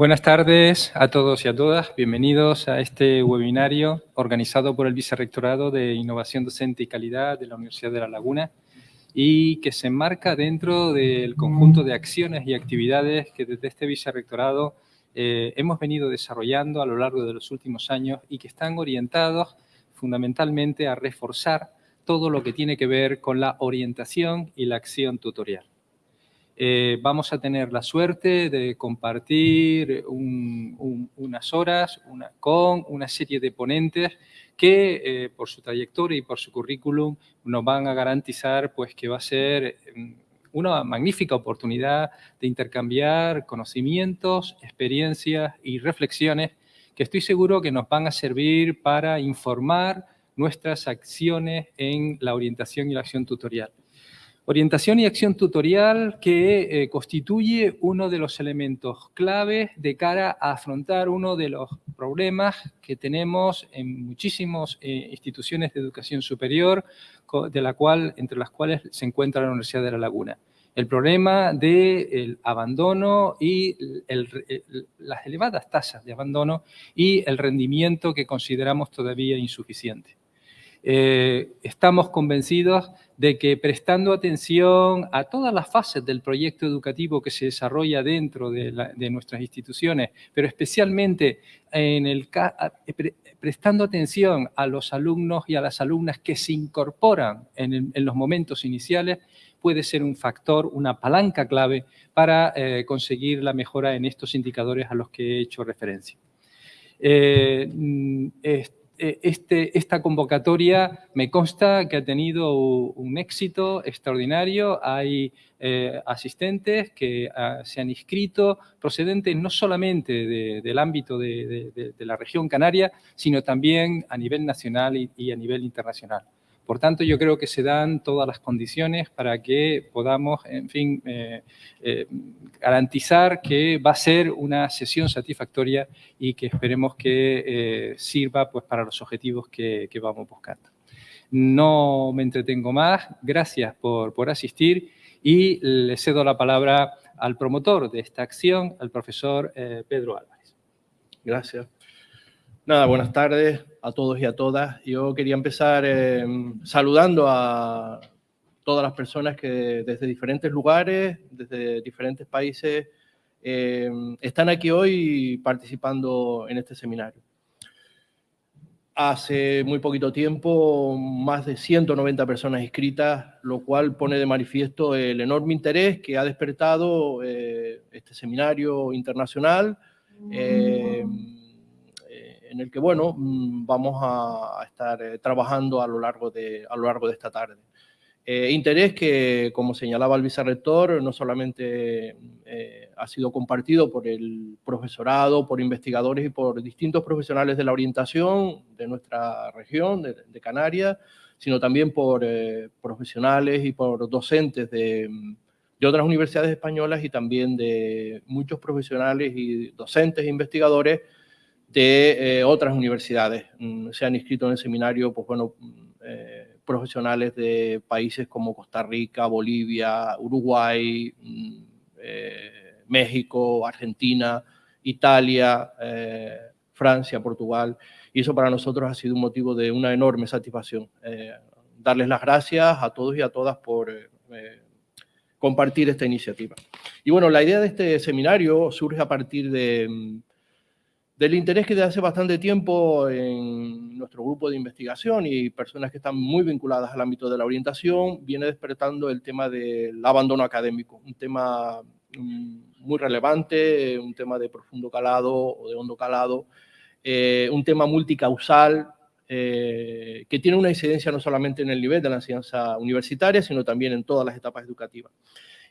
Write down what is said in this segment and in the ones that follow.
Buenas tardes a todos y a todas. Bienvenidos a este webinario organizado por el Vicerrectorado de Innovación Docente y Calidad de la Universidad de La Laguna y que se enmarca dentro del conjunto de acciones y actividades que desde este Vicerrectorado eh, hemos venido desarrollando a lo largo de los últimos años y que están orientados fundamentalmente a reforzar todo lo que tiene que ver con la orientación y la acción tutorial. Eh, vamos a tener la suerte de compartir unas horas con una serie de ponentes que eh, por su trayectoria y por su currículum nos van a garantizar pues, que va a ser mm, una magnífica oportunidad de intercambiar conocimientos, experiencias y reflexiones que estoy seguro que nos van a servir para informar nuestras acciones en la orientación y la acción tutorial. Orientación y acción tutorial que eh, constituye uno de los elementos claves de cara a afrontar uno de los problemas que tenemos en muchísimas eh, instituciones de educación superior, de la cual, entre las cuales se encuentra la Universidad de La Laguna. El problema del abandono y las elevadas tasas de abandono y el rendimiento que consideramos todavía insuficiente. Eh, estamos convencidos de que prestando atención a todas las fases del proyecto educativo que se desarrolla dentro de, nuestras instituciones, pero especialmente en el, prestando atención a los alumnos y a las alumnas que se incorporan en, los momentos iniciales, puede ser un factor, una palanca clave para eh, conseguir la mejora en estos indicadores a los que he hecho referencia. Eh, mm, este, esta convocatoria me consta que ha tenido un éxito extraordinario. Hay eh, asistentes que ah, se han inscrito procedentes no solamente del ámbito de, la región canaria, sino también a nivel nacional y a nivel internacional. Por tanto, yo creo que se dan todas las condiciones para que podamos, en fin, eh, eh, garantizar que va a ser una sesión satisfactoria y que esperemos que eh, sirva pues, para los objetivos que, vamos buscando. No me entretengo más, gracias por, por asistir y le cedo la palabra al promotor de esta acción, al profesor Pedro Álvarez. Gracias. Nada, buenas tardes a todos y a todas. Yo quería empezar eh, saludando a todas las personas que desde diferentes lugares, desde diferentes países, eh, están aquí hoy participando en este seminario. Hace muy poquito tiempo, más de 190 personas inscritas, lo cual pone de manifiesto el enorme interés que ha despertado eh, este seminario internacional en el que, bueno, mm, vamos a, estar eh, trabajando a lo largo de, a lo largo de esta tarde. Eh, interés que, como señalaba el vicerrector, no solamente eh, ha sido compartido por el profesorado, por investigadores y por distintos profesionales de la orientación de nuestra región, de, Canarias, sino también por profesionales y por docentes de, de, otras universidades españolas y también de muchos profesionales y docentes e investigadores de eh, otras universidades. Mm, se han inscrito en el seminario, pues bueno, mm, eh, profesionales de países como Costa Rica, Bolivia, Uruguay, mm, eh, México, Argentina, Italia, Francia, Portugal. Y eso para nosotros ha sido un motivo de una enorme satisfacción. darles las gracias a todos y a todas por compartir esta iniciativa. Y bueno, la idea de este seminario surge a partir de del interés que desde hace bastante tiempo en nuestro grupo de investigación y personas que están muy vinculadas al ámbito de la orientación, viene despertando el tema del abandono académico, un tema mm, muy relevante, un tema de profundo calado o de hondo calado, eh, un tema multicausal eh, que tiene una incidencia no solamente en el nivel de la enseñanza universitaria, sino también en todas las etapas educativas.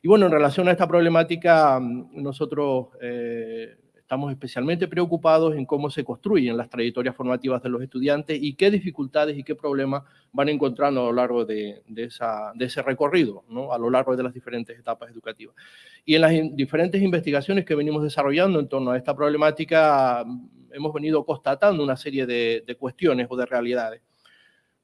Y bueno, en relación a esta problemática, mm, nosotros eh, Estamos especialmente preocupados en cómo se construyen las trayectorias formativas de los estudiantes y qué dificultades y qué problemas van encontrando a lo largo de, ese recorrido, a lo largo de las diferentes etapas educativas. Y en las diferentes investigaciones que venimos desarrollando en torno a esta problemática, hemos venido constatando una serie de, cuestiones o de realidades.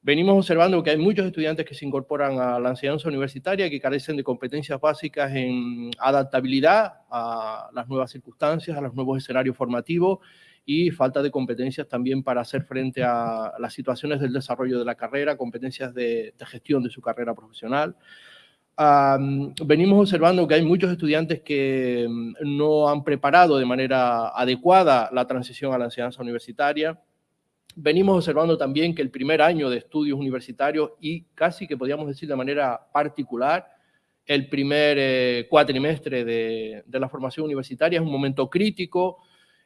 Venimos observando que hay muchos estudiantes que se incorporan a la enseñanza universitaria que carecen de competencias básicas en adaptabilidad a las nuevas circunstancias, a los nuevos escenarios formativos y falta de competencias también para hacer frente a las situaciones del desarrollo de la carrera, competencias de, gestión de su carrera profesional. venimos observando que hay muchos estudiantes que mm, no han preparado de manera adecuada la transición a la enseñanza universitaria, venimos observando también que el primer año de estudios universitarios y casi que podríamos decir de manera particular, el primer eh, cuatrimestre de, la formación universitaria es un momento crítico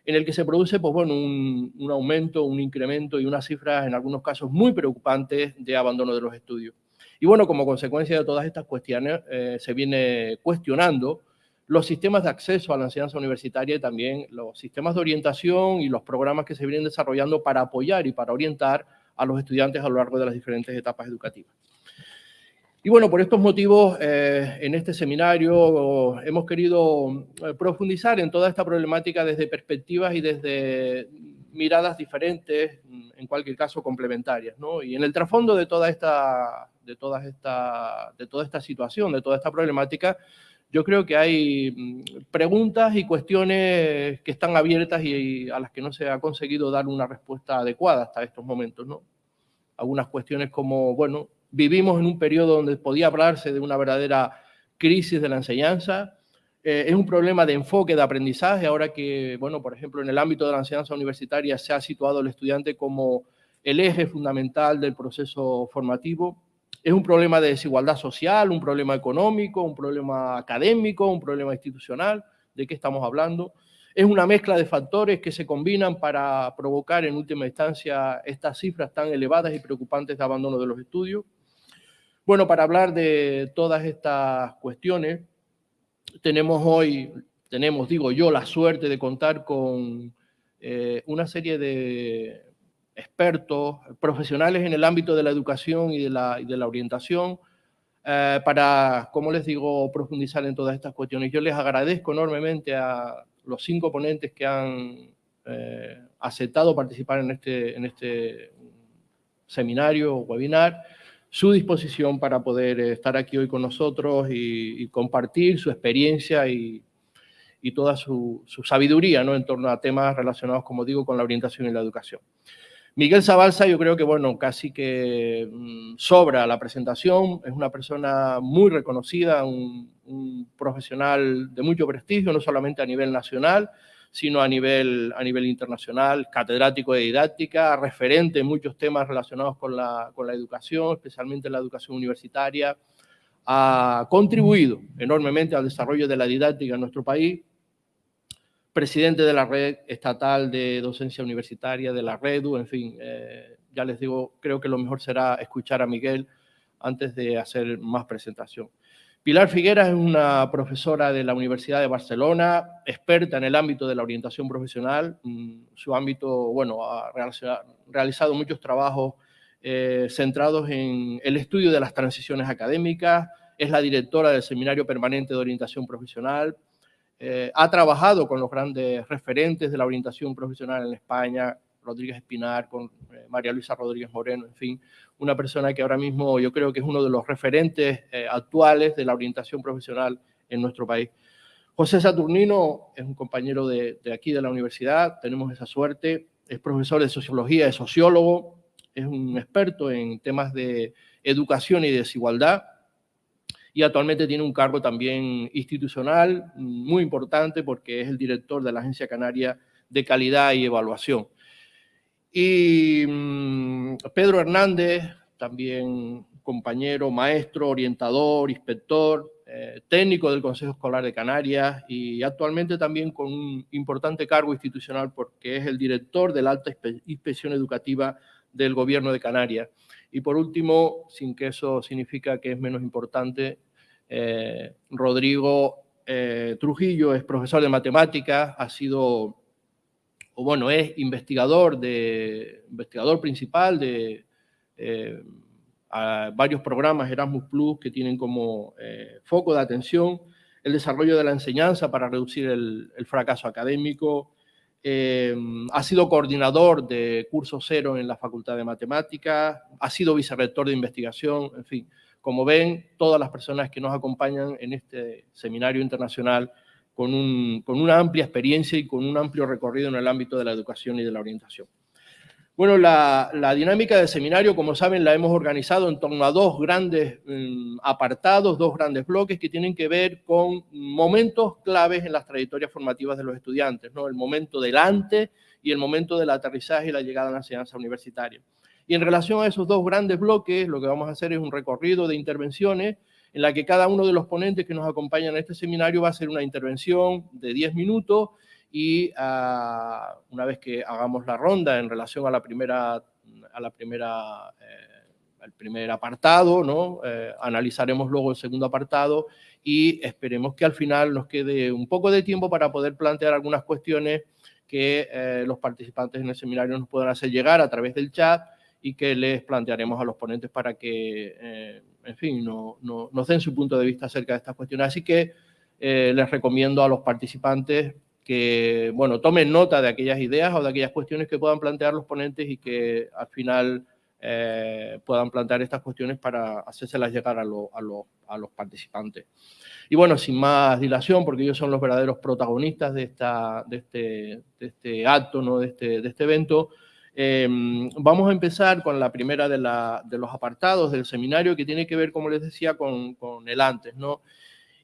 en el que se produce pues, bueno, un, aumento, un incremento y unas cifras en algunos casos muy preocupantes de abandono de los estudios. Y bueno, como consecuencia de todas estas cuestiones, eh, se viene cuestionando los sistemas de acceso a la enseñanza universitaria y también los sistemas de orientación y los programas que se vienen desarrollando para apoyar y para orientar a los estudiantes a lo largo de las diferentes etapas educativas. Y bueno, por estos motivos, eh, en este seminario hemos querido eh, profundizar en toda esta problemática desde perspectivas y desde miradas diferentes, en cualquier caso complementarias. Y en el trasfondo de toda, esta, de, toda esta, de toda esta situación, de toda esta problemática, yo creo que hay mm, preguntas y cuestiones que están abiertas y a las que no se ha conseguido dar una respuesta adecuada hasta estos momentos, ¿no? Algunas cuestiones como, bueno, vivimos en un periodo donde podía hablarse de una verdadera crisis de la enseñanza, eh, es un problema de enfoque de aprendizaje, ahora que, bueno, por ejemplo, en el ámbito de la enseñanza universitaria se ha situado el estudiante como el eje fundamental del proceso formativo, es un problema de desigualdad social, un problema económico, un problema académico, un problema institucional. ¿De qué estamos hablando? Es una mezcla de factores que se combinan para provocar en última instancia estas cifras tan elevadas y preocupantes de abandono de los estudios. Bueno, para hablar de todas estas cuestiones, tenemos hoy, tenemos, digo yo, la suerte de contar con eh, una serie de expertos, profesionales en el ámbito de la educación y de la, de la orientación, eh, para, como les digo, profundizar en todas estas cuestiones. Yo les agradezco enormemente a los cinco ponentes que han eh, aceptado participar en este, en este seminario o webinar, su disposición para poder estar aquí hoy con nosotros y, compartir su experiencia y, y toda su, su, sabiduría ¿no? en torno a temas relacionados, como digo, con la orientación y la educación. Miguel Zabalza yo creo que, bueno, casi que mm, sobra la presentación, es una persona muy reconocida, un, profesional de mucho prestigio, no solamente a nivel nacional, sino a nivel, a nivel internacional, catedrático de didáctica, referente en muchos temas relacionados con la, con la educación, especialmente la educación universitaria, ha contribuido enormemente al desarrollo de la didáctica en nuestro país, presidente de la red estatal de docencia universitaria, de la REDU, en fin, eh, ya les digo, creo que lo mejor será escuchar a Miguel antes de hacer más presentación. Pilar Figueras es una profesora de la Universidad de Barcelona, experta en el ámbito de la orientación profesional. Mm, su ámbito, bueno, ha realizado muchos trabajos eh, centrados en el estudio de las transiciones académicas, es la directora del Seminario Permanente de Orientación Profesional, eh, ha trabajado con los grandes referentes de la orientación profesional en España, Rodríguez Espinar, con eh, María Luisa Rodríguez Moreno, en fin, una persona que ahora mismo yo creo que es uno de los referentes eh, actuales de la orientación profesional en nuestro país. José Saturnino es un compañero de, de aquí de la universidad, tenemos esa suerte, es profesor de sociología, es sociólogo, es un experto en temas de educación y desigualdad, y actualmente tiene un cargo también institucional muy importante porque es el director de la Agencia Canaria de Calidad y Evaluación. Y mm, Pedro Hernández, también compañero, maestro, orientador, inspector, eh, técnico del Consejo Escolar de Canarias y actualmente también con un importante cargo institucional porque es el director de la alta inspección educativa del Gobierno de Canarias. Y por último, sin que eso significa que es menos importante, eh, Rodrigo eh, Trujillo es profesor de matemáticas, ha sido, o bueno, es investigador, de, investigador principal de eh, varios programas Erasmus Plus que tienen como foco de atención el desarrollo de la enseñanza para reducir el fracaso académico, ha sido coordinador de curso cero en la Facultad de Matemáticas, ha sido vicerrector de investigación, en fin. Como ven, todas las personas que nos acompañan en este seminario internacional con, con una amplia experiencia y con un amplio recorrido en el ámbito de la educación y de la orientación. Bueno, la, dinámica del seminario, como saben, la hemos organizado en torno a dos grandes mm, apartados, dos grandes bloques que tienen que ver con momentos claves en las trayectorias formativas de los estudiantes, ¿no? el momento del antes y el momento del aterrizaje y la llegada a la enseñanza universitaria. Y en relación a esos dos grandes bloques, lo que vamos a hacer es un recorrido de intervenciones en la que cada uno de los ponentes que nos acompañan en este seminario va a hacer una intervención de 10 minutos y ah, una vez que hagamos la ronda en relación a la primera, eh, primer apartado, ¿no? Eh, analizaremos luego el segundo apartado y esperemos que al final nos quede un poco de tiempo para poder plantear algunas cuestiones que eh, los participantes en el seminario nos puedan hacer llegar a través del chat y que les plantearemos a los ponentes para que, en fin, no, no, nos den su punto de vista acerca de estas cuestiones. Así que les recomiendo a los participantes que, bueno, tomen nota de aquellas ideas o de aquellas cuestiones que puedan plantear los ponentes y que al final eh, puedan plantear estas cuestiones para hacérselas llegar a, los participantes. Y bueno, sin más dilación, porque ellos son los verdaderos protagonistas de, esta, de, este, este acto, ¿no? de, este, de este evento, em, vamos a empezar con la primera de, los apartados del seminario que tiene que ver, como les decía, con, con el antes. ¿no?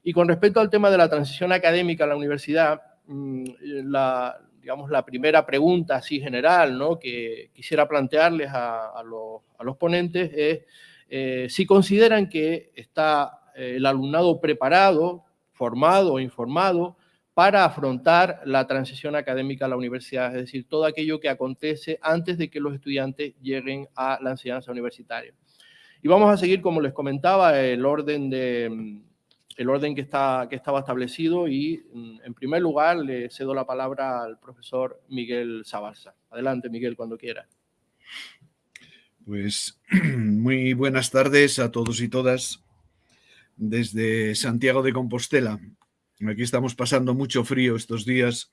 Y con respecto al tema de la transición académica a la universidad, la, digamos, la primera pregunta así general ¿no? que quisiera plantearles a, los, ponentes es eh, si consideran que está eh, el alumnado preparado, formado o informado para afrontar la transición académica a la universidad, es decir, todo aquello que acontece antes de que los estudiantes lleguen a la enseñanza universitaria. Y vamos a seguir, como les comentaba, el orden de, el orden que, está, que estaba establecido y, mm, en primer lugar, le cedo la palabra al profesor Miguel Sabalsa. Adelante, Miguel, cuando quiera. Pues muy buenas tardes a todos y todas desde Santiago de Compostela. Aquí estamos pasando mucho frío estos días.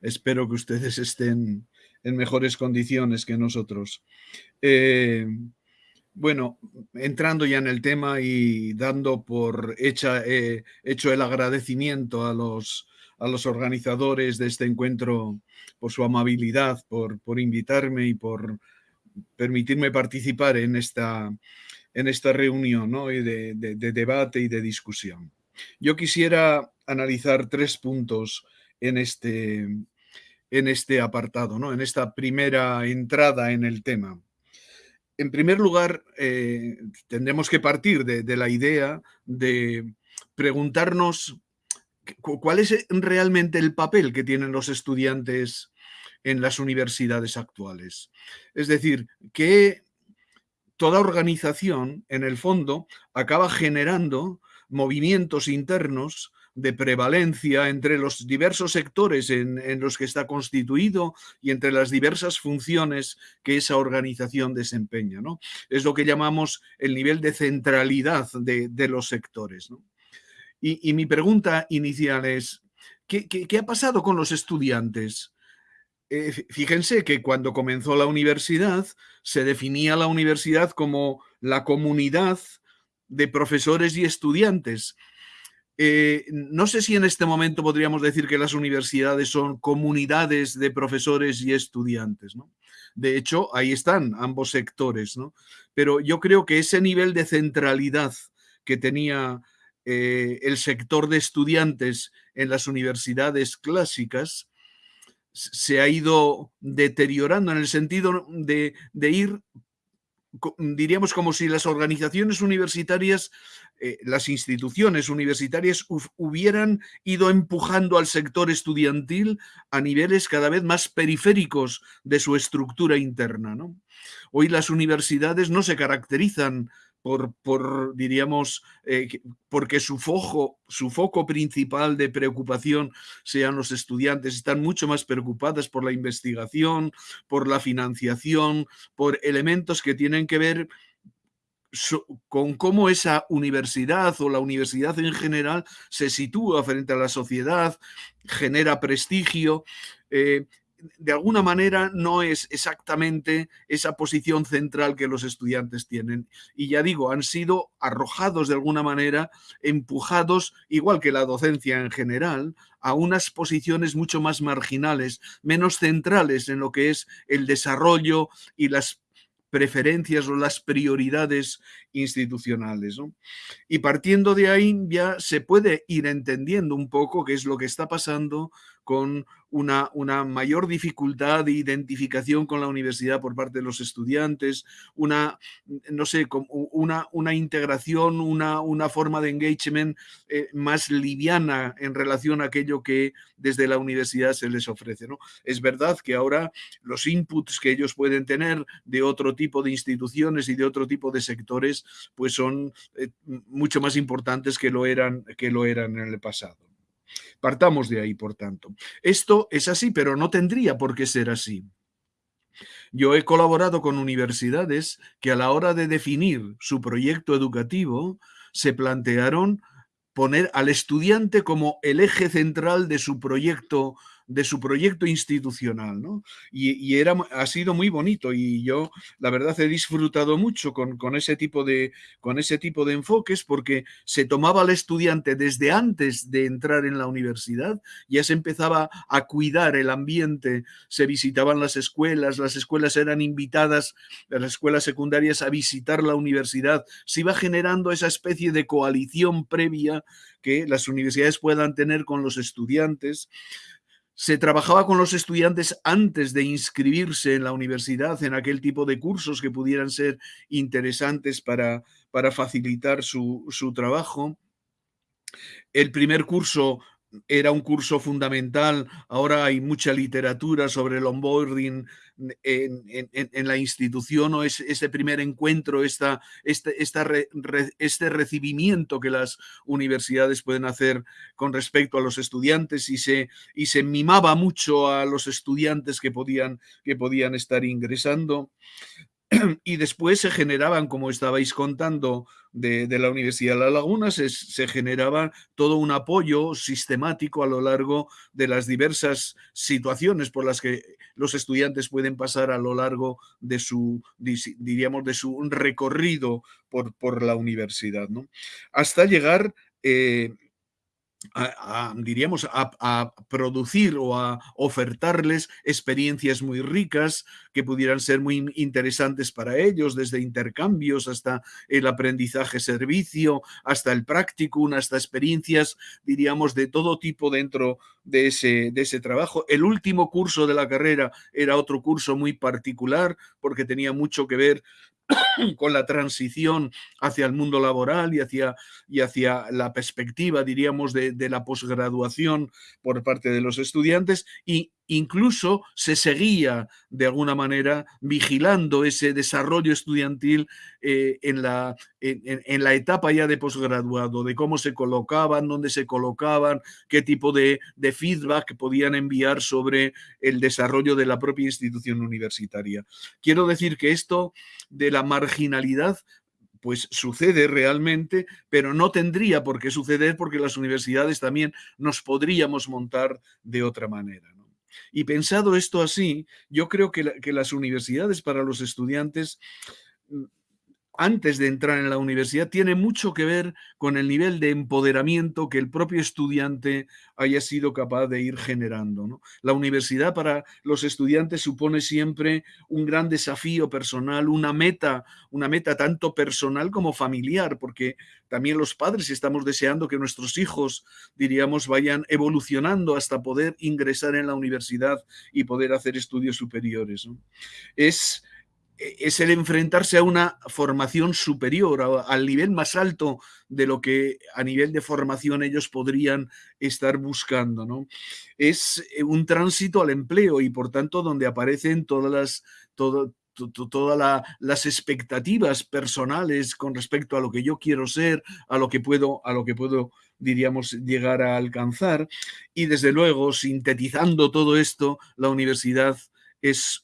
Espero que ustedes estén en mejores condiciones que nosotros. Eh, bueno, entrando ya en el tema y dando por hecha, eh, hecho el agradecimiento a los, a los organizadores de este encuentro por su amabilidad, por, por invitarme y por permitirme participar en esta, en esta reunión de, de, debate y de discusión. Yo quisiera analizar tres puntos en este, en este apartado, ¿no? en esta primera entrada en el tema en primer lugar, eh, tendremos que partir de, la idea de preguntarnos cuál es realmente el papel que tienen los estudiantes en las universidades actuales. Es decir, que toda organización, en el fondo, acaba generando movimientos internos de prevalencia entre los diversos sectores en, los que está constituido y entre las diversas funciones que esa organización desempeña. ¿no? Es lo que llamamos el nivel de centralidad de, los sectores. Y, mi pregunta inicial es, ¿qué, ha pasado con los estudiantes? Eh, fíjense que cuando comenzó la universidad se definía la universidad como la comunidad de profesores y estudiantes eh, no sé si en este momento podríamos decir que las universidades son comunidades de profesores y estudiantes. De hecho, ahí están ambos sectores, ¿no? Pero yo creo que ese nivel de centralidad que tenía eh, el sector de estudiantes en las universidades clásicas se ha ido deteriorando en el sentido de ir diríamos como si las organizaciones universitarias eh, las instituciones universitarias hubieran ido empujando al sector estudiantil a niveles cada vez más periféricos de su estructura interna. Hoy las universidades no se caracterizan por, por, diríamos, eh, porque su foco, su foco principal de preocupación sean los estudiantes, están mucho más preocupadas por la investigación, por la financiación, por elementos que tienen que ver con cómo esa universidad o la universidad en general se sitúa frente a la sociedad, genera prestigio. Eh, de alguna manera no es exactamente esa posición central que los estudiantes tienen. Y ya digo, han sido arrojados de alguna manera, empujados, igual que la docencia en general, a unas posiciones mucho más marginales, menos centrales en lo que es el desarrollo y las preferencias o las prioridades institucionales. Y partiendo de ahí ya se puede ir entendiendo un poco qué es lo que está pasando con una, una, mayor dificultad de identificación con la universidad por parte de los estudiantes, una, no sé, una, una integración, una, una forma de engagement eh, más liviana en relación a aquello que desde la universidad se les ofrece. ¿no? Es verdad que ahora los inputs que ellos pueden tener de otro tipo de instituciones y de otro tipo de sectores, pues son eh, mucho más importantes que lo eran, que lo eran en el pasado. Partamos de ahí, por tanto. Esto es así, pero no tendría por qué ser así. Yo he colaborado con universidades que a la hora de definir su proyecto educativo se plantearon poner al estudiante como el eje central de su proyecto de su proyecto institucional, ¿no? Y, era, ha sido muy bonito y yo, la verdad, he disfrutado mucho con, con, ese tipo de, con ese tipo de enfoques porque se tomaba al estudiante desde antes de entrar en la universidad, ya se empezaba a cuidar el ambiente, se visitaban las escuelas, las escuelas eran invitadas, las escuelas secundarias a visitar la universidad, se iba generando esa especie de coalición previa que las universidades puedan tener con los estudiantes se trabajaba con los estudiantes antes de inscribirse en la universidad, en aquel tipo de cursos que pudieran ser interesantes para, para facilitar su, su trabajo. El primer curso era un curso fundamental, ahora hay mucha literatura sobre el onboarding en, la institución o es, ese primer encuentro, esta, este, este recibimiento que las universidades pueden hacer con respecto a los estudiantes y se, y se mimaba mucho a los estudiantes que podían, que podían estar ingresando. y después se generaban, como estabais contando, de, la Universidad de La Laguna, se, generaba todo un apoyo sistemático a lo largo de las diversas situaciones por las que los estudiantes pueden pasar a lo largo de su, diríamos, de su recorrido por, por la universidad, ¿no? Hasta llegar eh, a, diríamos, a, producir o a ofertarles experiencias muy ricas que pudieran ser muy interesantes para ellos, desde intercambios hasta el aprendizaje servicio, hasta el práctico, hasta experiencias, diríamos, de todo tipo dentro de ese, de ese trabajo. El último curso de la carrera era otro curso muy particular porque tenía mucho que ver con la transición hacia el mundo laboral y hacia, y hacia la perspectiva, diríamos, de, de la posgraduación por parte de los estudiantes y incluso se seguía de alguna manera vigilando ese desarrollo estudiantil eh, en, la, en, la etapa ya de posgraduado, de cómo se colocaban, dónde se colocaban, qué tipo de, de feedback podían enviar sobre el desarrollo de la propia institución universitaria. Quiero decir que esto de la marginalidad pues sucede realmente, pero no tendría por qué suceder porque las universidades también nos podríamos montar de otra manera. Y pensado esto así, yo creo que, las universidades para los estudiantes antes de entrar en la universidad tiene mucho que ver con el nivel de empoderamiento que el propio estudiante haya sido capaz de ir generando. La universidad para los estudiantes supone siempre un gran desafío personal, una meta, una meta tanto personal como familiar, porque también los padres estamos deseando que nuestros hijos, diríamos, vayan evolucionando hasta poder ingresar en la universidad y poder hacer estudios superiores. Es es el enfrentarse a una formación superior, al nivel más alto de lo que a nivel de formación ellos podrían estar buscando. ¿no? Es eh, un tránsito al empleo y por tanto donde aparecen todas las, todas las expectativas personales con respecto a lo que yo quiero ser, a lo que puedo, a lo que puedo diríamos, llegar a alcanzar. Y desde luego, sintetizando todo esto, la universidad es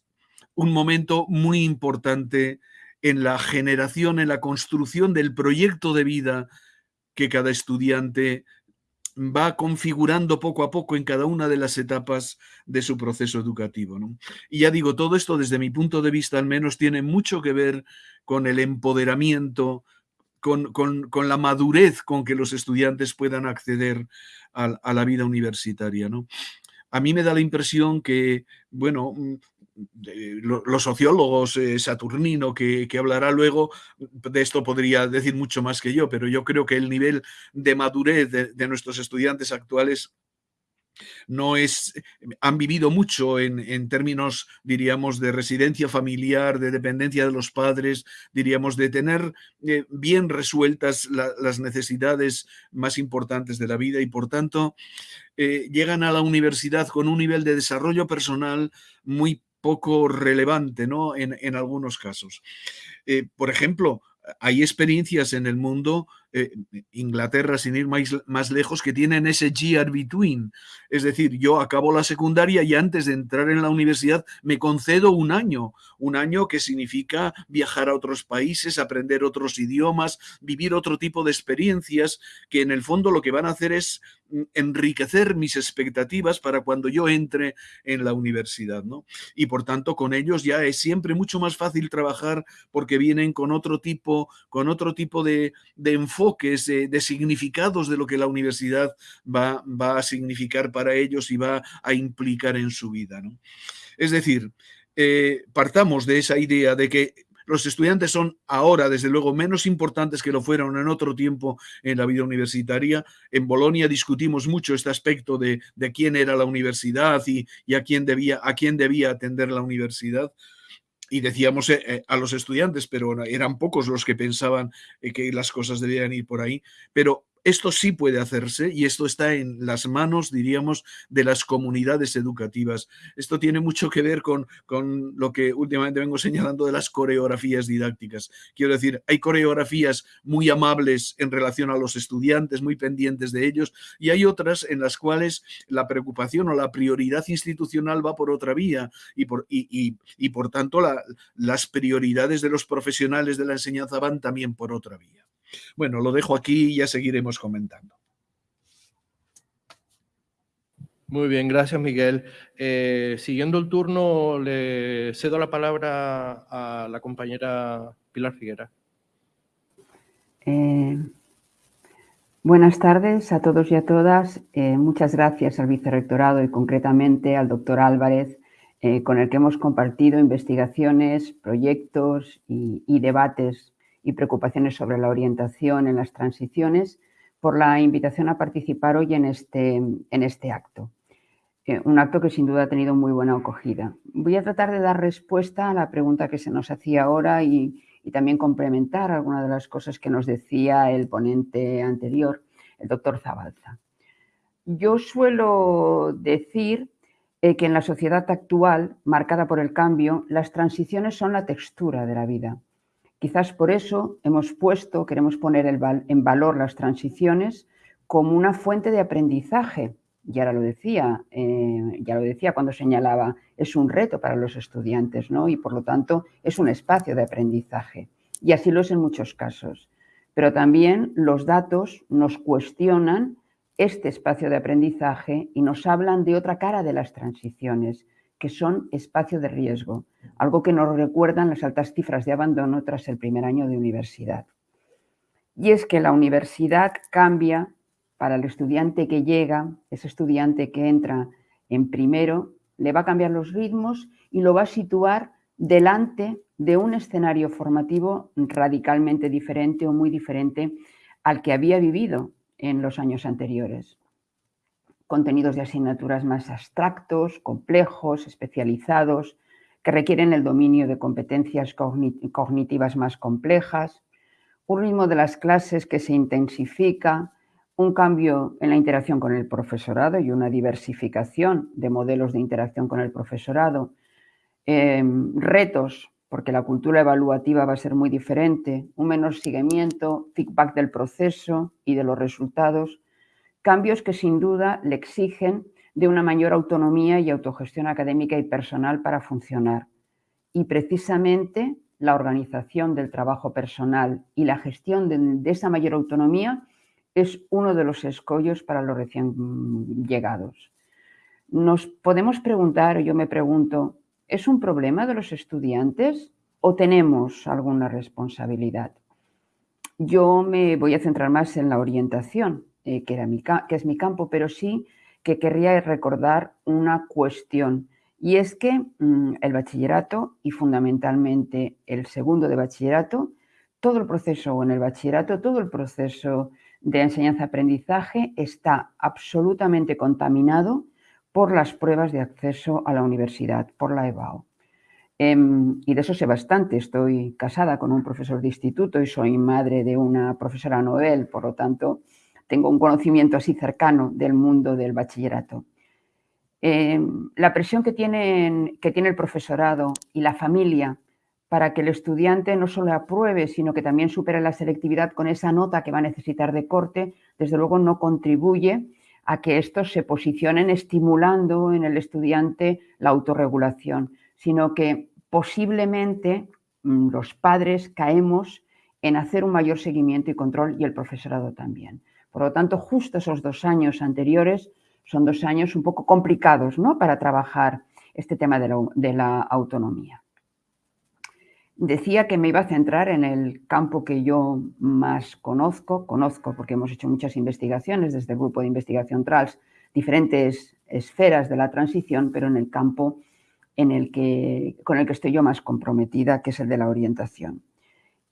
un momento muy importante en la generación, en la construcción del proyecto de vida que cada estudiante va configurando poco a poco en cada una de las etapas de su proceso educativo. Y ya digo, todo esto desde mi punto de vista al menos tiene mucho que ver con el empoderamiento, con, la madurez con que los estudiantes puedan acceder a, la vida universitaria. ¿no? A mí me da la impresión que, bueno, los sociólogos, eh, Saturnino, que, hablará luego, de esto podría decir mucho más que yo, pero yo creo que el nivel de madurez de nuestros estudiantes actuales no es, han vivido mucho en, términos, diríamos, de residencia familiar, de dependencia de los padres, diríamos, de tener eh, bien resueltas las necesidades más importantes de la vida y por tanto eh, llegan a la universidad con un nivel de desarrollo personal muy poco relevante, ¿no? En, algunos casos. Eh, por ejemplo, hay experiencias en el mundo eh, Inglaterra, sin ir más, más, lejos, que tienen ese year between. Es decir, yo acabo la secundaria y antes de entrar en la universidad me concedo un año, un año que significa viajar a otros países, aprender otros idiomas, vivir otro tipo de experiencias, que en el fondo lo que van a hacer es mm, enriquecer mis expectativas para cuando yo entre en la universidad, ¿no? Y por tanto, con ellos ya es siempre mucho más fácil trabajar porque vienen con otro tipo, con otro tipo de, de enfoque enfoques, de, significados de lo que la universidad va, va, a significar para ellos y va a implicar en su vida. ¿no? Es decir, eh, partamos de esa idea de que los estudiantes son ahora, desde luego, menos importantes que lo fueron en otro tiempo en la vida universitaria. En Bolonia discutimos mucho este aspecto de, de quién era la universidad y, y, a, quién debía, a quién debía atender la universidad y decíamos eh, eh, a los estudiantes, pero eran pocos los que pensaban eh, que las cosas debían ir por ahí, pero esto sí puede hacerse y esto está en las manos, diríamos, de las comunidades educativas. Esto tiene mucho que ver con, con, lo que últimamente vengo señalando de las coreografías didácticas. Quiero decir, hay coreografías muy amables en relación a los estudiantes, muy pendientes de ellos, y hay otras en las cuales la preocupación o la prioridad institucional va por otra vía y por, y, y, por tanto las prioridades de los profesionales de la enseñanza van también por otra vía. Bueno, lo dejo aquí y ya seguiremos comentando. Muy bien, gracias Miguel. Eh, siguiendo el turno, le cedo la palabra a la compañera Pilar Figuera. Eh, buenas tardes a todos y a todas. Eh, muchas gracias al vicerrectorado y concretamente al doctor Álvarez, con el que hemos compartido investigaciones, proyectos y debates y preocupaciones sobre la orientación en las transiciones, por la invitación a participar hoy en este, en este acto. Un acto que sin duda ha tenido muy buena acogida. Voy a tratar de dar respuesta a la pregunta que se nos hacía ahora y, también complementar algunas de las cosas que nos decía el ponente anterior, el doctor Zabalza. Yo suelo decir eh, que en la sociedad actual, marcada por el cambio, las transiciones son la textura de la vida. Quizás por eso hemos puesto, queremos poner en valor las transiciones como una fuente de aprendizaje. Ya lo decía, eh, ya lo decía cuando señalaba, es un reto para los estudiantes, ¿no? Y por lo tanto es un espacio de aprendizaje. Y así lo es en muchos casos. Pero también los datos nos cuestionan este espacio de aprendizaje y nos hablan de otra cara de las transiciones, que son espacio de riesgo, algo que nos recuerdan las altas cifras de abandono tras el primer año de universidad. Y es que la universidad cambia para el estudiante que llega, ese estudiante que entra en primero, le va a cambiar los ritmos y lo va a situar delante de un escenario formativo radicalmente diferente o muy diferente al que había vivido en los años anteriores contenidos de asignaturas más abstractos, complejos, especializados, que requieren el dominio de competencias cognitivas más complejas, un ritmo de las clases que se intensifica, un cambio en la interacción con el profesorado y una diversificación de modelos de interacción con el profesorado, em, retos, porque la cultura evaluativa va a ser muy diferente, un menor seguimiento, feedback del proceso y de los resultados, cambios que sin duda le exigen de una mayor autonomía y autogestión académica y personal para funcionar. Y precisamente la organización del trabajo personal y la gestión de, esa mayor autonomía es uno de los escollos para los recién llegados. Nos podemos preguntar, yo me pregunto, ¿es un problema de los estudiantes o tenemos alguna responsabilidad? Yo me voy a centrar más en la orientación, eh, que, era mi, que es mi campo, pero sí que querría recordar una cuestión y es que mm, el bachillerato y fundamentalmente el segundo de bachillerato, todo el proceso en el bachillerato, todo el proceso de enseñanza-aprendizaje está absolutamente contaminado por las pruebas de acceso a la universidad, por la EBAO. Em, y de eso sé bastante, estoy casada con un profesor de instituto y soy madre de una profesora Nobel, por lo tanto tengo un conocimiento así cercano del mundo del bachillerato. Em, la presión que, que tiene el profesorado y la familia para que el estudiante no solo apruebe, sino que también supere la selectividad con esa nota que va a necesitar de corte, desde luego no contribuye a que estos se posicionen estimulando en el estudiante la autorregulación, sino que posiblemente mm, los padres caemos en hacer un mayor seguimiento y control y el profesorado también. Por lo tanto, justo esos dos años anteriores son dos años un poco complicados ¿no? para trabajar este tema de la, autonomía. Decía que me iba a centrar en el campo que yo más conozco, conozco porque hemos hecho muchas investigaciones desde el grupo de investigación TRALS, diferentes esferas de la transición, pero en el campo en el que, con el que estoy yo más comprometida, que es el de la orientación.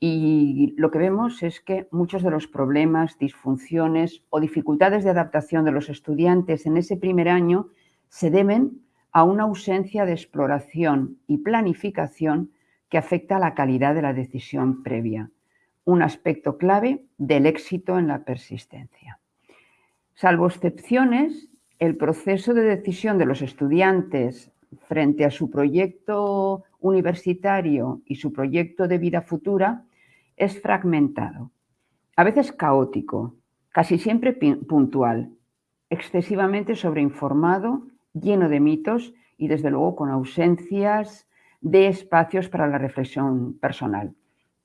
Y lo que vemos es que muchos de los problemas, disfunciones o dificultades de adaptación de los estudiantes en ese primer año se deben a una ausencia de exploración y planificación que afecta a la calidad de la decisión previa, un aspecto clave del éxito en la persistencia. Salvo excepciones, el proceso de decisión de los estudiantes frente a su proyecto universitario y su proyecto de vida futura es fragmentado, a veces caótico, casi siempre puntual, excesivamente sobreinformado, lleno de mitos y desde luego con ausencias de espacios para la reflexión personal.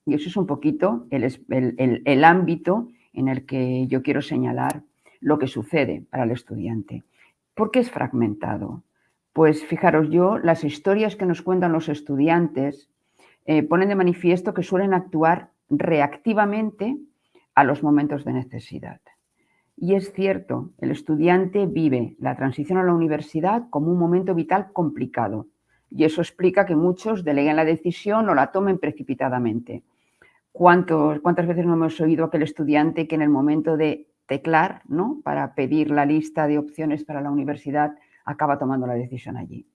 Y eso es un poquito el, ámbito en el que yo quiero señalar lo que sucede para el estudiante. ¿Por qué es fragmentado? Pues fijaros yo, las historias que nos cuentan los estudiantes eh, ponen de manifiesto que suelen actuar reactivamente a los momentos de necesidad. Y es cierto, el estudiante vive la transición a la universidad como un momento vital complicado y eso explica que muchos deleguen la decisión o la tomen precipitadamente. ¿Cuántas veces no hemos oído aquel estudiante que en el momento de teclar, ¿no? para pedir la lista de opciones para la universidad, acaba tomando la decisión allí?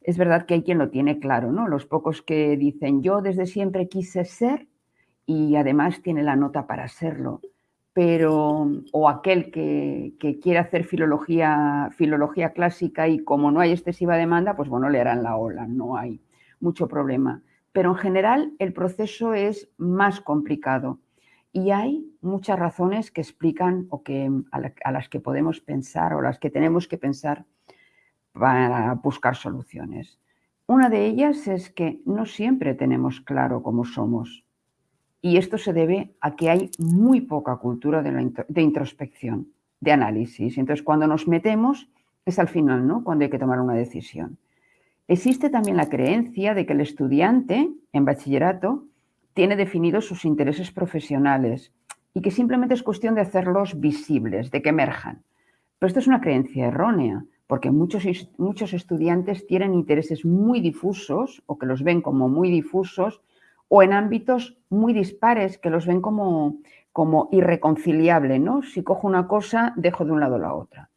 Es verdad que hay quien lo tiene claro, ¿no? Los pocos que dicen yo desde siempre quise ser y además tiene la nota para serlo. Pero, o aquel que, quiere hacer filología, filología clásica y como no hay excesiva demanda, pues bueno, le harán la ola, no hay mucho problema. Pero en general el proceso es más complicado y hay muchas razones que explican o que, a las que podemos pensar o las que tenemos que pensar para buscar soluciones. Una de ellas es que no siempre tenemos claro cómo somos y esto se debe a que hay muy poca cultura de, introspección, de análisis. Entonces, cuando nos metemos, es al final, ¿no? Cuando hay que tomar una decisión. Existe también la creencia de que el estudiante en bachillerato tiene definidos sus intereses profesionales y que simplemente es cuestión de hacerlos visibles, de que emerjan. Pero esto es una creencia errónea, porque muchos, muchos estudiantes tienen intereses muy difusos o que los ven como muy difusos o en ámbitos muy dispares que los ven como, como irreconciliable, ¿no? Si cojo una cosa, dejo de un lado la otra.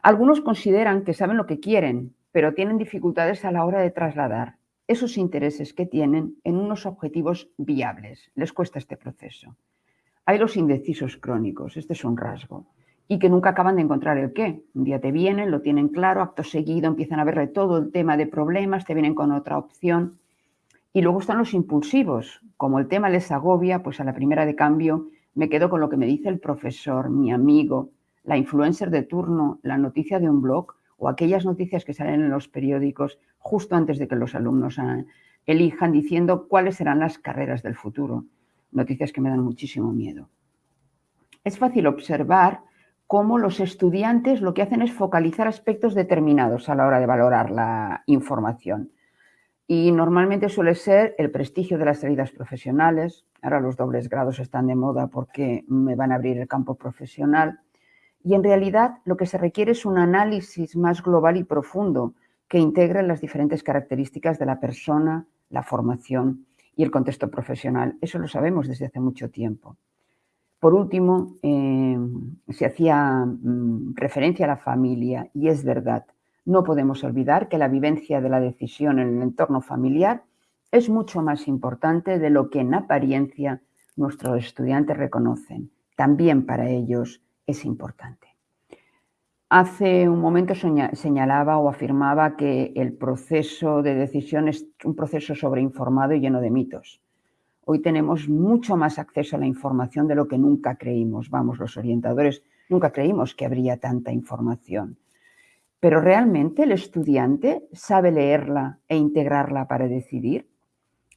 Algunos consideran que saben lo que quieren, pero tienen dificultades a la hora de trasladar esos intereses que tienen en unos objetivos viables. Les cuesta este proceso. Hay los indecisos crónicos, este es un rasgo, y que nunca acaban de encontrar el qué. Un día te vienen, lo tienen claro, acto seguido empiezan a verle todo el tema de problemas, te vienen con otra opción y luego están los impulsivos. Como el tema les agobia, pues a la primera de cambio me quedo con lo que me dice el profesor, mi amigo, la influencer de turno, la noticia de un blog o aquellas noticias que salen en los periódicos justo antes de que los alumnos elijan diciendo cuáles serán las carreras del futuro. Noticias que me dan muchísimo miedo. es fácil observar cómo los estudiantes lo que hacen es focalizar aspectos determinados a la hora de valorar la información. Y normalmente suele ser el prestigio de las salidas profesionales. Ahora los dobles grados están de moda porque me van a abrir el campo profesional. Y en realidad lo que se requiere es un análisis más global y profundo que integre las diferentes características de la persona, la formación y el contexto profesional. Eso lo sabemos desde hace mucho tiempo. Por último, eh, se hacía mm, referencia a la familia y es verdad, no podemos olvidar que la vivencia de la decisión en el entorno familiar es mucho más importante de lo que en apariencia nuestros estudiantes reconocen. También para ellos es importante. Hace un momento señalaba o afirmaba que el proceso de decisión es un proceso sobreinformado y lleno de mitos. Hoy tenemos mucho más acceso a la información de lo que nunca creímos. Vamos, los orientadores nunca creímos que habría tanta información. Pero ¿realmente el estudiante sabe leerla e integrarla para decidir?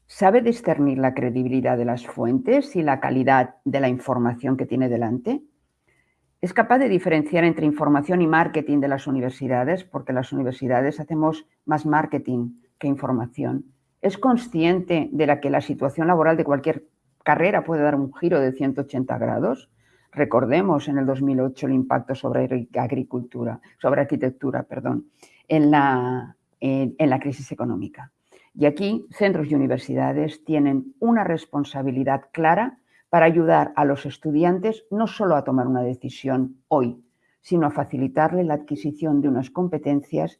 ¿Sabe discernir la credibilidad de las fuentes y la calidad de la información que tiene delante? ¿Es capaz de diferenciar entre información y marketing de las universidades? Porque las universidades hacemos más marketing que información es consciente de la que la situación laboral de cualquier carrera puede dar un giro de 180 grados. Recordemos en el 2008 el impacto sobre agricultura, sobre arquitectura, perdón, en la, en, en la crisis económica. Y aquí centros y universidades tienen una responsabilidad clara para ayudar a los estudiantes no solo a tomar una decisión hoy, sino a facilitarle la adquisición de unas competencias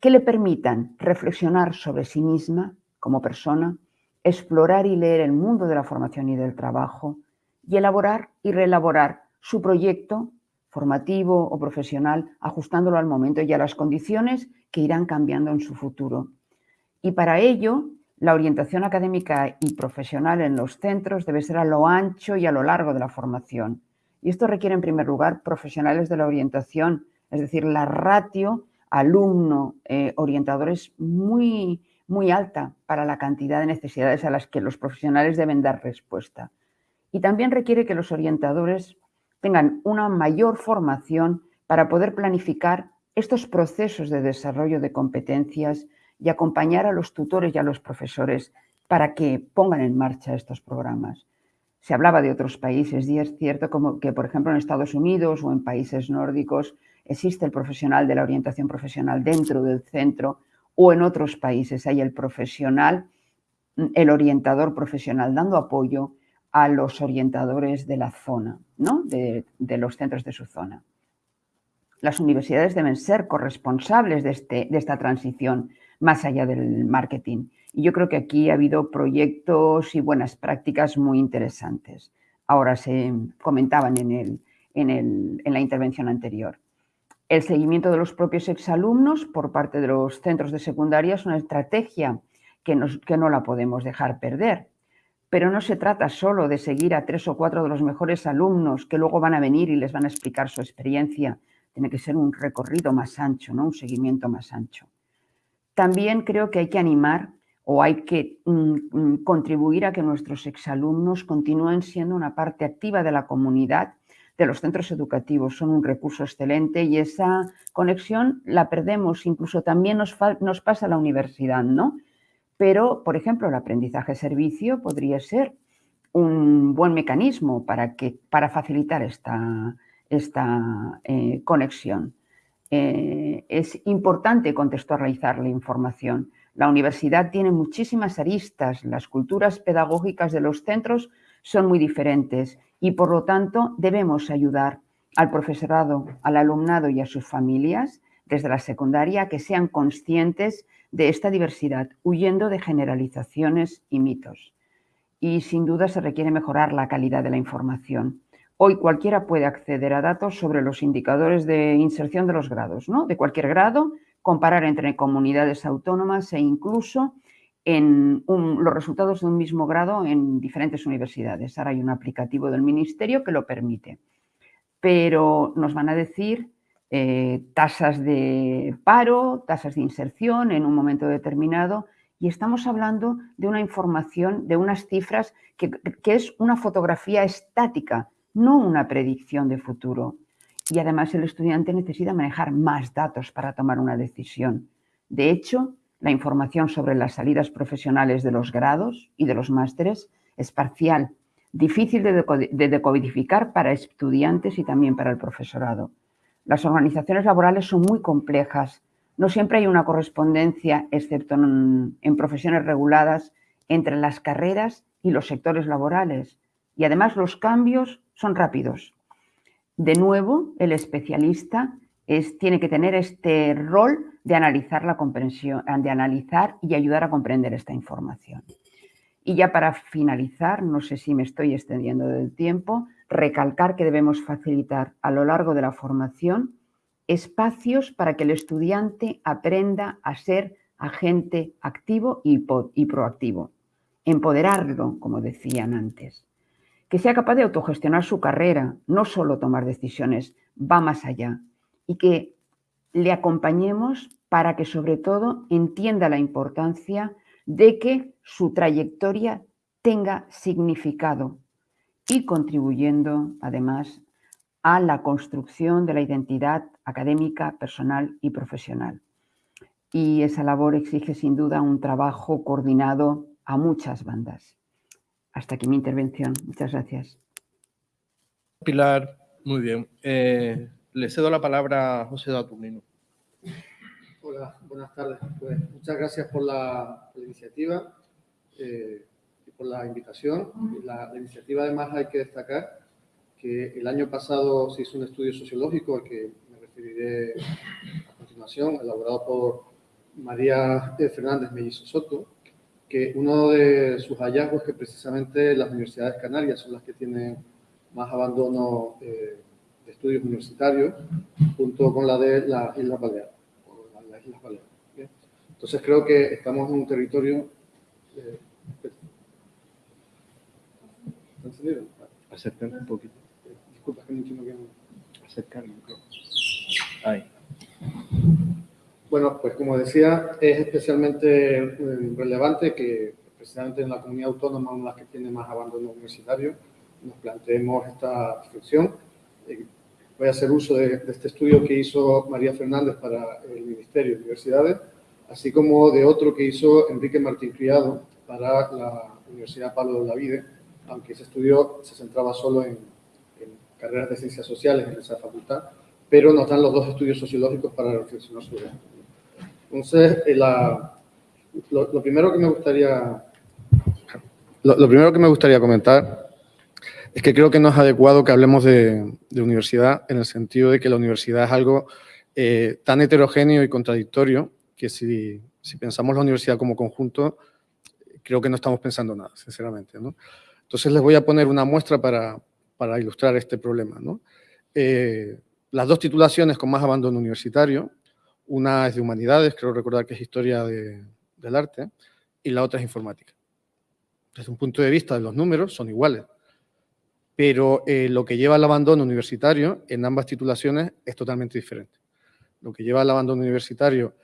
que le permitan reflexionar sobre sí misma como persona, explorar y leer el mundo de la formación y del trabajo y elaborar y reelaborar su proyecto formativo o profesional, ajustándolo al momento y a las condiciones que irán cambiando en su futuro. Y para ello, la orientación académica y profesional en los centros debe ser a lo ancho y a lo largo de la formación. Y esto requiere, en primer lugar, profesionales de la orientación, es decir, la ratio alumno-orientador es muy, muy alta para la cantidad de necesidades a las que los profesionales deben dar respuesta. Y también requiere que los orientadores tengan una mayor formación para poder planificar estos procesos de desarrollo de competencias y acompañar a los tutores y a los profesores para que pongan en marcha estos programas. Se hablaba de otros países y es cierto como que, por ejemplo, en Estados Unidos o en países nórdicos existe el profesional de la orientación profesional dentro del centro o en otros países hay el profesional, el orientador profesional dando apoyo a los orientadores de la zona, ¿no? de, los centros de su zona. Las universidades deben ser corresponsables de, este, de esta transición más allá del marketing. Y yo creo que aquí ha habido proyectos y buenas prácticas muy interesantes. Ahora se comentaban en, el, en, el, en la intervención anterior. El seguimiento de los propios exalumnos por parte de los centros de secundaria es una estrategia que, que no la podemos dejar perder. Pero no se trata solo de seguir a tres o cuatro de los mejores alumnos que luego van a venir y les van a explicar su experiencia. Tiene que ser un recorrido más ancho, ¿no? un seguimiento más ancho. También creo que hay que animar o hay que mm, mm, contribuir a que nuestros exalumnos continúen siendo una parte activa de la comunidad de los centros educativos son un recurso excelente y esa conexión la perdemos, incluso también nos, nos pasa a la universidad, ¿no? Pero, por ejemplo, el aprendizaje servicio podría ser un buen mecanismo para, que, para facilitar esta, esta eh, conexión. Eh, es importante contextualizar la información. La universidad tiene muchísimas aristas, las culturas pedagógicas de los centros son muy diferentes y por lo tanto debemos ayudar al profesorado, al alumnado y a sus familias desde la secundaria que sean conscientes de esta diversidad, huyendo de generalizaciones y mitos. Y sin duda se requiere mejorar la calidad de la información. Hoy cualquiera puede acceder a datos sobre los indicadores de inserción de los grados, ¿no? de cualquier grado, comparar entre comunidades autónomas e incluso en los resultados de un mismo grado en diferentes universidades. Ahora hay un aplicativo del ministerio que lo permite. Pero nos van a decir eh, tasas de paro, tasas de inserción en un momento determinado y estamos hablando de una información, de unas cifras que, que es una fotografía estática no una predicción de futuro. Y además el estudiante necesita manejar más datos para tomar una decisión. De hecho, la información sobre las salidas profesionales de los grados y de los másteres es parcial, difícil de decodificar para estudiantes y también para el profesorado. Las organizaciones laborales son muy complejas. No siempre hay una correspondencia, excepto en, profesiones reguladas, entre las carreras y los sectores laborales. Y además los cambios son rápidos. De nuevo, el especialista es, tiene que tener este rol de analizar la comprensión, de analizar y ayudar a comprender esta información. Y ya para finalizar, no sé si me estoy extendiendo del tiempo, recalcar que debemos facilitar a lo largo de la formación espacios para que el estudiante aprenda a ser agente activo y, proactivo. Empoderarlo, como decían antes. Que sea capaz de autogestionar su carrera, no solo tomar decisiones, va más allá. Y que le acompañemos para que sobre todo entienda la importancia de que su trayectoria tenga significado y contribuyendo además a la construcción de la identidad académica, personal y profesional. Y esa labor exige sin duda un trabajo coordinado a muchas bandas. Hasta aquí mi intervención. Muchas gracias. Pilar, muy bien. Eh, le cedo la palabra a José Daturnino. Hola, buenas tardes. Pues, muchas gracias por la, iniciativa eh, por la invitación. La, la, iniciativa además hay que destacar que el año pasado se hizo un estudio sociológico al que me referiré a continuación, elaborado por María Fernández Mellizo Soto, que uno de sus hallazgos es que precisamente las universidades canarias son las que tienen más abandono eh, de estudios universitarios, junto con la de las Islas Baleares. Entonces creo que estamos en un territorio... Eh, ¿Está un poquito. Disculpa, que no entiendo bien. Acercarme. Ahí. Bueno, pues como decía, es especialmente eh, relevante que precisamente en la comunidad autónoma, una de las que tiene más abandono universitario, nos planteemos esta reflexión. Eh, voy a hacer uso de, este estudio que hizo María Fernández para el Ministerio de Universidades, así como de otro que hizo Enrique Martín Criado para la Universidad Pablo de Olavide, aunque ese estudio se centraba solo en, en carreras de ciencias sociales en esa facultad, pero nos dan los dos estudios sociológicos para reflexionar sobre esto. Entonces, eh, lo, primero que me gustaría... Lo, primero que me gustaría comentar es que creo que no es adecuado que hablemos de, universidad en el sentido de que la universidad es algo eh, tan heterogéneo y contradictorio que si, pensamos la universidad como conjunto, creo que no estamos pensando nada, sinceramente. Entonces les voy a poner una muestra para, ilustrar este problema. Eh, las dos titulaciones con más abandono universitario una es de humanidades, creo recordar que es historia del arte, y la otra es informática. Desde un punto de vista de los números son iguales, pero eh, lo que lleva al abandono universitario en ambas titulaciones es totalmente diferente. Lo que lleva al abandono universitario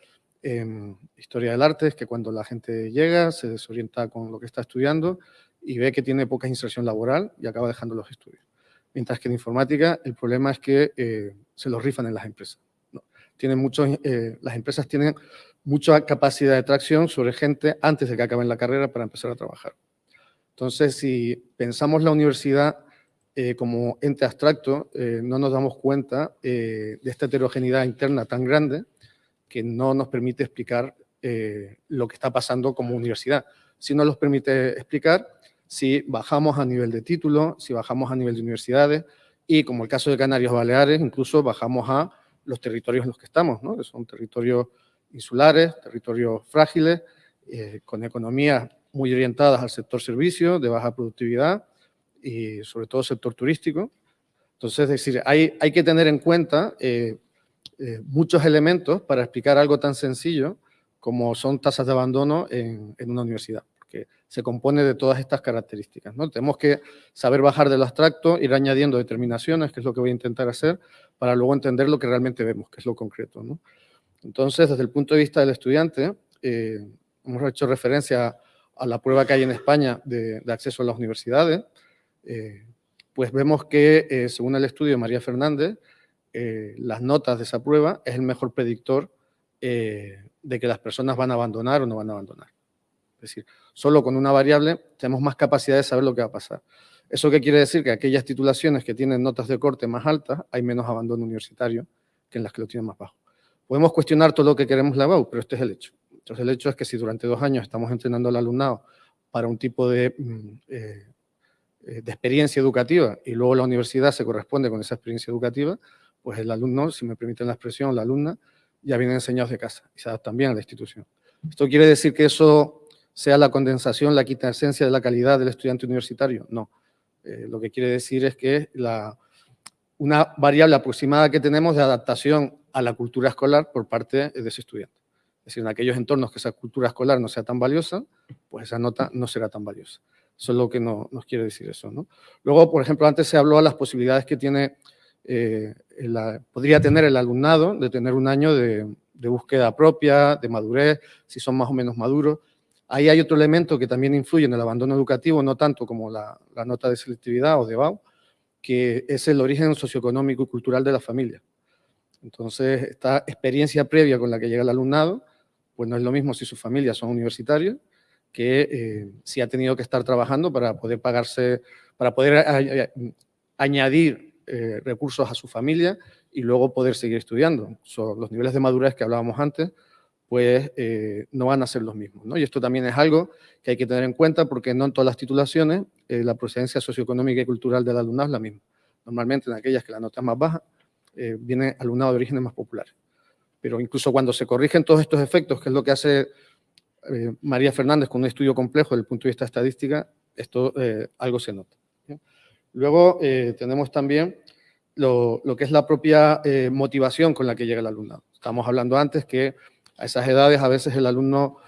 en historia del arte es que cuando la gente llega se desorienta con lo que está estudiando y ve que tiene poca inserción laboral y acaba dejando los estudios. Mientras que en informática el problema es que eh, se los rifan en las empresas tienen muchos, eh, las empresas tienen mucha capacidad de tracción sobre gente antes de que acaben la carrera para empezar a trabajar. Entonces, si pensamos la universidad eh, como ente abstracto, no nos damos cuenta de esta heterogeneidad interna tan grande que no nos permite explicar lo que está pasando como universidad. Si no nos permite explicar si bajamos a nivel de título, si bajamos a nivel de universidades y, como el caso de Canarias Baleares, incluso bajamos a los territorios en los que estamos, ¿no? que son territorios insulares, territorios frágiles, eh, con economías muy orientadas al sector servicio, de baja productividad y sobre todo sector turístico. Entonces, es decir, hay, hay que tener en cuenta eh, eh, muchos elementos para explicar algo tan sencillo como son tasas de abandono en, en una universidad se compone de todas estas características. ¿no? Tenemos que saber bajar del abstracto, ir añadiendo determinaciones, que es lo que voy a intentar hacer, para luego entender lo que realmente vemos, que es lo concreto. ¿no? Entonces, desde el punto de vista del estudiante, eh, hemos hecho referencia a la prueba que hay en España de, acceso a las universidades. Eh, pues vemos que, eh, según el estudio de María Fernández, las notas de esa prueba es el mejor predictor de que las personas van a abandonar o no van a abandonar. Es decir, solo con una variable tenemos más capacidad de saber lo que va a pasar. ¿Eso qué quiere decir? Que aquellas titulaciones que tienen notas de corte más altas, hay menos abandono universitario que en las que lo tienen más bajo. Podemos cuestionar todo lo que queremos la BAU, pero este es el hecho. Entonces, el hecho es que si durante dos años estamos entrenando al alumnado para un tipo de, mm, eh, de experiencia educativa y luego la universidad se corresponde con esa experiencia educativa, pues el alumno, si me permiten la expresión, la alumna, ya viene enseñados de casa y se adaptan bien a la institución. ¿Esto quiere decir que eso sea la condensación, la quita esencia de la calidad del estudiante universitario? No. Eh, lo que quiere decir es que la, una variable aproximada que tenemos de adaptación a la cultura escolar por parte de ese estudiante. Es decir, en aquellos entornos que esa cultura escolar no sea tan valiosa, pues esa nota no será tan valiosa. Eso es lo que no, nos quiere decir eso. Luego, por ejemplo, antes se habló de las posibilidades que tiene eh, podría tener el alumnado de tener un año de, búsqueda propia, de madurez, si son más o menos maduros. Ahí hay otro elemento que también influye en el abandono educativo, no tanto como la, nota de selectividad o de BAU, que es el origen socioeconómico y cultural de la familia. Entonces, esta experiencia previa con la que llega el alumnado, pues no es lo mismo si sus familias son universitarias, que eh, si ha tenido que estar trabajando para poder pagarse, para poder añadir eh, recursos a su familia y luego poder seguir estudiando. los niveles de madurez que hablábamos antes, pues eh, no van a ser los mismos. ¿no? Y esto también es algo que hay que tener en cuenta porque no en todas las titulaciones eh, la procedencia socioeconómica y cultural del alumnado es la misma. Normalmente en aquellas que la nota es más baja, viene alumnado de orígenes más populares. Pero incluso cuando se corrigen todos estos efectos, que es lo que hace María Fernández con un estudio complejo desde el punto de vista estadística, esto algo se nota. Luego eh, tenemos también lo, que es la propia eh, motivación con la que llega el alumnado. Estamos hablando antes que a esas edades a veces el alumno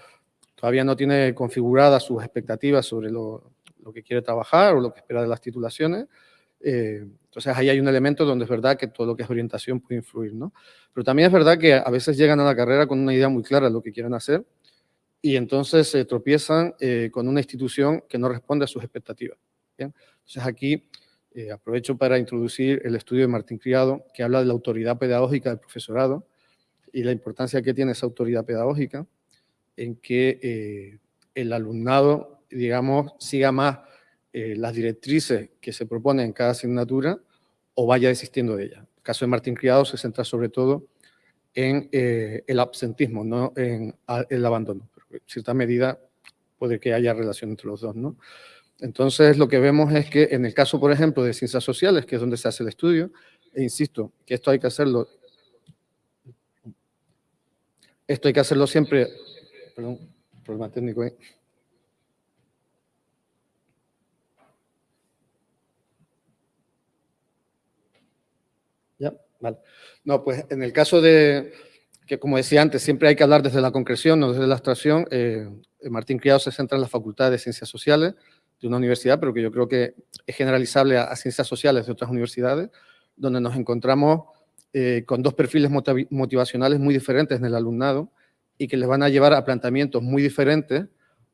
todavía no tiene configuradas sus expectativas sobre lo, que quiere trabajar o lo que espera de las titulaciones. Eh, entonces ahí hay un elemento donde es verdad que todo lo que es orientación puede influir. ¿no? Pero también es verdad que a veces llegan a la carrera con una idea muy clara de lo que quieren hacer y entonces se tropiezan con una institución que no responde a sus expectativas. Entonces aquí eh, aprovecho para introducir el estudio de Martín Criado, que habla de la autoridad pedagógica del profesorado y la importancia que tiene esa autoridad pedagógica en que eh, el alumnado, digamos, siga más eh, las directrices que se proponen en cada asignatura o vaya desistiendo de ellas. El caso de Martín Criado se centra sobre todo en el absentismo, no en el abandono. En cierta medida puede que haya relación entre los dos, ¿no? Entonces, lo que vemos es que en el caso, por ejemplo, de ciencias sociales, que es donde se hace el estudio, e insisto, que esto hay que hacerlo, esto hay que hacerlo siempre, perdón, problema técnico ahí. Ya, vale. No, pues en el caso de, que como decía antes, siempre hay que hablar desde la concreción, no desde la abstracción, eh, Martín Criado se centra en la Facultad de Ciencias Sociales, de una universidad, pero que yo creo que es generalizable a, ciencias sociales de otras universidades, donde nos encontramos eh, con dos perfiles motivacionales muy diferentes en el alumnado y que les van a llevar a planteamientos muy diferentes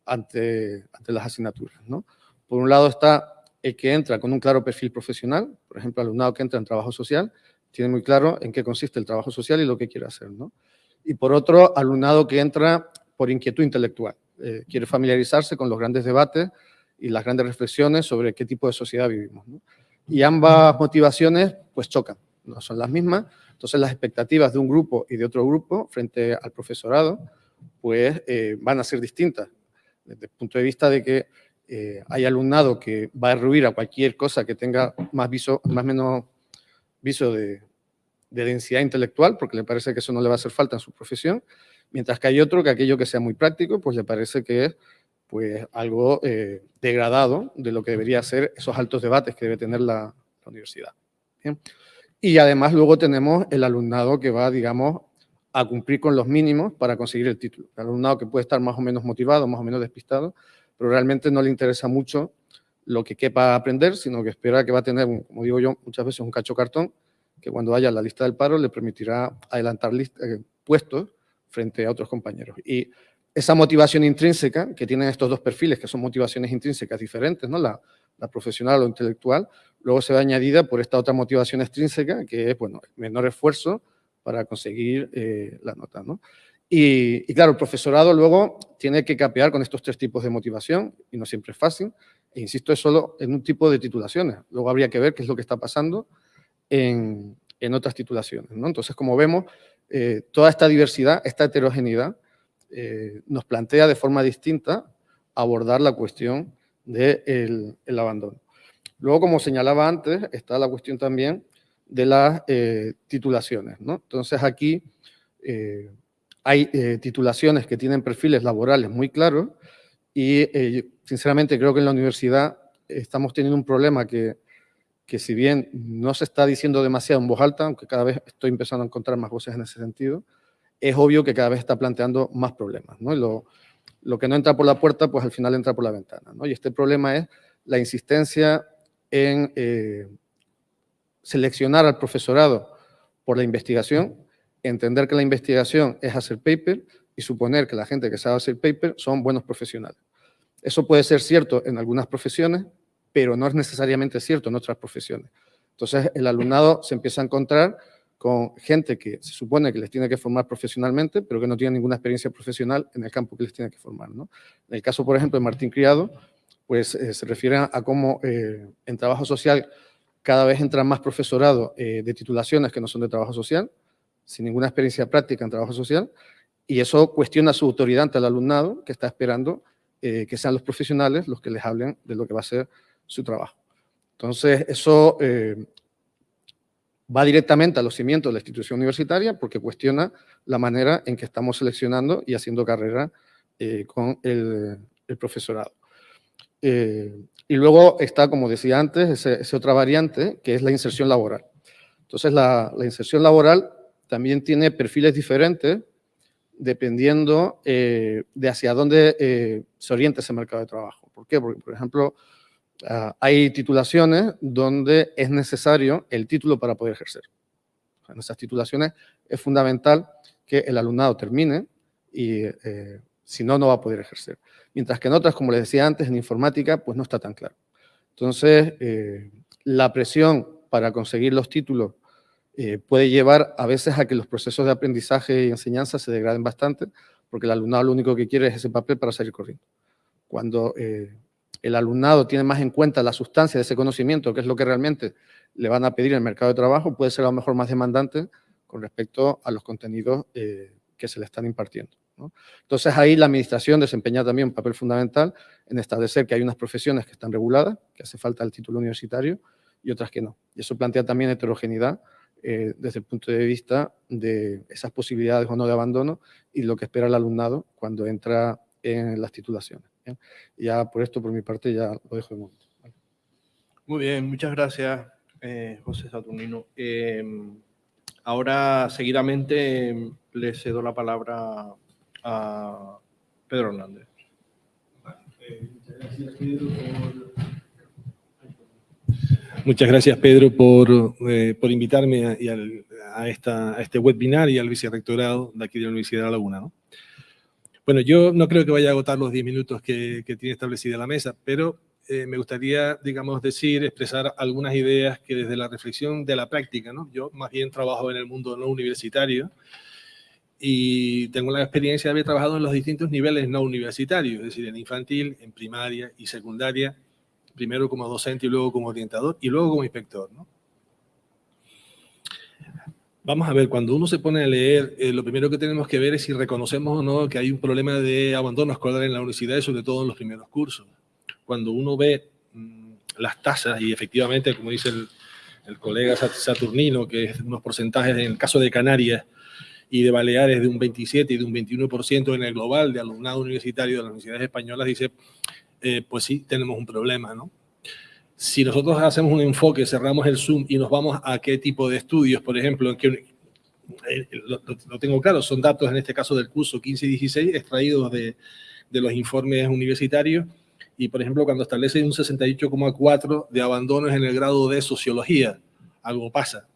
ante, ante las asignaturas. ¿no? Por un lado está el que entra con un claro perfil profesional, por ejemplo, alumnado que entra en trabajo social, tiene muy claro en qué consiste el trabajo social y lo que quiere hacer. ¿no? Y por otro, alumnado que entra por inquietud intelectual, eh, quiere familiarizarse con los grandes debates y las grandes reflexiones sobre qué tipo de sociedad vivimos. Y ambas motivaciones pues chocan, no son las mismas, entonces las expectativas de un grupo y de otro grupo frente al profesorado pues eh, van a ser distintas, desde el punto de vista de que eh, hay alumnado que va a ruir a cualquier cosa que tenga más viso, más menos viso de, de densidad intelectual, porque le parece que eso no le va a hacer falta en su profesión, mientras que hay otro que aquello que sea muy práctico, pues le parece que es pues algo eh, degradado de lo que debería ser esos altos debates que debe tener la, universidad. Y además luego tenemos el alumnado que va, digamos, a cumplir con los mínimos para conseguir el título. El alumnado que puede estar más o menos motivado, más o menos despistado, pero realmente no le interesa mucho lo que quepa aprender, sino que espera que va a tener, como digo yo, muchas veces un cacho cartón, que cuando vaya a la lista del paro le permitirá adelantar eh, puestos frente a otros compañeros. Y esa motivación intrínseca que tienen estos dos perfiles, que son motivaciones intrínsecas diferentes, ¿no? la, profesional o intelectual, luego se ve añadida por esta otra motivación extrínseca, que es, bueno, menor esfuerzo para conseguir eh, la nota, ¿no? Y, claro, el profesorado luego tiene que capear con estos tres tipos de motivación, y no siempre es fácil, e insisto, es solo en un tipo de titulaciones. Luego habría que ver qué es lo que está pasando en, en otras titulaciones, ¿no? Entonces, como vemos, eh, toda esta diversidad, esta heterogeneidad, eh, nos plantea de forma distinta abordar la cuestión del el abandono. Luego, como señalaba antes, está la cuestión también de las eh, titulaciones. ¿no? Entonces, aquí eh, hay eh, titulaciones que tienen perfiles laborales muy claros y, sinceramente, creo que en la universidad estamos teniendo un problema que, que, si bien no se está diciendo demasiado en voz alta, aunque cada vez estoy empezando a encontrar más voces en ese sentido, es obvio que cada vez está planteando más problemas. ¿no? lo, lo que no entra por la puerta, pues al final entra por la ventana. ¿no? Y este problema es la insistencia en eh, seleccionar al profesorado por la investigación, entender que la investigación es hacer paper y suponer que la gente que sabe hacer paper son buenos profesionales. Eso puede ser cierto en algunas profesiones, pero no es necesariamente cierto en otras profesiones. Entonces, el alumnado se empieza a encontrar con gente que se supone que les tiene que formar profesionalmente, pero que no tiene ninguna experiencia profesional en el campo que les tiene que formar. En el caso, por ejemplo, de Martín Criado, pues eh, se refiere a, cómo eh, en trabajo social cada vez entra más profesorado eh, de titulaciones que no son de trabajo social, sin ninguna experiencia práctica en trabajo social, y eso cuestiona su autoridad ante el alumnado que está esperando que sean los profesionales los que les hablen de lo que va a ser su trabajo. Entonces, eso va directamente a los cimientos de la institución universitaria porque cuestiona la manera en que estamos seleccionando y haciendo carrera con el profesorado. Eh, y luego está, como decía antes, esa otra variante, que es la inserción laboral. Entonces, la, inserción laboral también tiene perfiles diferentes dependiendo eh, de hacia dónde eh, se orienta ese mercado de trabajo. ¿Por qué? Porque, por ejemplo, ah, hay titulaciones donde es necesario el título para poder ejercer. En esas titulaciones es fundamental que el alumnado termine y si no, no va a poder ejercer. Mientras que en otras, como les decía antes, en informática, pues no está tan claro. Entonces, eh, la presión para conseguir los títulos eh, puede llevar a veces a que los procesos de aprendizaje y enseñanza se degraden bastante, porque el alumnado lo único que quiere es ese papel para salir corriendo. Cuando eh, el alumnado tiene más en cuenta la sustancia de ese conocimiento, que es lo que realmente le van a pedir en el mercado de trabajo, puede ser a lo mejor más demandante con respecto a los contenidos que se le están impartiendo. Entonces ahí la administración desempeña también un papel fundamental en establecer que hay unas profesiones que están reguladas, que hace falta el título universitario, y otras que no. Y eso plantea también heterogeneidad eh, desde el punto de vista de esas posibilidades o no de abandono y lo que espera el alumnado cuando entra en las titulaciones. Ya por esto, por mi parte, ya lo dejo de momento. Muy bien, muchas gracias, eh, José Saturnino. Em, ahora, seguidamente, le cedo la palabra a Pedro Hernández. Muchas gracias, Pedro, por, eh, por invitarme a, a, esta, a, este webinar y al vicerrectorado de aquí de la Universidad de La Laguna. ¿no? Bueno, yo no creo que vaya a agotar los 10 minutos que, que tiene establecida la mesa, pero eh, me gustaría, digamos, decir, expresar algunas ideas que desde la reflexión de la práctica, ¿no? Yo más bien trabajo en el mundo no universitario, y tengo la experiencia de haber trabajado en los distintos niveles no universitarios, es decir, en infantil, en primaria y secundaria, primero como docente y luego como orientador y luego como inspector. ¿no? Vamos a ver, cuando uno se pone a leer, eh, lo primero que tenemos que ver es si reconocemos o no que hay un problema de abandono escolar en la universidad, sobre todo en los primeros cursos. Cuando uno ve mm, las tasas, y efectivamente, como dice el, el colega Saturnino, que es unos porcentajes en el caso de Canarias, y de Baleares de un 27 y de un 21% en el global de alumnado universitario de las universidades españolas, dice, eh, pues sí, tenemos un problema, ¿no? Si nosotros hacemos un enfoque, cerramos el Zoom y nos vamos a qué tipo de estudios, por ejemplo, en que, eh, lo, tengo claro, son datos en este caso del curso 15 y 16 extraídos de, de los informes universitarios y, por ejemplo, cuando establece un 68,4 de abandonos en el grado de sociología, algo pasa.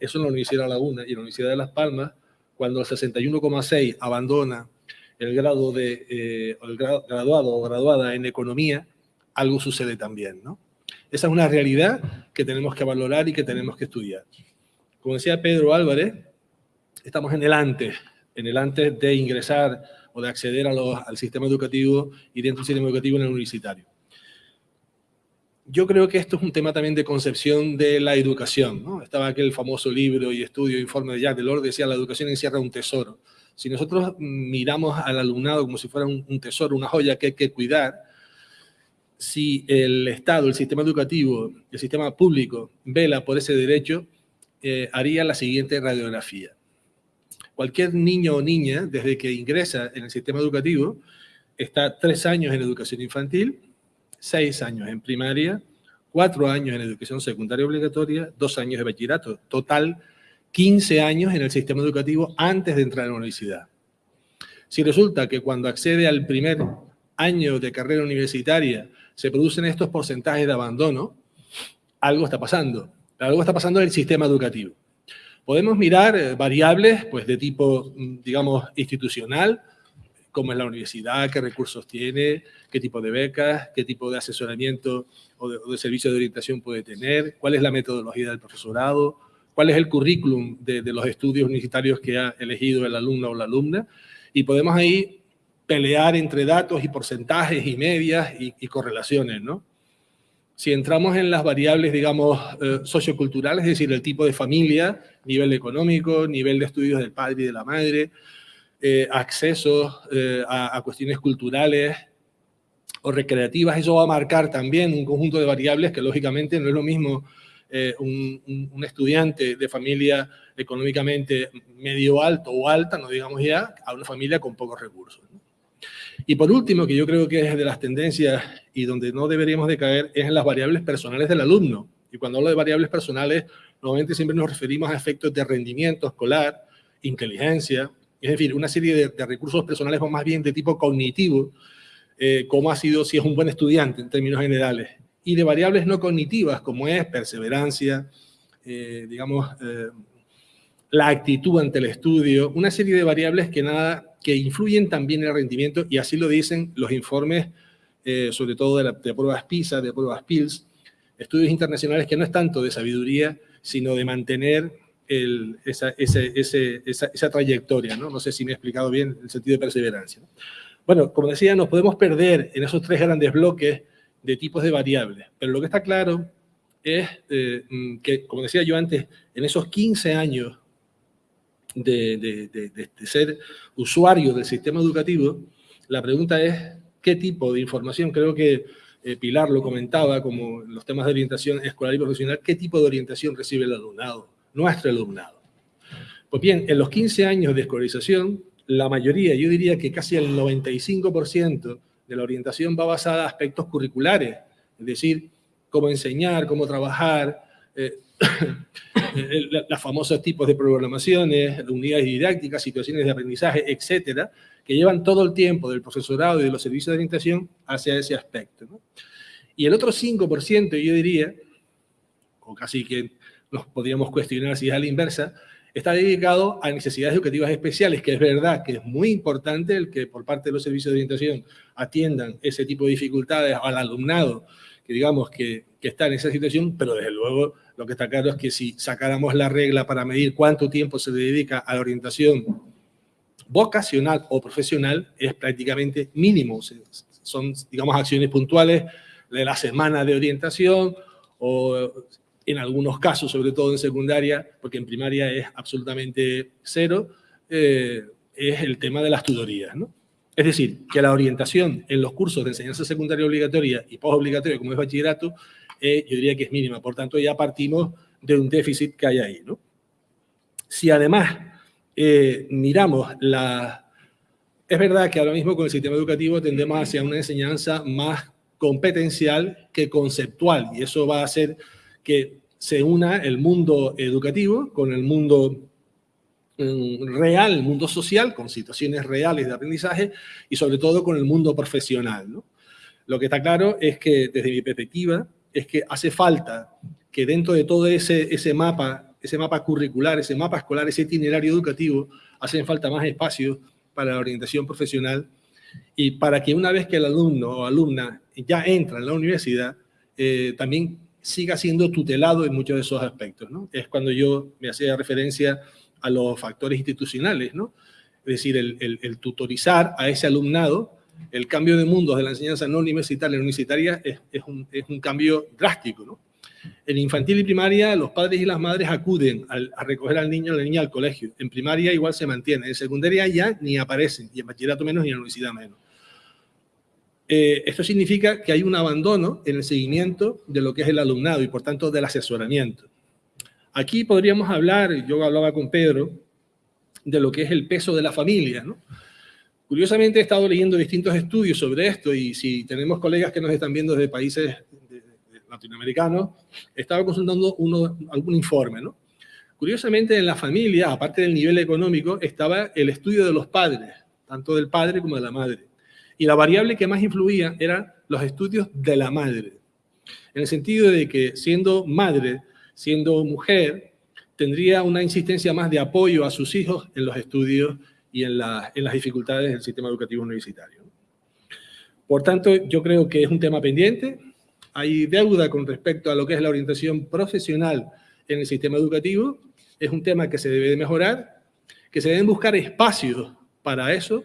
Eso en la Universidad de La Laguna y en la Universidad de Las Palmas cuando el 61,6 abandona el grado de eh, el graduado o graduada en economía, algo sucede también, ¿no? Esa es una realidad que tenemos que valorar y que tenemos que estudiar. Como decía Pedro Álvarez, estamos en el antes, en el antes de ingresar o de acceder al sistema educativo y dentro del sistema educativo en el universitario. Yo creo que esto es un tema también de concepción de la educación. ¿no? Estaba aquel famoso libro y estudio, informe de Jacques Delors, decía la educación encierra un tesoro. Si nosotros miramos al alumnado como si fuera un, tesoro, una joya que hay que cuidar, si el Estado, el sistema educativo, el sistema público vela por ese derecho, eh, haría la siguiente radiografía. Cualquier niño o niña, desde que ingresa en el sistema educativo, está tres años en educación infantil, seis años en primaria, cuatro años en educación secundaria obligatoria, dos años de bachillerato. Total, 15 años en el sistema educativo antes de entrar a la universidad. Si resulta que cuando accede al primer año de carrera universitaria se producen estos porcentajes de abandono, algo está pasando. Algo está pasando en el sistema educativo. Podemos mirar variables pues, de tipo, mm, digamos, institucional, cómo es la universidad, qué recursos tiene, qué tipo de becas, qué tipo de asesoramiento o de, servicio de orientación puede tener, cuál es la metodología del profesorado, cuál es el currículum de, los estudios universitarios que ha elegido el alumno o la alumna, y podemos ahí pelear entre datos y porcentajes y medias y, correlaciones, ¿no? Si entramos en las variables, digamos, eh, socioculturales, es decir, el tipo de familia, nivel económico, nivel de estudios del padre y de la madre, eh, acceso eh, a, cuestiones culturales o recreativas, eso va a marcar también un conjunto de variables que lógicamente no es lo mismo eh, un, estudiante de familia económicamente medio alto o alta, no digamos ya, a una familia con pocos recursos. Y por último, que yo creo que es de las tendencias y donde no deberíamos de caer, es en las variables personales del alumno. Y cuando hablo de variables personales, normalmente siempre nos referimos a efectos de rendimiento escolar, inteligencia, es decir, una serie de, recursos personales más bien de tipo cognitivo, eh, como ha sido si es un buen estudiante en términos generales, y de variables no cognitivas como es perseverancia, eh, digamos, eh, la actitud ante el estudio, una serie de variables que, nada, que influyen también en el rendimiento y así lo dicen los informes, sobre todo de, de pruebas PISA, de pruebas PILS, estudios internacionales que no es tanto de sabiduría, sino de mantener esa, esa, trayectoria. ¿no? no sé si me he explicado bien el sentido de perseverancia. Bueno, como decía, nos podemos perder en esos tres grandes bloques de tipos de variables, pero lo que está claro es eh, mm, que, como decía yo antes, en esos 15 años de, de, ser usuario del sistema educativo, la pregunta es qué tipo de información, creo que eh, Pilar lo comentaba como los temas de orientación escolar y profesional, qué tipo de orientación recibe el alumnado nuestro alumnado. Pues bien, en los 15 años de escolarización, la mayoría, yo diría que casi el 95% de la orientación va basada en aspectos curriculares, es decir, cómo enseñar, cómo trabajar, eh, los famosos tipos de programaciones, unidades didácticas, situaciones de aprendizaje, etcétera, que llevan todo el tiempo del profesorado y de los servicios de orientación hacia ese aspecto. Y el otro 5%, yo diría, o casi que nos podríamos cuestionar si es a la inversa, está dedicado a necesidades educativas especiales, que es verdad que es muy importante el que por parte de los servicios de orientación atiendan ese tipo de dificultades al alumnado que digamos que, que está en esa situación, pero desde luego lo que está claro es que si sacáramos la regla para medir cuánto tiempo se dedica a la orientación vocacional o profesional, es prácticamente mínimo. Son, digamos, acciones puntuales de la semana de orientación o en algunos casos, sobre todo en secundaria, porque en primaria es absolutamente cero, eh, es el tema de las tutorías. ¿no? Es decir, que la orientación en los cursos de enseñanza secundaria obligatoria y posobligatoria, como es bachillerato, eh, yo diría que es mínima. Por tanto, ya partimos de un déficit que hay ahí. ¿no? Si además eh, miramos la... Es verdad que ahora mismo con el sistema educativo tendemos hacia una enseñanza más competencial que conceptual, y eso va a hacer que se una el mundo educativo con el mundo mm, real, el mundo social, con situaciones reales de aprendizaje y sobre todo con el mundo profesional. Lo que está claro es que, desde mi perspectiva, es que hace falta que dentro de todo ese, ese mapa, ese mapa curricular, ese mapa escolar, ese itinerario educativo, hacen falta más espacios para la orientación profesional y para que una vez que el alumno o alumna ya entra en la universidad, eh, también siga siendo tutelado en muchos de esos aspectos. ¿no? Es cuando yo me hacía referencia a los factores institucionales, ¿no? es decir, el, tutorizar a ese alumnado, el cambio de mundos de la enseñanza no universitaria a universitaria es, un, cambio drástico. ¿no? En infantil y primaria, los padres y las madres acuden a recoger al niño o la niña al colegio. En primaria igual se mantiene. En secundaria ya ni aparecen. Y en bachillerato menos y en la universidad menos. Eh, esto significa que hay un abandono en el seguimiento de lo que es el alumnado y por tanto del asesoramiento. Aquí podríamos hablar, yo hablaba con Pedro, de lo que es el peso de la familia. Curiosamente he estado leyendo distintos estudios sobre esto y si tenemos colegas que nos están viendo desde países latinoamericanos, estaba consultando uno, algún informe. Curiosamente en la familia, aparte del nivel económico, estaba el estudio de los padres, tanto del padre como de la madre. Y la variable que más influía eran los estudios de la madre. En el sentido de que siendo madre, siendo mujer, tendría una insistencia más de apoyo a sus hijos en los estudios y en, en las dificultades del sistema educativo universitario. Por tanto, yo creo que es un tema pendiente. Hay deuda con respecto a lo que es la orientación profesional en el sistema educativo. Es un tema que se debe de mejorar, que se deben buscar espacios para eso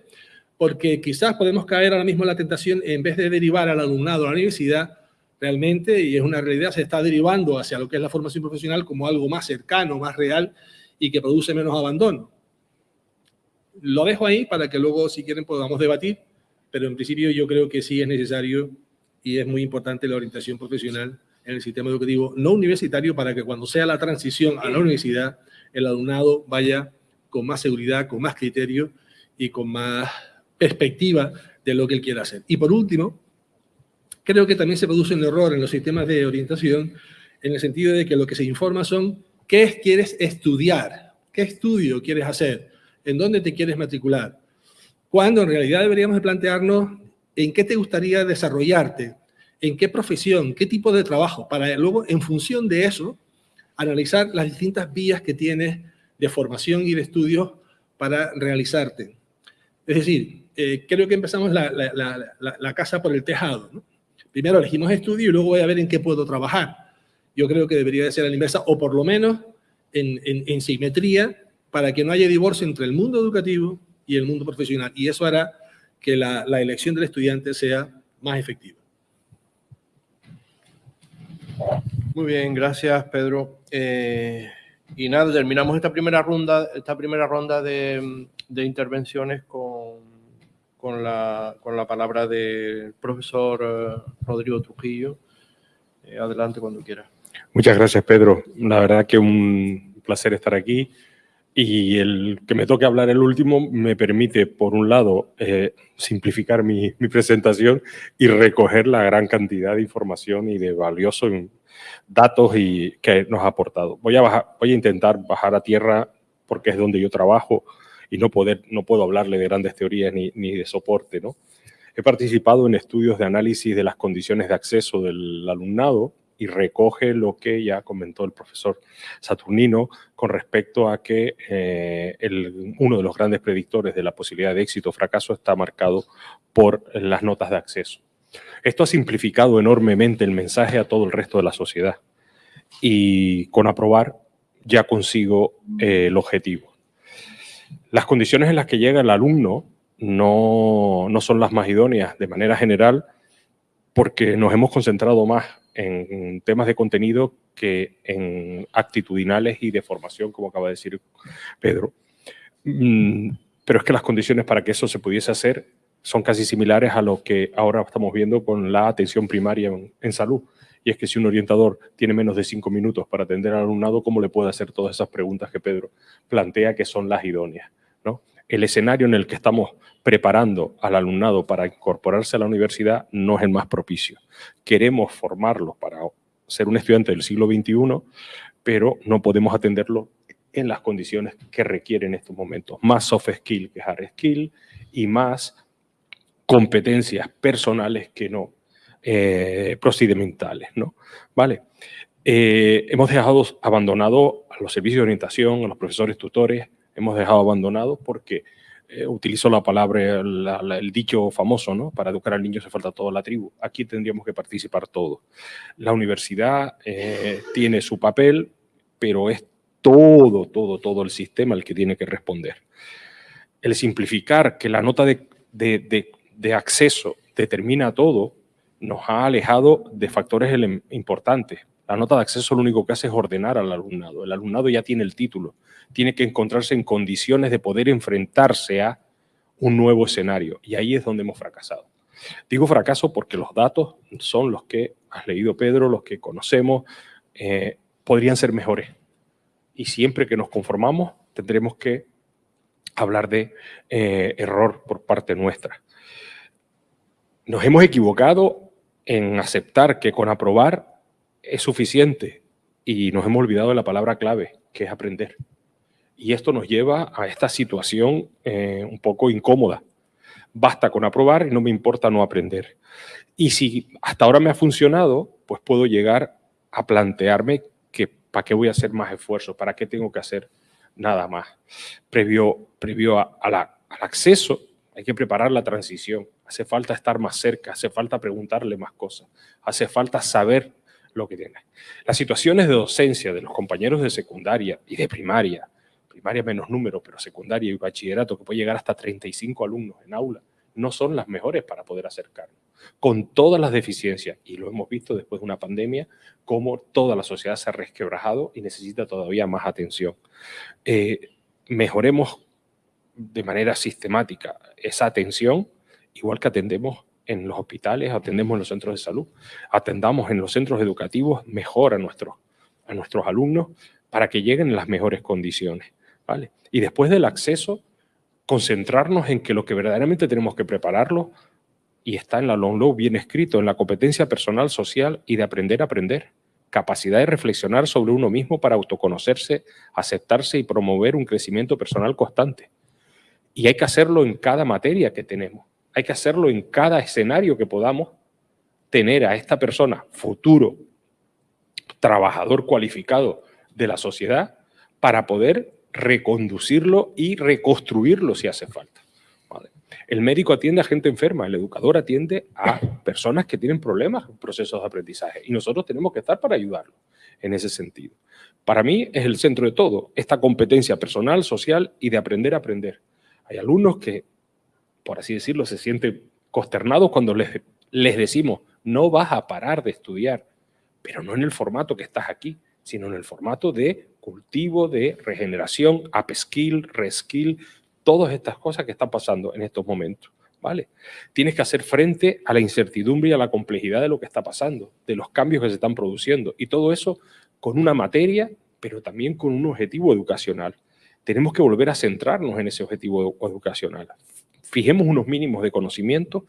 porque quizás podemos caer ahora mismo en la tentación, en vez de derivar al alumnado a la universidad, realmente, y es una realidad, se está derivando hacia lo que es la formación profesional como algo más cercano, más real y que produce menos abandono. Lo dejo ahí para que luego, si quieren, podamos debatir, pero en principio yo creo que sí es necesario y es muy importante la orientación profesional en el sistema educativo no universitario para que cuando sea la transición a la universidad, el alumnado vaya con más seguridad, con más criterio y con más perspectiva de lo que él quiere hacer. Y por último, creo que también se produce un error en los sistemas de orientación en el sentido de que lo que se informa son qué quieres estudiar, qué estudio quieres hacer, en dónde te quieres matricular, cuando en realidad deberíamos de plantearnos en qué te gustaría desarrollarte, en qué profesión, qué tipo de trabajo, para luego, en función de eso, analizar las distintas vías que tienes de formación y de estudios para realizarte. Es decir, eh, creo que empezamos la, casa por el tejado. Primero elegimos estudio y luego voy a ver en qué puedo trabajar. Yo creo que debería de ser a la inversa, o por lo menos en, simetría, para que no haya divorcio entre el mundo educativo y el mundo profesional. Y eso hará que la, elección del estudiante sea más efectiva. Muy bien, gracias Pedro. Eh, y nada, terminamos esta primera ronda, esta primera ronda de intervenciones con con la, con la palabra del profesor eh, Rodrigo Trujillo. Eh, adelante cuando quiera. Muchas gracias, Pedro. La verdad que un placer estar aquí. Y el que me toque hablar el último me permite, por un lado, eh, simplificar mi, mi, presentación y recoger la gran cantidad de información y de valiosos datos y, que nos ha aportado. Voy a, bajar, voy a intentar bajar a tierra porque es donde yo trabajo y no, puedo hablarle de grandes teorías ni, de soporte. ¿no? He participado en estudios de análisis de las condiciones de acceso del alumnado y recoge lo que ya comentó el profesor Saturnino con respecto a que eh, uno de los grandes predictores de la posibilidad de éxito o fracaso está marcado por las notas de acceso. Esto ha simplificado enormemente el mensaje a todo el resto de la sociedad y con aprobar ya consigo eh, el objetivo. Las condiciones en las que llega el alumno no, son las más idóneas de manera general porque nos hemos concentrado más en temas de contenido que en actitudinales y de formación, como acaba de decir Pedro. Mm, pero es que las condiciones para que eso se pudiese hacer son casi similares a lo que ahora estamos viendo con la atención primaria en, salud. Y es que si un orientador tiene menos de cinco minutos para atender al alumnado, ¿cómo le puede hacer todas esas preguntas que Pedro plantea que son las idóneas? ¿no? El escenario en el que estamos preparando al alumnado para incorporarse a la universidad no es el más propicio. Queremos formarlo para ser un estudiante del siglo XXI, pero no podemos atenderlo en las condiciones que requieren en estos momentos. Más soft skill que hard skill y más competencias personales que no eh, procedimentales, ¿no? Vale. Eh, hemos dejado abandonado a los servicios de orientación, a los profesores tutores, hemos dejado abandonados porque eh, utilizo la palabra, el dicho famoso, ¿no? Para educar al niño se falta toda la tribu. Aquí tendríamos que participar todos. La universidad eh, tiene su papel, pero es todo, todo, todo el sistema el que tiene que responder. El simplificar que la nota de acceso determina todo, nos ha alejado de factores importantes. La nota de acceso lo único que hace es ordenar al alumnado. El alumnado ya tiene el título, tiene que encontrarse en condiciones de poder enfrentarse a un nuevo escenario y ahí es donde hemos fracasado. Digo fracaso porque los datos son los que has leído Pedro, los que conocemos, eh, podrían ser mejores. Y siempre que nos conformamos tendremos que hablar de eh, error por parte nuestra. Nos hemos equivocado en aceptar que con aprobar es suficiente y nos hemos olvidado de la palabra clave, que es aprender. Y esto nos lleva a esta situación eh, un poco incómoda. Basta con aprobar y no me importa no aprender. Y si hasta ahora me ha funcionado, pues puedo llegar a plantearme que para qué voy a hacer más esfuerzo, para qué tengo que hacer nada más. Previo, previo al acceso, hay que preparar la transición. Hace falta estar más cerca, hace falta preguntarle más cosas, hace falta saber lo que tiene. Las situaciones de docencia de los compañeros de secundaria y de primaria, primaria menos número, pero secundaria y bachillerato, que puede llegar hasta 35 alumnos en aula, no son las mejores para poder acercarnos. Con todas las deficiencias, y lo hemos visto después de una pandemia, cómo toda la sociedad se ha resquebrajado y necesita todavía más atención. Eh, mejoremos de manera sistemática esa atención, igual que atendemos en los hospitales, atendemos en los centros de salud, atendamos en los centros educativos mejor a nuestros, a nuestros alumnos para que lleguen en las mejores condiciones. ¿vale? Y después del acceso, concentrarnos en que lo que verdaderamente tenemos que prepararlo, y está en la long low bien escrito, en la competencia personal, social y de aprender a aprender. Capacidad de reflexionar sobre uno mismo para autoconocerse, aceptarse y promover un crecimiento personal constante. Y hay que hacerlo en cada materia que tenemos hay que hacerlo en cada escenario que podamos tener a esta persona, futuro trabajador cualificado de la sociedad, para poder reconducirlo y reconstruirlo si hace falta. El médico atiende a gente enferma, el educador atiende a personas que tienen problemas en procesos de aprendizaje y nosotros tenemos que estar para ayudarlos en ese sentido. Para mí es el centro de todo, esta competencia personal, social y de aprender a aprender. Hay alumnos que por así decirlo, se sienten consternados cuando les, les decimos, no vas a parar de estudiar, pero no en el formato que estás aquí, sino en el formato de cultivo, de regeneración, upskill, reskill, todas estas cosas que están pasando en estos momentos. ¿Vale? Tienes que hacer frente a la incertidumbre y a la complejidad de lo que está pasando, de los cambios que se están produciendo, y todo eso con una materia, pero también con un objetivo educacional. Tenemos que volver a centrarnos en ese objetivo educacional fijemos unos mínimos de conocimiento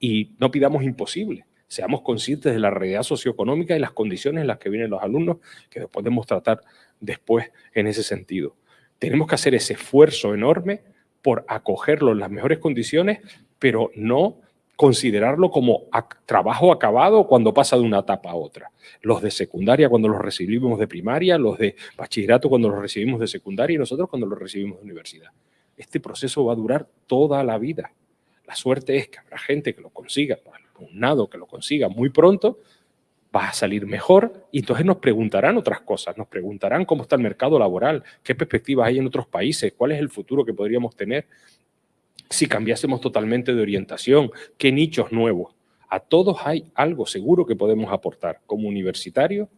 y no pidamos imposible. Seamos conscientes de la realidad socioeconómica y las condiciones en las que vienen los alumnos, que podemos tratar después en ese sentido. Tenemos que hacer ese esfuerzo enorme por acogerlo en las mejores condiciones, pero no considerarlo como trabajo acabado cuando pasa de una etapa a otra. Los de secundaria cuando los recibimos de primaria, los de bachillerato cuando los recibimos de secundaria y nosotros cuando los recibimos de universidad este proceso va a durar toda la vida. La suerte es que habrá gente que lo consiga, un nado que lo consiga muy pronto, va a salir mejor y entonces nos preguntarán otras cosas, nos preguntarán cómo está el mercado laboral, qué perspectivas hay en otros países, cuál es el futuro que podríamos tener si cambiásemos totalmente de orientación, qué nichos nuevos. A todos hay algo seguro que podemos aportar como universitarios,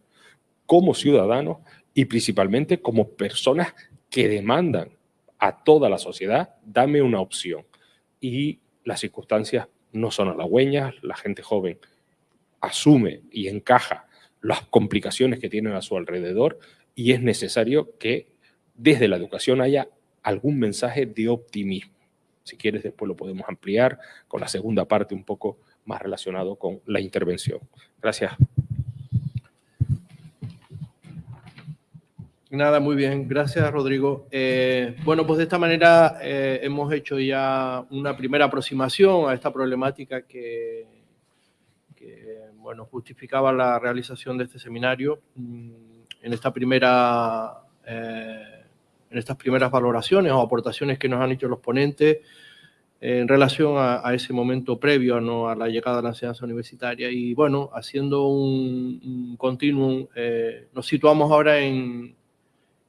como ciudadanos y principalmente como personas que demandan a toda la sociedad, dame una opción. Y las circunstancias no son halagüeñas, la gente joven asume y encaja las complicaciones que tienen a su alrededor y es necesario que desde la educación haya algún mensaje de optimismo. Si quieres, después lo podemos ampliar con la segunda parte un poco más relacionado con la intervención. Gracias. Nada, muy bien. Gracias, Rodrigo. Eh, bueno, pues de esta manera eh, hemos hecho ya una primera aproximación a esta problemática que, bueno, justificaba la realización de este seminario. Mm, en esta primera eh, en estas primeras valoraciones o aportaciones que nos han hecho los ponentes en relación a, ese momento previo ¿no? a la llegada a la enseñanza universitaria. Y bueno, haciendo un, continuum, eh, nos situamos ahora en,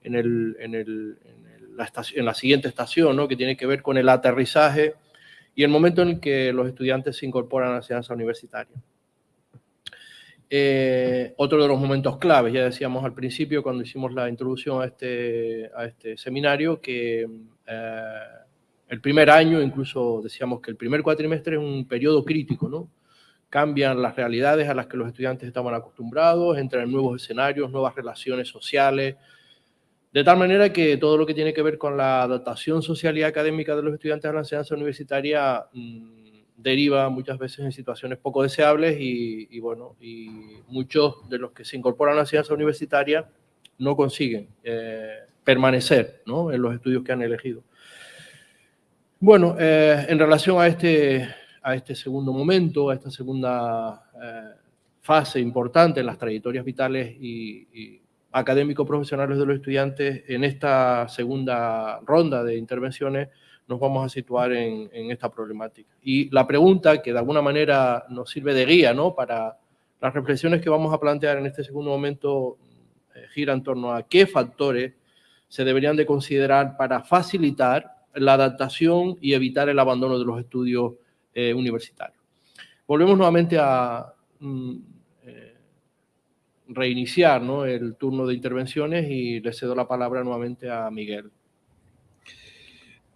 en, el, en, el, en, la estación, la siguiente estación, ¿no? que tiene que ver con el aterrizaje y el momento en el que los estudiantes se incorporan a la enseñanza universitaria. Eh, otro de los momentos claves, ya decíamos al principio cuando hicimos la introducción a este, a este seminario, que eh, el primer año, incluso decíamos que el primer cuatrimestre es un periodo crítico, ¿no? Cambian las realidades a las que los estudiantes estaban acostumbrados, entran en nuevos escenarios, nuevas relaciones sociales, de tal manera que todo lo que tiene que ver con la adaptación social y académica de los estudiantes a la enseñanza universitaria mm, deriva muchas veces en situaciones poco deseables y, bueno, y muchos de los que se incorporan a la enseñanza universitaria no consiguen eh, permanecer ¿no? en los estudios que han elegido. Bueno, eh, en relación a este, a este segundo momento, a esta segunda eh, fase importante en las trayectorias vitales y, y académicos profesionales de los estudiantes, en esta segunda ronda de intervenciones, nos vamos a situar en, esta problemática. Y la pregunta que de alguna manera nos sirve de guía ¿no? para las reflexiones que vamos a plantear en este segundo momento eh, gira en torno a qué factores se deberían de considerar para facilitar la adaptación y evitar el abandono de los estudios eh, universitarios. Volvemos nuevamente a mm, eh, reiniciar ¿no? el turno de intervenciones y le cedo la palabra nuevamente a Miguel.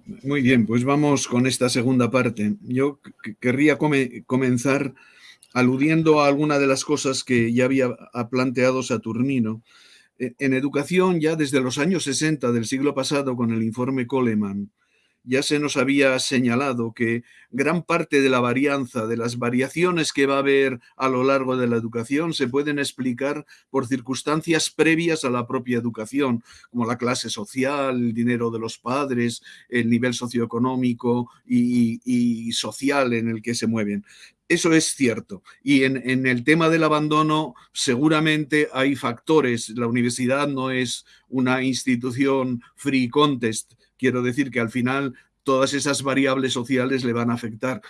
Muy bien, pues vamos con esta segunda parte. Yo querría comenzar aludiendo a alguna de las cosas que ya había planteado Saturnino. E, en educación, ya desde los años 60 del siglo pasado, con el informe Coleman, ya se nos había señalado que gran parte de la varianza, de las variaciones que va a haber a lo largo de la educación, se pueden explicar por circunstancias previas a la propia educación, como la clase social, el dinero de los padres, el nivel socioeconómico y, social en el que se mueven. Eso es cierto. Y en, en, el tema del abandono, seguramente hay factores. La universidad no es una institución free contest Quiero decir que al final todas esas variables sociales le van a afectar.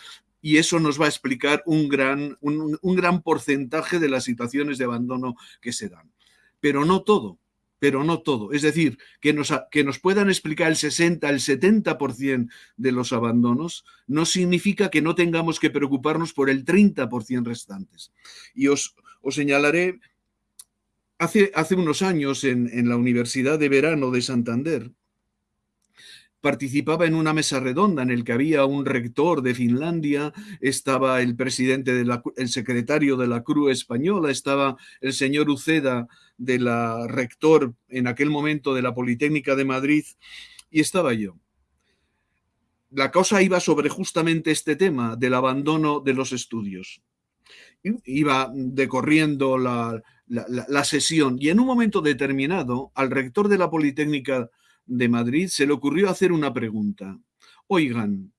Y eso nos va a explicar un gran, un, gran porcentaje de las situaciones de abandono que se dan. Pero no todo, pero no todo. Es decir, que nos, que nos puedan explicar el 60, el 70% de los abandonos, no significa que no tengamos que preocuparnos por el 30% restantes. Y os, os señalaré, hace, hace unos años en, en la Universidad de Verano de Santander, participaba en una mesa redonda en el que había un rector de Finlandia, estaba el presidente, de la, el secretario de la Cruz Española, estaba el señor Uceda, de la rector en aquel momento de la Politécnica de Madrid, y estaba yo. La cosa iba sobre justamente este tema del abandono de los estudios. Iba decorriendo la, la, la sesión y en un momento determinado al rector de la Politécnica de Madrid se le ocurrió hacer una pregunta. Oigan,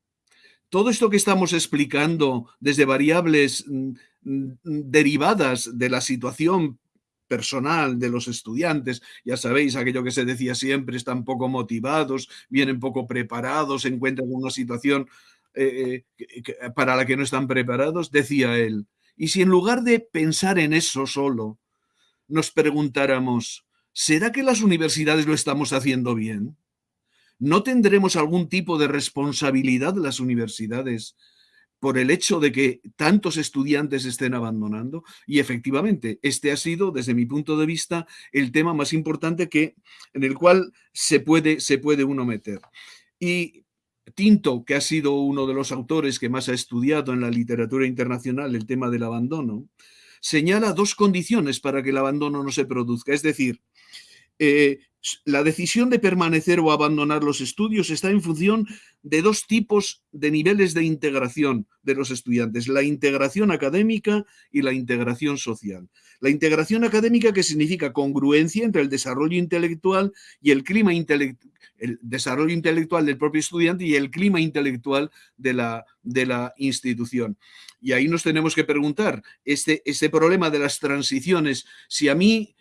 todo esto que estamos explicando desde variables mm, mm, derivadas de la situación personal de los estudiantes, ya sabéis, aquello que se decía siempre, están poco motivados, vienen poco preparados, se encuentran en una situación eh, eh, para la que no están preparados, decía él, y si en lugar de pensar en eso solo, nos preguntáramos, ¿será que las universidades lo estamos haciendo bien? ¿No tendremos algún tipo de responsabilidad las universidades por el hecho de que tantos estudiantes estén abandonando? Y efectivamente, este ha sido, desde mi punto de vista, el tema más importante que, en el cual se puede, se puede uno meter. Y Tinto, que ha sido uno de los autores que más ha estudiado en la literatura internacional el tema del abandono, señala dos condiciones para que el abandono no se produzca. Es decir, eh, la decisión de permanecer o abandonar los estudios está en función de dos tipos de niveles de integración de los estudiantes, la integración académica y la integración social. La integración académica que significa congruencia entre el desarrollo intelectual y el clima intelectual, el desarrollo intelectual del propio estudiante y el clima intelectual de la, de la institución. Y ahí nos tenemos que preguntar, este, este problema de las transiciones, si a mí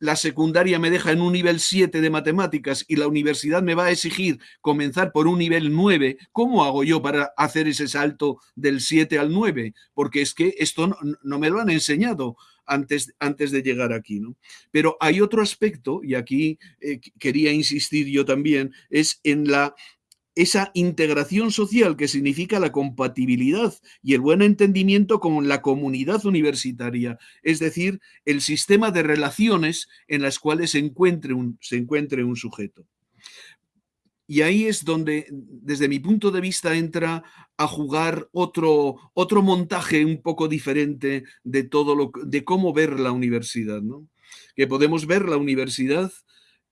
la secundaria me deja en un nivel 7 de matemáticas y la universidad me va a exigir comenzar por un nivel 9, ¿cómo hago yo para hacer ese salto del 7 al 9? Porque es que esto no, me lo han enseñado antes, antes de llegar aquí. ¿no? Pero hay otro aspecto, y aquí eh, quería insistir yo también, es en la esa integración social que significa la compatibilidad y el buen entendimiento con la comunidad universitaria, es decir, el sistema de relaciones en las cuales se encuentre un, se encuentre un sujeto. Y ahí es donde, desde mi punto de vista, entra a jugar otro, otro montaje un poco diferente de todo lo de cómo ver la universidad, ¿no? Que podemos ver la universidad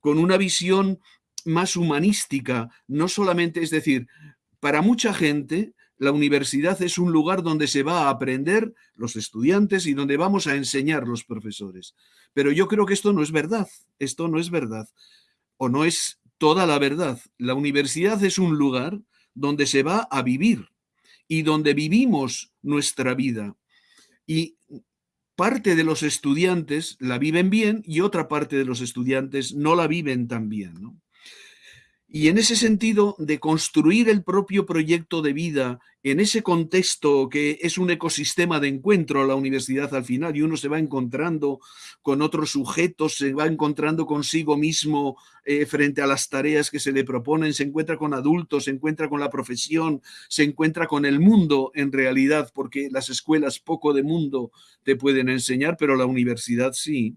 con una visión más humanística, no solamente, es decir, para mucha gente la universidad es un lugar donde se va a aprender los estudiantes y donde vamos a enseñar los profesores. Pero yo creo que esto no es verdad, esto no es verdad, o no es toda la verdad. La universidad es un lugar donde se va a vivir y donde vivimos nuestra vida. Y parte de los estudiantes la viven bien y otra parte de los estudiantes no la viven tan bien. ¿no? Y en ese sentido, de construir el propio proyecto de vida en ese contexto que es un ecosistema de encuentro la universidad al final y uno se va encontrando con otros sujetos, se va encontrando consigo mismo eh, frente a las tareas que se le proponen, se encuentra con adultos, se encuentra con la profesión, se encuentra con el mundo en realidad, porque las escuelas poco de mundo te pueden enseñar, pero la universidad sí.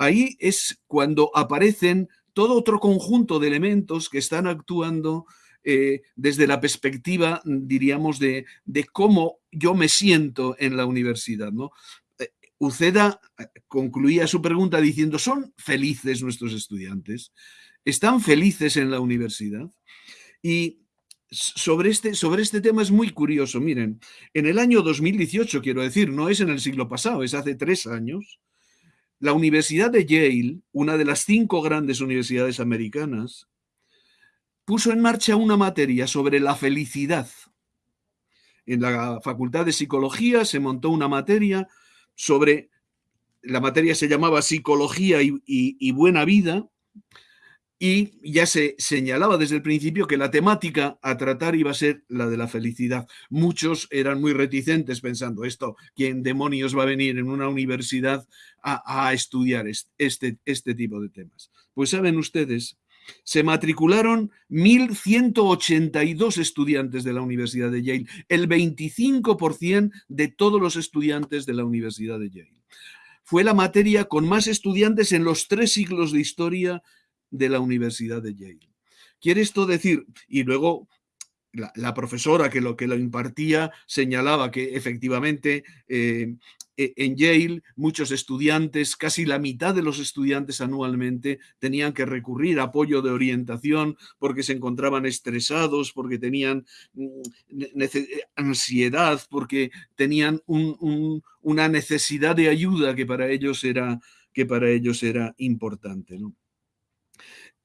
Ahí es cuando aparecen todo otro conjunto de elementos que están actuando eh, desde la perspectiva, diríamos, de, cómo yo me siento en la universidad. ¿no? Eh, Uceda eh, concluía su pregunta diciendo, ¿son felices nuestros estudiantes? ¿Están felices en la universidad? Y sobre este, sobre este tema es muy curioso. Miren, en el año 2018, quiero decir, no es en el siglo pasado, es hace tres años, la Universidad de Yale, una de las cinco grandes universidades americanas, puso en marcha una materia sobre la felicidad. En la Facultad de Psicología se montó una materia sobre, la materia se llamaba Psicología y, Buena Vida, y ya se señalaba desde el principio que la temática a tratar iba a ser la de la felicidad. Muchos eran muy reticentes pensando esto, ¿quién demonios va a venir en una universidad a, estudiar este, este tipo de temas? Pues saben ustedes, se matricularon 1.182 estudiantes de la Universidad de Yale, el 25% de todos los estudiantes de la Universidad de Yale. Fue la materia con más estudiantes en los tres siglos de historia de la Universidad de Yale. Quiere esto decir, y luego la, profesora que lo que lo impartía señalaba que efectivamente eh, e, en Yale muchos estudiantes, casi la mitad de los estudiantes anualmente tenían que recurrir a apoyo de orientación porque se encontraban estresados, porque tenían mm, ansiedad, porque tenían una necesidad de ayuda que para ellos era, que para ellos era importante. ¿no?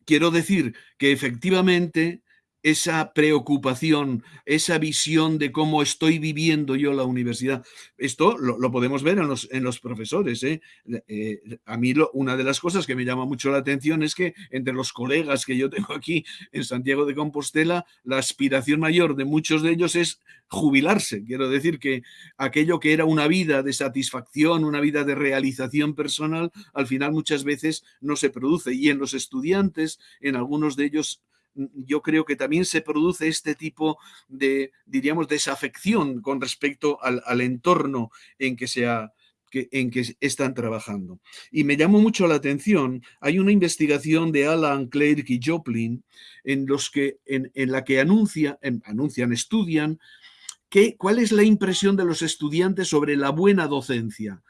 Quiero decir que efectivamente esa preocupación, esa visión de cómo estoy viviendo yo la universidad. Esto lo, podemos ver en los, en los profesores. ¿eh? Eh, a mí una de las cosas que me llama mucho la atención es que entre los colegas que yo tengo aquí en Santiago de Compostela, la aspiración mayor de muchos de ellos es jubilarse. Quiero decir que aquello que era una vida de satisfacción, una vida de realización personal, al final muchas veces no se produce. Y en los estudiantes, en algunos de ellos yo creo que también se produce este tipo de, diríamos, desafección con respecto al, entorno en que se en que están trabajando. Y me llamó mucho la atención, hay una investigación de Alan Clark y Joplin en, los que, en, la que anuncia, anuncian, estudian que, cuál es la impresión de los estudiantes sobre la buena docencia.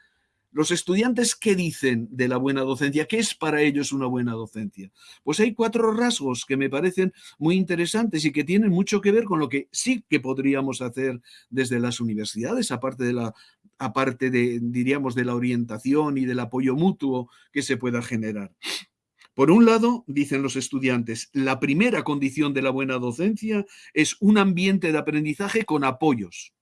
Los estudiantes, ¿qué dicen de la buena docencia? ¿Qué es para ellos una buena docencia? Pues hay cuatro rasgos que me parecen muy interesantes y que tienen mucho que ver con lo que sí que podríamos hacer desde las universidades, aparte de la, aparte de, diríamos, de la orientación y del apoyo mutuo que se pueda generar. Por un lado, dicen los estudiantes, la primera condición de la buena docencia es un ambiente de aprendizaje con apoyos.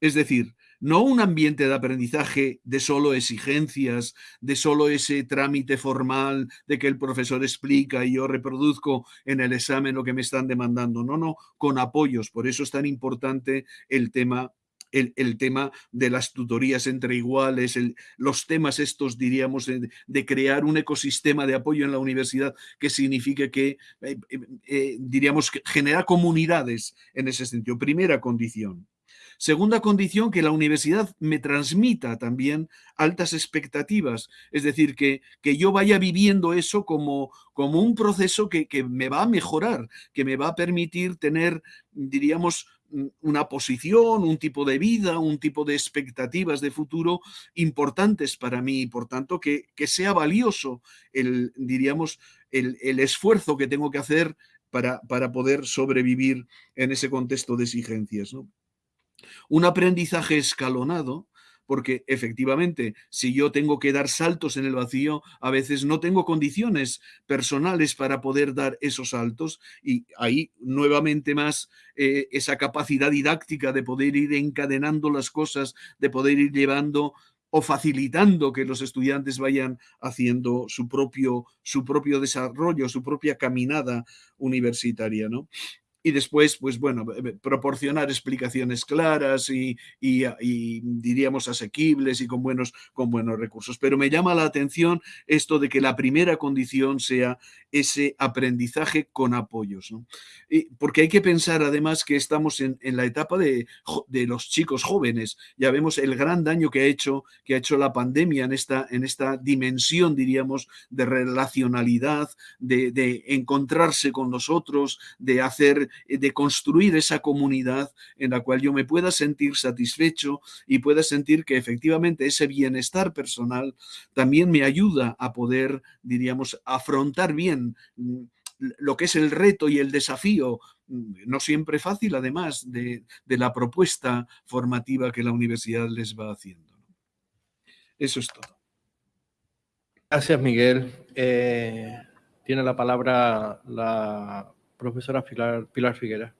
Es decir, no un ambiente de aprendizaje de solo exigencias, de solo ese trámite formal de que el profesor explica y yo reproduzco en el examen lo que me están demandando. No, no, con apoyos. Por eso es tan importante el tema el, tema de las tutorías entre iguales, los temas estos, diríamos, de, crear un ecosistema de apoyo en la universidad que signifique que, eh, eh, eh, diríamos, que genera comunidades en ese sentido. Primera condición. Segunda condición, que la universidad me transmita también altas expectativas, es decir, que, que yo vaya viviendo eso como, como un proceso que, que, me va a mejorar, que me va a permitir tener, diríamos, una posición, un tipo de vida, un tipo de expectativas de futuro importantes para mí y por tanto que, que sea valioso el, diríamos, el, el, esfuerzo que tengo que hacer para, para poder sobrevivir en ese contexto de exigencias. ¿no? Un aprendizaje escalonado, porque efectivamente, si yo tengo que dar saltos en el vacío, a veces no tengo condiciones personales para poder dar esos saltos y ahí nuevamente más eh, esa capacidad didáctica de poder ir encadenando las cosas, de poder ir llevando o facilitando que los estudiantes vayan haciendo su propio, su propio desarrollo, su propia caminada universitaria. ¿no? Y después, pues bueno, eh, proporcionar explicaciones claras y, diríamos asequibles y con buenos, con buenos recursos. Pero me llama la atención esto de que la primera condición sea ese aprendizaje con apoyos. porque hay que pensar además que estamos en, la etapa de, los chicos jóvenes. Ya vemos el gran daño que ha hecho, que ha hecho la pandemia en esta, en esta dimensión, diríamos, de relacionalidad, de, de encontrarse con nosotros, de hacer eh, de construir esa comunidad en la cual yo me pueda sentir satisfecho y pueda sentir que efectivamente ese bienestar personal también me ayuda a poder, diríamos, afrontar bien mm, lo que es el reto y el desafío, mm, no siempre fácil además, de, la propuesta formativa que la universidad les va haciendo. Eso es todo. Gracias, Miguel. Eh, tiene la palabra la profesora Pilar, Figuera.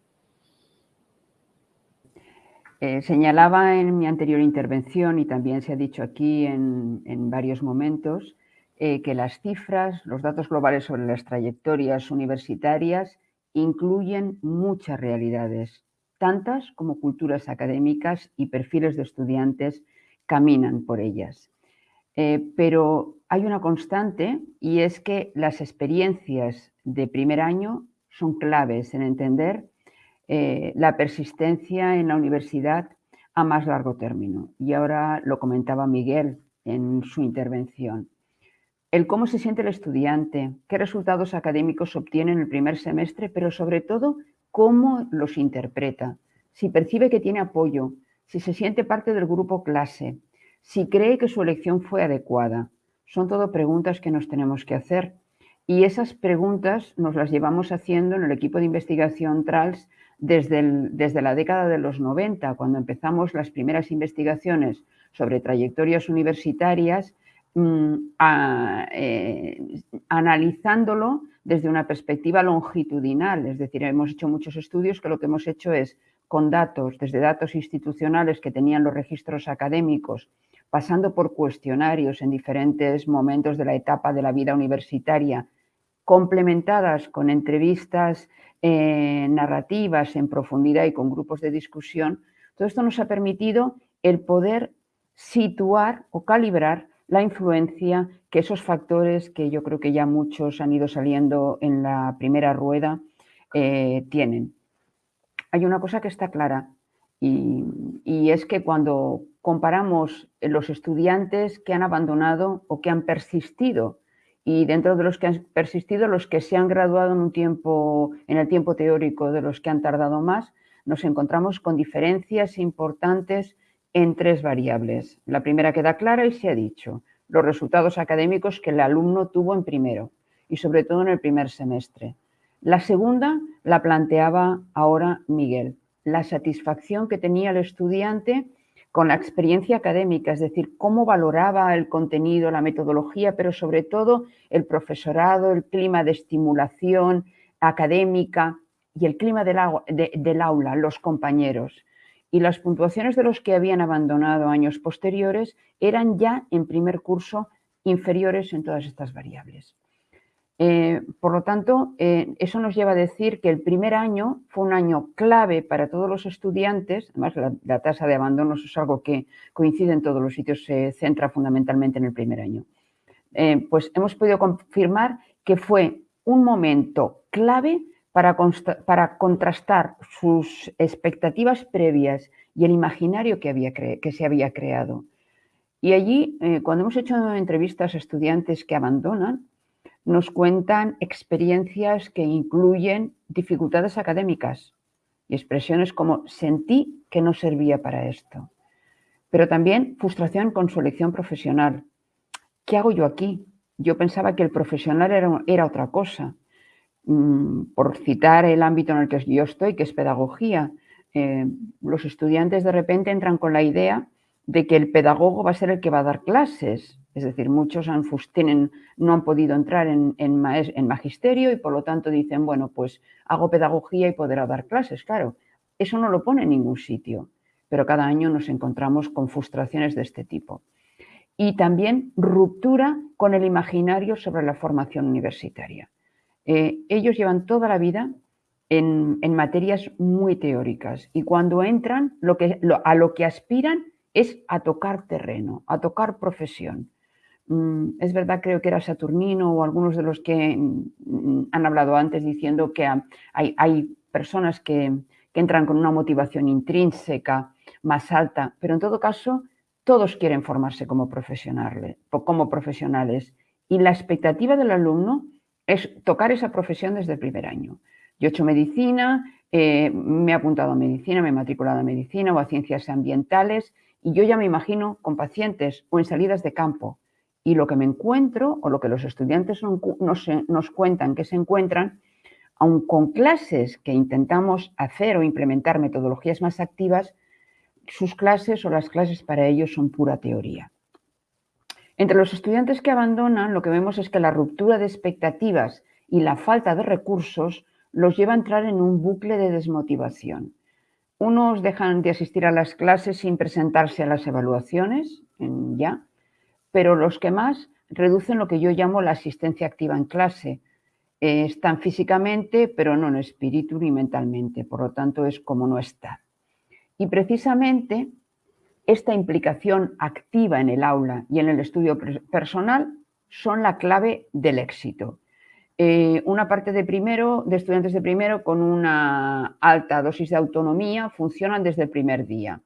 Eh, señalaba en mi anterior intervención y también se ha dicho aquí en, varios momentos eh, que las cifras, los datos globales sobre las trayectorias universitarias incluyen muchas realidades, tantas como culturas académicas y perfiles de estudiantes caminan por ellas. Eh, pero hay una constante y es que las experiencias de primer año son claves en entender eh, la persistencia en la universidad a más largo término. Y ahora lo comentaba Miguel en su intervención. El cómo se siente el estudiante, qué resultados académicos obtiene en el primer semestre, pero sobre todo cómo los interpreta, si percibe que tiene apoyo, si se siente parte del grupo clase, si cree que su elección fue adecuada. Son todo preguntas que nos tenemos que hacer y esas preguntas nos las llevamos haciendo en el equipo de investigación TRALS desde, desde la década de los 90, cuando empezamos las primeras investigaciones sobre trayectorias universitarias, mm, eh, analizándolo desde una perspectiva longitudinal. Es decir, hemos hecho muchos estudios que lo que hemos hecho es con datos, desde datos institucionales que tenían los registros académicos, pasando por cuestionarios en diferentes momentos de la etapa de la vida universitaria, complementadas con entrevistas eh, narrativas en profundidad y con grupos de discusión, todo esto nos ha permitido el poder situar o calibrar la influencia que esos factores que yo creo que ya muchos han ido saliendo en la primera rueda eh, tienen. Hay una cosa que está clara y, es que cuando comparamos los estudiantes que han abandonado o que han persistido y dentro de los que han persistido, los que se han graduado en un tiempo, en el tiempo teórico de los que han tardado más, nos encontramos con diferencias importantes en tres variables. La primera queda clara y se ha dicho, los resultados académicos que el alumno tuvo en primero y sobre todo en el primer semestre. La segunda la planteaba ahora Miguel, la satisfacción que tenía el estudiante con la experiencia académica, es decir, cómo valoraba el contenido, la metodología, pero sobre todo el profesorado, el clima de estimulación académica y el clima del, aula, los compañeros. y las puntuaciones de los que habían abandonado años posteriores eran ya en primer curso inferiores en todas estas variables. Eh, por lo tanto, eh, eso nos lleva a decir que el primer año fue un año clave para todos los estudiantes, además la, tasa de abandono es algo que coincide en todos los sitios, se centra fundamentalmente en el primer año. Eh, pues hemos podido confirmar que fue un momento clave para, para contrastar sus expectativas previas y el imaginario que, había que se había creado. Y allí, cuando hemos hecho entrevistas a estudiantes que abandonan, nos cuentan experiencias que incluyen dificultades académicas y expresiones como sentí que no servía para esto. Pero también frustración con su elección profesional. ¿Qué hago yo aquí? Yo pensaba que el profesional era, otra cosa. Mm, por citar el ámbito en el que yo estoy, que es pedagogía, eh, los estudiantes de repente entran con la idea de que el pedagogo va a ser el que va a dar clases es decir, muchos han, no han podido entrar en, magisterio y por lo tanto dicen, bueno, pues hago pedagogía y podré dar clases. Claro, eso no lo pone en ningún sitio, pero cada año nos encontramos con frustraciones de este tipo. Y también ruptura con el imaginario sobre la formación universitaria. Eh, ellos llevan toda la vida en, materias muy teóricas y cuando entran a lo que aspiran es a tocar terreno, a tocar profesión. Mm, es verdad, creo que era Saturnino o algunos de los que mm, han hablado antes diciendo que hay, personas que, entran con una motivación intrínseca más alta, pero en todo caso todos quieren formarse como, profesionales, como profesionales y la expectativa del alumno es tocar esa profesión desde el primer año. Yo he hecho medicina, eh, me he apuntado a medicina, me he matriculado a medicina o a ciencias ambientales y yo ya me imagino con pacientes o en salidas de campo y lo que me encuentro, o lo que los estudiantes nos, cuentan que se encuentran, aun con clases que intentamos hacer o implementar metodologías más activas, sus clases o las clases para ellos son pura teoría. Entre los estudiantes que abandonan, lo que vemos es que la ruptura de expectativas y la falta de recursos los lleva a entrar en un bucle de desmotivación. Unos dejan de asistir a las clases sin presentarse a las evaluaciones, ya, pero los que más reducen lo que yo llamo la asistencia activa en clase. están físicamente, pero no en espíritu ni mentalmente, por lo tanto es como no estar. Y precisamente esta implicación activa en el aula y en el estudio personal son la clave del éxito. Eh, una parte de primero, de estudiantes de primero con una alta dosis de autonomía funcionan desde el primer día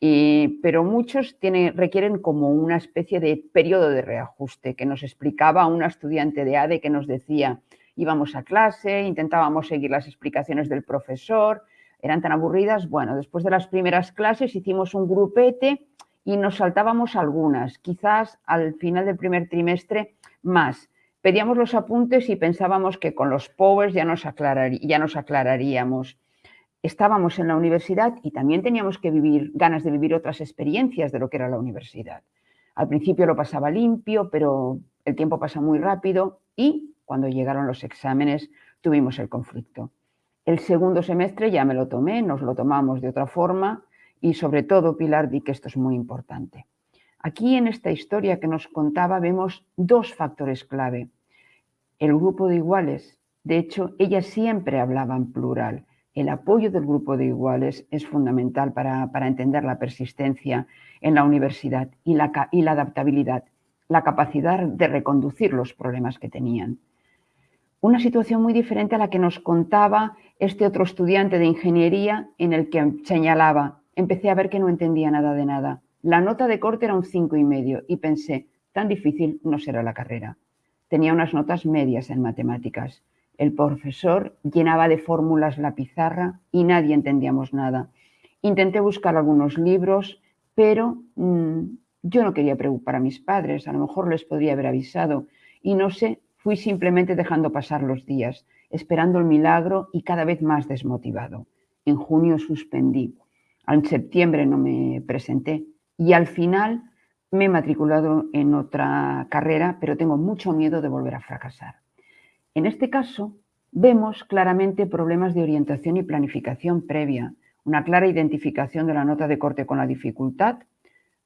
pero muchos requieren como una especie de periodo de reajuste que nos explicaba una estudiante de ADE que nos decía, íbamos a clase, intentábamos seguir las explicaciones del profesor, eran tan aburridas, bueno, después de las primeras clases hicimos un grupete y nos saltábamos algunas, quizás al final del primer trimestre más. Pedíamos los apuntes y pensábamos que con los powers ya nos, ya nos aclararíamos estábamos en la universidad y también teníamos que vivir, ganas de vivir otras experiencias de lo que era la universidad. Al principio lo pasaba limpio, pero el tiempo pasa muy rápido y cuando llegaron los exámenes tuvimos el conflicto. El segundo semestre ya me lo tomé, nos lo tomamos de otra forma y sobre todo, Pilar, di que esto es muy importante. Aquí en esta historia que nos contaba vemos dos factores clave. El grupo de iguales, de hecho, ella siempre hablaba en plural el apoyo del grupo de iguales es fundamental para, entender la persistencia en la universidad y la, y la adaptabilidad, la capacidad de reconducir los problemas que tenían. Una situación muy diferente a la que nos contaba este otro estudiante de ingeniería en el que señalaba, empecé a ver que no entendía nada de nada. La nota de corte era un cinco y medio y pensé, tan difícil no será la carrera. Tenía unas notas medias en matemáticas. El profesor llenaba de fórmulas la pizarra y nadie entendíamos nada. Intenté buscar algunos libros, pero mm, yo no quería preocupar a mis padres, a lo mejor les podría haber avisado. Y no sé, fui simplemente dejando pasar los días, esperando el milagro y cada vez más desmotivado. En junio suspendí, en septiembre no me presenté y al final me he matriculado en otra carrera, pero tengo mucho miedo de volver a fracasar. En este caso, vemos claramente problemas de orientación y planificación previa, una clara identificación de la nota de corte con la dificultad,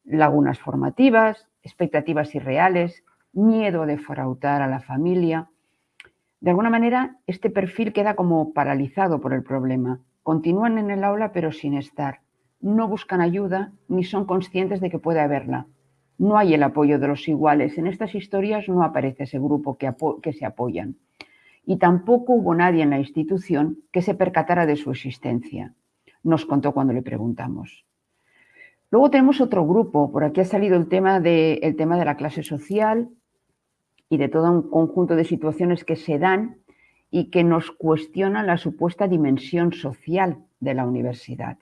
lagunas formativas, expectativas irreales, miedo a defraudar a la familia. De alguna manera, este perfil queda como paralizado por el problema. Continúan en el aula pero sin estar. No buscan ayuda ni son conscientes de que puede haberla. No hay el apoyo de los iguales. En estas historias no aparece ese grupo que, se apoyan. Y tampoco hubo nadie en la institución que se percatara de su existencia. Nos contó cuando le preguntamos. Luego tenemos otro grupo, por aquí ha salido el tema, de, el tema de la clase social y de todo un conjunto de situaciones que se dan y que nos cuestionan la supuesta dimensión social de la universidad.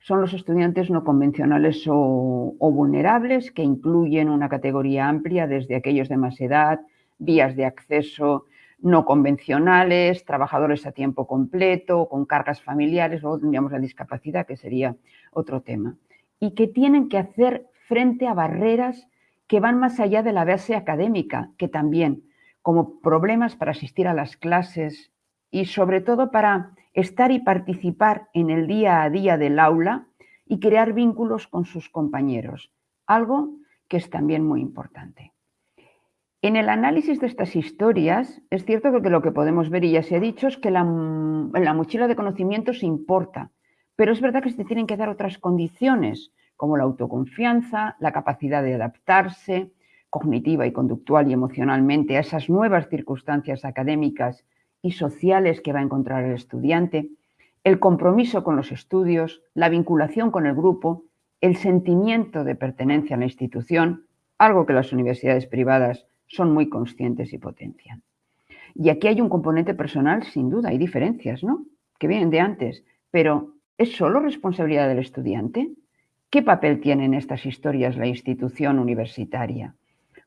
Son los estudiantes no convencionales o, vulnerables, que incluyen una categoría amplia desde aquellos de más edad, vías de acceso no convencionales, trabajadores a tiempo completo, con cargas familiares, luego tendríamos la discapacidad, que sería otro tema. Y que tienen que hacer frente a barreras que van más allá de la base académica, que también, como problemas para asistir a las clases y sobre todo para estar y participar en el día a día del aula y crear vínculos con sus compañeros, algo que es también muy importante. En el análisis de estas historias, es cierto que lo que podemos ver, y ya se ha dicho, es que la, la mochila de conocimientos importa, pero es verdad que se tienen que dar otras condiciones, como la autoconfianza, la capacidad de adaptarse cognitiva y conductual y emocionalmente a esas nuevas circunstancias académicas y sociales que va a encontrar el estudiante, el compromiso con los estudios, la vinculación con el grupo, el sentimiento de pertenencia a la institución, algo que las universidades privadas son muy conscientes y potencian. Y aquí hay un componente personal, sin duda, hay diferencias, ¿no? Que vienen de antes, pero ¿Es solo responsabilidad del estudiante? ¿Qué papel tiene en estas historias la institución universitaria?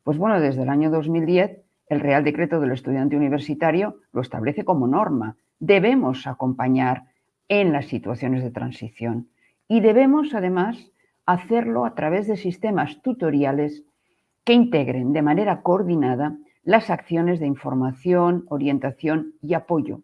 Pues bueno, desde el año 2010 el Real Decreto del Estudiante Universitario lo establece como norma. Debemos acompañar en las situaciones de transición y debemos además hacerlo a través de sistemas tutoriales que integren de manera coordinada las acciones de información, orientación y apoyo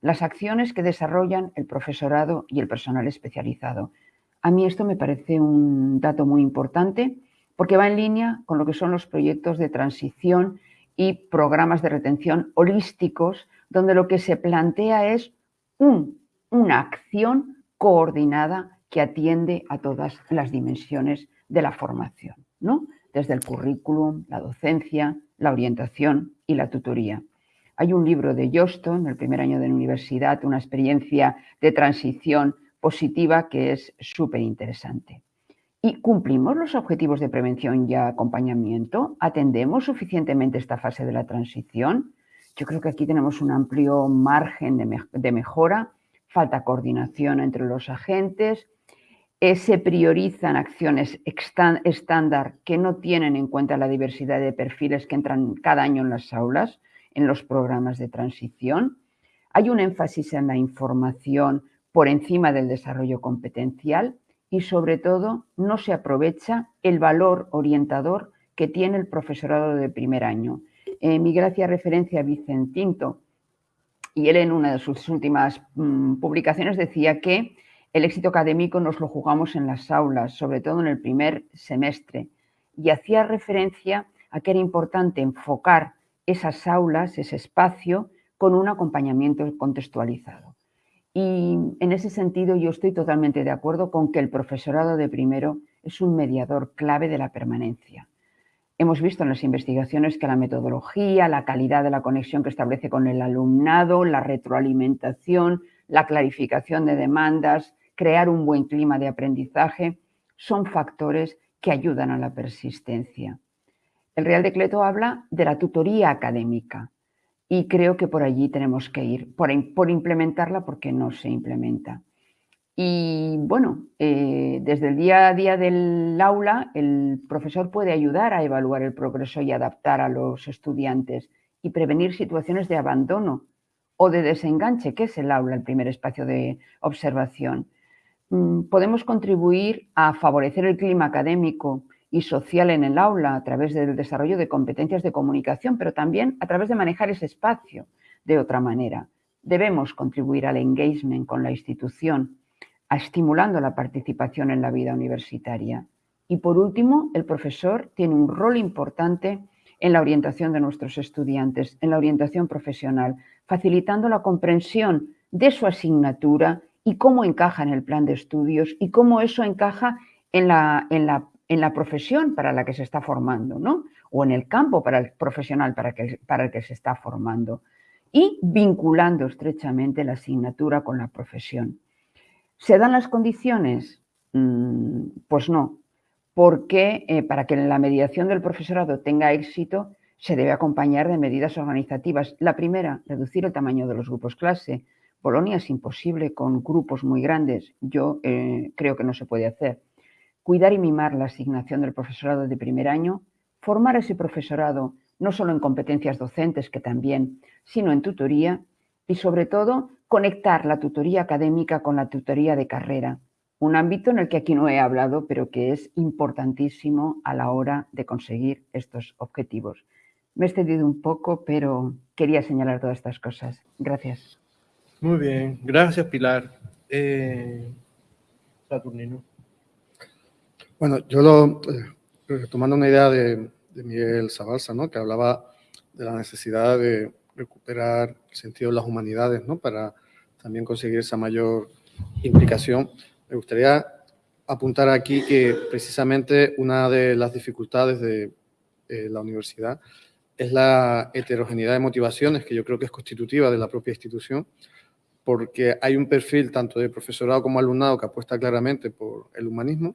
las acciones que desarrollan el profesorado y el personal especializado. A mí esto me parece un dato muy importante porque va en línea con lo que son los proyectos de transición y programas de retención holísticos, donde lo que se plantea es una acción coordinada que atiende a todas las dimensiones de la formación, ¿no? desde el currículum, la docencia, la orientación y la tutoría. Hay un libro de Johnston, el primer año de la universidad, una experiencia de transición positiva que es súper interesante. ¿Y cumplimos los objetivos de prevención y acompañamiento? ¿Atendemos suficientemente esta fase de la transición? Yo creo que aquí tenemos un amplio margen de, mejora, falta coordinación entre los agentes, eh, se priorizan acciones estándar que no tienen en cuenta la diversidad de perfiles que entran cada año en las aulas, en los programas de transición. Hay un énfasis en la información por encima del desarrollo competencial y sobre todo no se aprovecha el valor orientador que tiene el profesorado de primer año. Eh, mi gracia referencia a Vicentinto y él en una de sus últimas mm, publicaciones decía que el éxito académico nos lo jugamos en las aulas, sobre todo en el primer semestre, y hacía referencia a que era importante enfocar esas aulas, ese espacio, con un acompañamiento contextualizado. Y en ese sentido yo estoy totalmente de acuerdo con que el profesorado de primero es un mediador clave de la permanencia. Hemos visto en las investigaciones que la metodología, la calidad de la conexión que establece con el alumnado, la retroalimentación, la clarificación de demandas, crear un buen clima de aprendizaje, son factores que ayudan a la persistencia. El Real Decreto habla de la tutoría académica y creo que por allí tenemos que ir, por, por implementarla porque no se implementa. Y bueno, eh, desde el día a día del aula, el profesor puede ayudar a evaluar el progreso y adaptar a los estudiantes y prevenir situaciones de abandono o de desenganche, que es el aula, el primer espacio de observación. Mm, podemos contribuir a favorecer el clima académico y social en el aula a través del desarrollo de competencias de comunicación, pero también a través de manejar ese espacio de otra manera. Debemos contribuir al engagement con la institución, estimulando la participación en la vida universitaria. Y por último, el profesor tiene un rol importante en la orientación de nuestros estudiantes, en la orientación profesional, facilitando la comprensión de su asignatura y cómo encaja en el plan de estudios y cómo eso encaja en la, en la, en la profesión para la que se está formando, ¿no? o en el campo para el profesional para, que, para el que se está formando y vinculando estrechamente la asignatura con la profesión. ¿Se dan las condiciones? Mm, pues no, porque eh, para que la mediación del profesorado tenga éxito se debe acompañar de medidas organizativas. La primera, reducir el tamaño de los grupos clase. Polonia es imposible con grupos muy grandes. Yo eh, creo que no se puede hacer. Cuidar y mimar la asignación del profesorado de primer año. Formar ese profesorado no solo en competencias docentes, que también, sino en tutoría. Y sobre todo, conectar la tutoría académica con la tutoría de carrera un ámbito en el que aquí no he hablado, pero que es importantísimo a la hora de conseguir estos objetivos. Me he extendido un poco, pero quería señalar todas estas cosas. Gracias. Muy bien, gracias Pilar. Eh, Saturnino. Bueno, yo lo, eh, retomando una idea de, Miguel Zabalza, ¿no? que hablaba de la necesidad de recuperar el sentido de las humanidades ¿no? para también conseguir esa mayor implicación. Me gustaría apuntar aquí que precisamente una de las dificultades de eh, la universidad es la heterogeneidad de motivaciones, que yo creo que es constitutiva de la propia institución, porque hay un perfil tanto de profesorado como alumnado que apuesta claramente por el humanismo,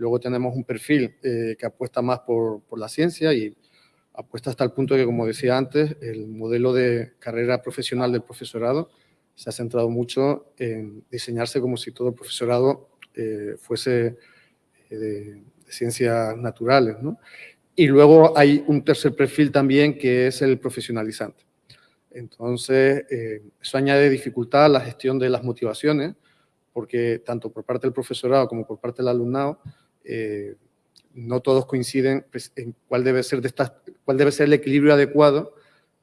luego tenemos un perfil eh, que apuesta más por, por la ciencia y apuesta hasta el punto que, como decía antes, el modelo de carrera profesional del profesorado se ha centrado mucho en diseñarse como si todo el profesorado eh, fuese eh, de, ciencias naturales. ¿no? Y luego hay un tercer perfil también que es el profesionalizante. Entonces, eh, eso añade dificultad a la gestión de las motivaciones, porque tanto por parte del profesorado como por parte del alumnado, no todos coinciden pues, en cuál debe, ser de estas, cuál debe ser el equilibrio adecuado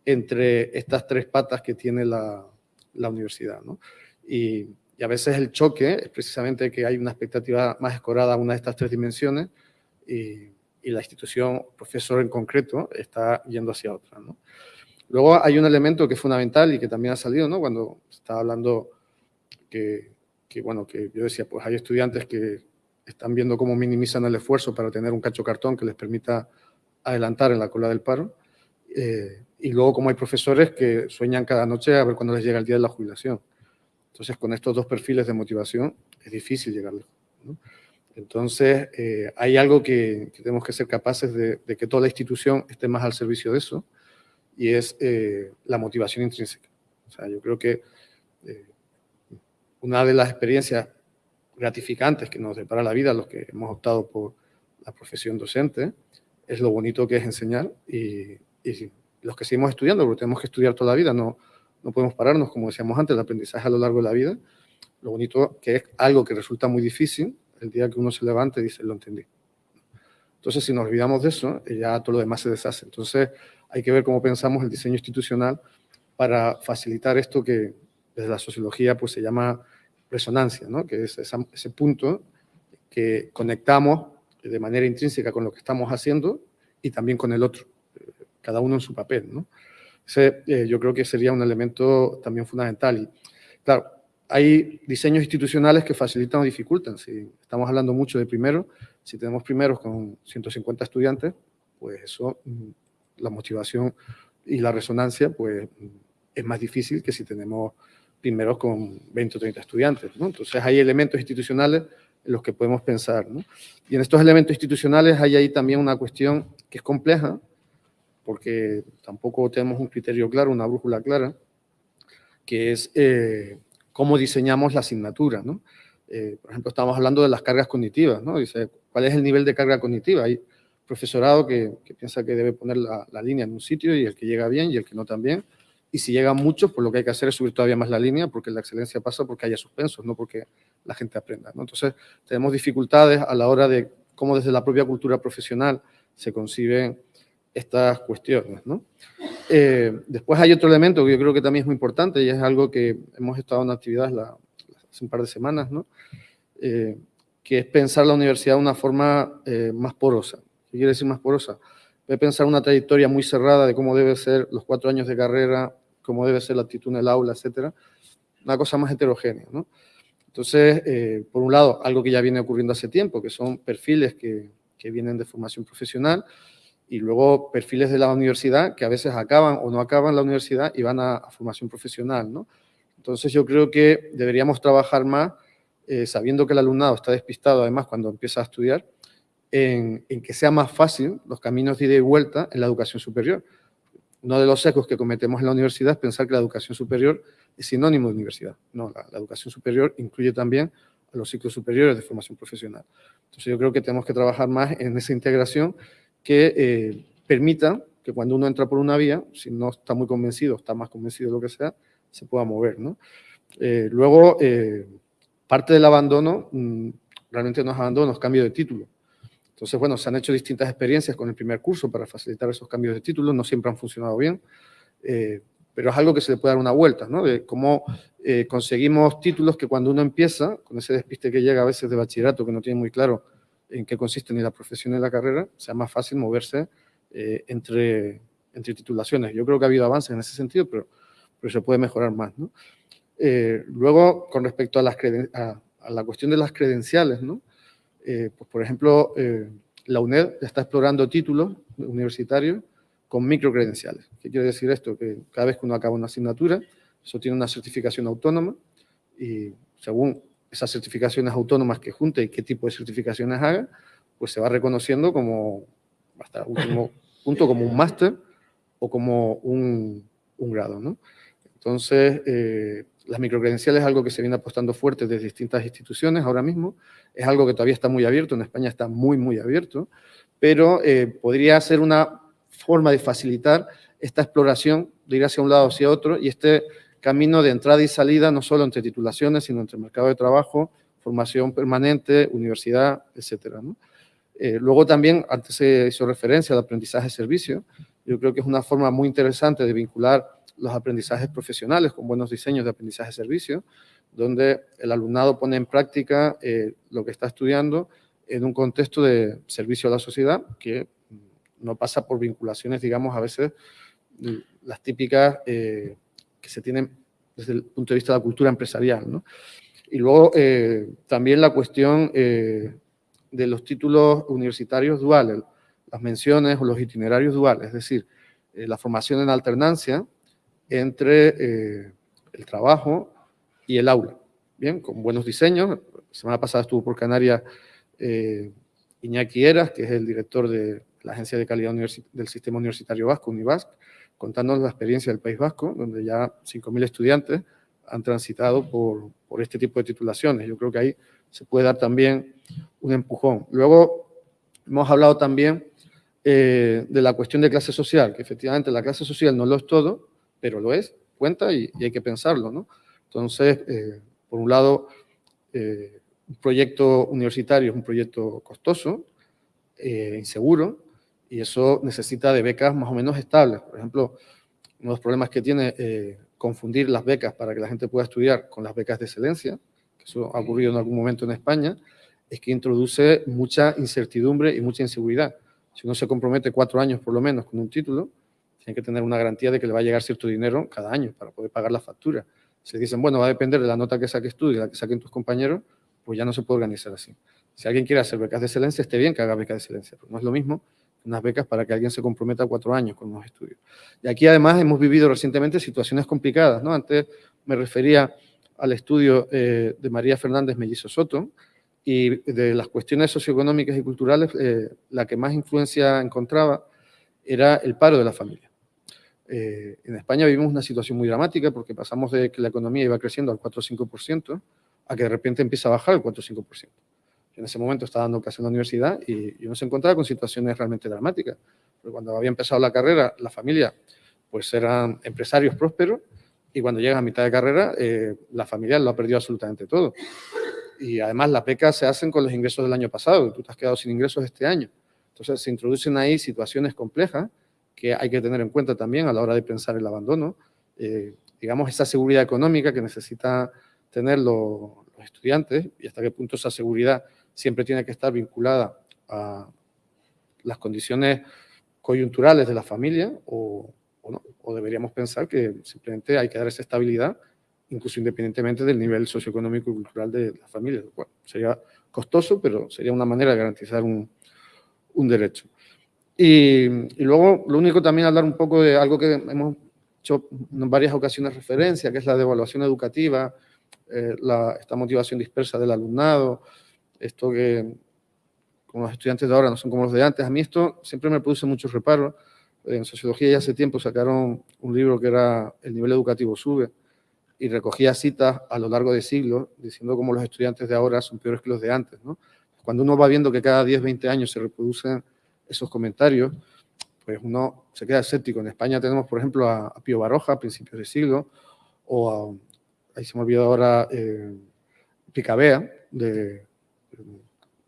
entre estas tres patas que tiene la, la universidad. ¿no? Y, a veces el choque es precisamente que hay una expectativa más escorada a una de estas tres dimensiones y, la institución, profesor en concreto, está yendo hacia otra. ¿no? Luego hay un elemento que es fundamental y que también ha salido ¿no? cuando estaba hablando que, que, bueno, que yo decía, pues hay estudiantes que están viendo cómo minimizan el esfuerzo para tener un cacho cartón que les permita adelantar en la cola del paro. Eh, y luego como hay profesores que sueñan cada noche a ver cuándo les llega el día de la jubilación. Entonces, con estos dos perfiles de motivación es difícil llegar Entonces, eh, hay algo que, tenemos que ser capaces de, que toda la institución esté más al servicio de eso, y es eh, la motivación intrínseca. O sea, yo creo que una de las experiencias gratificantes que nos depara la vida, los que hemos optado por la profesión docente, es lo bonito que es enseñar y, y los que seguimos estudiando, porque tenemos que estudiar toda la vida, no, no podemos pararnos, como decíamos antes, el aprendizaje a lo largo de la vida. Lo bonito que es algo que resulta muy difícil, el día que uno se levante dice, lo entendí. Entonces, si nos olvidamos de eso, ya todo lo demás se deshace. Entonces, hay que ver cómo pensamos el diseño institucional para facilitar esto que desde la sociología pues, se llama resonancia, ¿no? que es ese punto que conectamos de manera intrínseca con lo que estamos haciendo y también con el otro cada uno en su papel. ¿no? Eh, yo creo que sería un elemento también fundamental. Y, claro, hay diseños institucionales que facilitan o dificultan. Si estamos hablando mucho de primero, si tenemos primeros con 150 estudiantes, pues eso, mm, la motivación y la resonancia, pues es más difícil que si tenemos primeros con 20 o 30 estudiantes. Entonces hay elementos institucionales en los que podemos pensar. Y en estos elementos institucionales hay ahí también una cuestión que es compleja, porque tampoco tenemos un criterio claro, una brújula clara, que es eh, cómo diseñamos la asignatura. ¿no? Eh, por ejemplo, estamos hablando de las cargas cognitivas. ¿no? ¿cuál es el nivel de carga cognitiva? Hay profesorado que, piensa que debe poner la, línea en un sitio y el que llega bien y el que no también. Y si llegan muchos, pues lo que hay que hacer es subir todavía más la línea porque la excelencia pasa porque haya suspensos, no porque la gente aprenda. ¿no? Entonces, tenemos dificultades a la hora de cómo desde la propia cultura profesional se conciben estas cuestiones. ¿no? Eh, después hay otro elemento que yo creo que también es muy importante y es algo que hemos estado en actividades hace un par de semanas, ¿no? Eh, que es pensar la universidad de una forma eh, más porosa. ¿Qué quiere decir más porosa? Voy pensar una trayectoria muy cerrada de cómo debe ser los cuatro años de carrera, cómo debe ser la actitud en el aula, etcétera. Una cosa más heterogénea, ¿no? Entonces, eh, por un lado, algo que ya viene ocurriendo hace tiempo, que son perfiles que, que vienen de formación profesional, y luego perfiles de la universidad que a veces acaban o no acaban la universidad y van a, formación profesional. ¿no? Entonces yo creo que deberíamos trabajar más, eh, sabiendo que el alumnado está despistado además cuando empieza a estudiar, en, que sea más fácil los caminos de ida y vuelta en la educación superior. Uno de los sesgos que cometemos en la universidad es pensar que la educación superior es sinónimo de universidad. No, la, educación superior incluye también a los ciclos superiores de formación profesional. Entonces yo creo que tenemos que trabajar más en esa integración que eh, permita que cuando uno entra por una vía, si no está muy convencido, está más convencido de lo que sea, se pueda mover. ¿no? Eh, luego, eh, parte del abandono, mm, realmente no es abandono, es cambio de título. Entonces, bueno, se han hecho distintas experiencias con el primer curso para facilitar esos cambios de título, no siempre han funcionado bien, pero es algo que se le puede dar una vuelta, ¿no? De cómo conseguimos títulos que cuando uno empieza, con ese despiste que llega a veces de bachillerato, que no tiene muy claro en qué consiste ni la profesión ni la carrera, sea más fácil moverse eh, entre, entre titulaciones. Yo creo que ha habido avances en ese sentido, pero, pero se puede mejorar más. ¿no? Eh, luego, con respecto a, las a, la cuestión de las credenciales, ¿no? Eh, pues, por ejemplo, la UNED está explorando títulos universitarios con microcredenciales. ¿Qué quiere decir esto? Que cada vez que uno acaba una asignatura, eso tiene una certificación autónoma y según esas certificaciones autónomas que junte y qué tipo de certificaciones haga, pues se va reconociendo como, hasta el último punto, como un máster o como un, un grado. ¿no? Entonces, eh, las microcredenciales es algo que se viene apostando fuerte desde distintas instituciones ahora mismo, es algo que todavía está muy abierto, en España está muy, muy abierto, pero eh, podría ser una forma de facilitar esta exploración, de ir hacia un lado hacia otro, y este camino de entrada y salida, no solo entre titulaciones, sino entre mercado de trabajo, formación permanente, universidad, etcétera. Eh, luego también, antes se hizo referencia al aprendizaje-servicio, yo creo que es una forma muy interesante de vincular los aprendizajes profesionales con buenos diseños de aprendizaje-servicio, donde el alumnado pone en práctica eh, lo que está estudiando en un contexto de servicio a la sociedad que no pasa por vinculaciones, digamos, a veces las típicas eh, que se tienen desde el punto de vista de la cultura empresarial. ¿no? Y luego eh, también la cuestión eh, de los títulos universitarios duales, las menciones o los itinerarios duales, es decir, eh, la formación en alternancia entre el trabajo y el aula. Bien, con buenos diseños. La semana pasada estuvo por Canarias Iñaki Eras, que es el director de la Agencia de Calidad del Sistema Universitario Vasco, UNIVASC, contándonos la experiencia del País Vasco, donde ya 5.000 estudiantes han transitado por, por, este tipo de titulaciones. Yo creo que ahí se puede dar también un empujón. Luego, hemos hablado también eh, de la cuestión de clase social, que efectivamente la clase social no lo es todo, pero lo es, cuenta y, hay que pensarlo. ¿no? Entonces, eh, por un lado, eh, un proyecto universitario es un proyecto costoso, inseguro, y eso necesita de becas más o menos estables. Por ejemplo, uno de los problemas que tiene eh, confundir las becas para que la gente pueda estudiar con las becas de excelencia, que eso ha ocurrido en algún momento en España, es que introduce mucha incertidumbre y mucha inseguridad. Si uno se compromete cuatro años por lo menos con un título, tiene que tener una garantía de que le va a llegar cierto dinero cada año para poder pagar la factura. Si dicen, bueno, va a depender de la nota que saques tú y la que saquen tus compañeros, pues ya no se puede organizar así. Si alguien quiere hacer becas de excelencia, esté bien que haga becas de excelencia, pero no es lo mismo unas becas para que alguien se comprometa cuatro años con los estudios. Y aquí además hemos vivido recientemente situaciones complicadas, ¿no? Antes me refería al estudio eh, de María Fernández Mellizo Soto y de las cuestiones socioeconómicas y culturales, eh, la que más influencia encontraba era el paro de la familia. Eh, en España vivimos una situación muy dramática porque pasamos de que la economía iba creciendo al 4 o 5% a que de repente empieza a bajar al 4 o 5% en ese momento estaba dando clase en la universidad y, uno se encontraba con situaciones realmente dramáticas. Porque cuando había empezado la carrera, la familia pues eran empresarios prósperos y cuando llega a mitad de carrera, eh, la familia lo ha perdido absolutamente todo. Y además las becas se hacen con los ingresos del año pasado, tú te has quedado sin ingresos este año. Entonces se introducen ahí situaciones complejas que hay que tener en cuenta también a la hora de pensar el abandono. Eh, digamos, esa seguridad económica que necesita tener los, estudiantes y hasta qué punto esa seguridad siempre tiene que estar vinculada a las condiciones coyunturales de la familia o, no, o deberíamos pensar que simplemente hay que dar esa estabilidad incluso independientemente del nivel socioeconómico y cultural de la familia. Bueno, sería costoso, pero sería una manera de garantizar un, un derecho. Y, luego, lo único también hablar un poco de algo que hemos hecho en varias ocasiones referencia, que es la devaluación educativa, eh, la, esta motivación dispersa del alumnado, esto que como los estudiantes de ahora no son como los de antes. A mí esto siempre me produce mucho reparo. En sociología ya hace tiempo sacaron un libro que era El nivel educativo sube y recogía citas a lo largo de siglos diciendo cómo los estudiantes de ahora son peores que los de antes. Cuando uno va viendo que cada 10, 20 años se reproducen esos comentarios, pues uno se queda escéptico. En España tenemos, por ejemplo, a, a Pío Baroja a principios de siglo, o a, ahí se me olvidó ahora, eh, Picabea, de,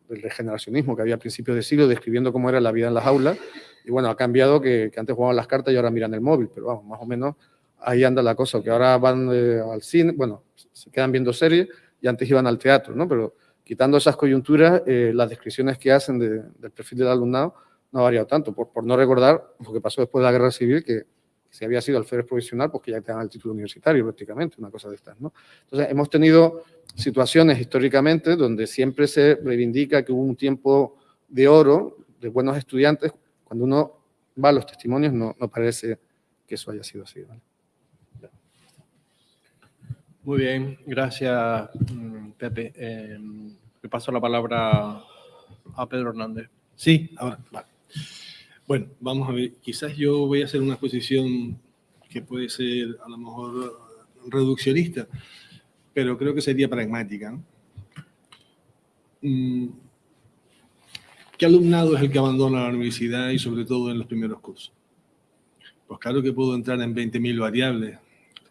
del regeneracionismo que había a principios de siglo, describiendo cómo era la vida en las aulas. Y bueno, ha cambiado que, que antes jugaban las cartas y ahora miran el móvil, pero vamos, más o menos ahí anda la cosa, que ahora van eh, al cine, bueno, se quedan viendo series y antes iban al teatro, ¿no? Pero quitando esas coyunturas, eh, las descripciones que hacen de, del perfil del alumnado no ha variado tanto, por, por, no recordar lo que pasó después de la guerra civil, que si había sido alférez provisional, pues que ya te dan el título universitario prácticamente, una cosa de estas, ¿no? Entonces, hemos tenido situaciones históricamente donde siempre se reivindica que hubo un tiempo de oro, de buenos estudiantes, cuando uno va a los testimonios no, no parece que eso haya sido así, ¿vale? Muy bien, gracias mm, Pepe. Eh, le paso la palabra a Pedro Hernández. Sí, ahora, vale. Bueno, vamos a ver, quizás yo voy a hacer una exposición que puede ser a lo mejor reduccionista, pero creo que sería pragmática. Mm, ¿Qué alumnado es el que abandona la universidad y sobre todo en los primeros cursos? Pues claro que puedo entrar en 20.000 variables,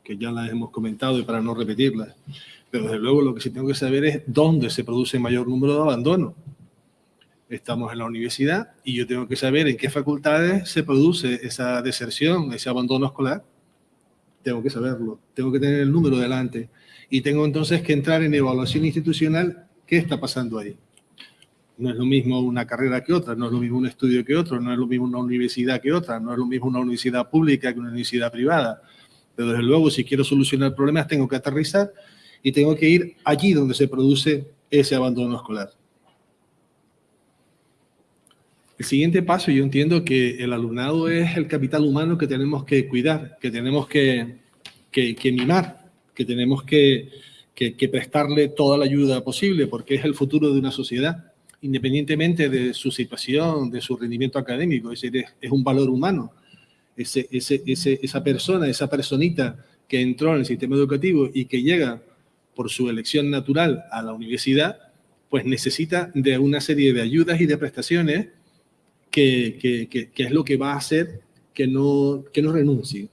que ya las hemos comentado y para no repetirlas. Pero desde luego lo que sí tengo que saber es dónde se produce mayor número de abandono. Estamos en la universidad y yo tengo que saber en qué facultades se produce esa deserción, ese abandono escolar. Tengo que saberlo, tengo que tener el número delante y tengo entonces que entrar en evaluación institucional, ¿qué está pasando ahí? No es lo mismo una carrera que otra, no es lo mismo un estudio que otro, no es lo mismo una universidad que otra, no es lo mismo una universidad pública que una universidad privada pero desde luego, si quiero solucionar problemas, tengo que aterrizar y tengo que ir allí donde se produce ese abandono escolar. El siguiente paso, yo entiendo que el alumnado es el capital humano que tenemos que cuidar, que tenemos que, que, que mimar, que tenemos que, que, prestarle toda la ayuda posible, porque es el futuro de una sociedad, independientemente de su situación, de su rendimiento académico, es decir, es, un valor humano. Esa persona, esa personita que entró en el sistema educativo y que llega por su elección natural a la universidad, pues necesita de una serie de ayudas y de prestaciones que, es lo que va a hacer que no, que no renuncie,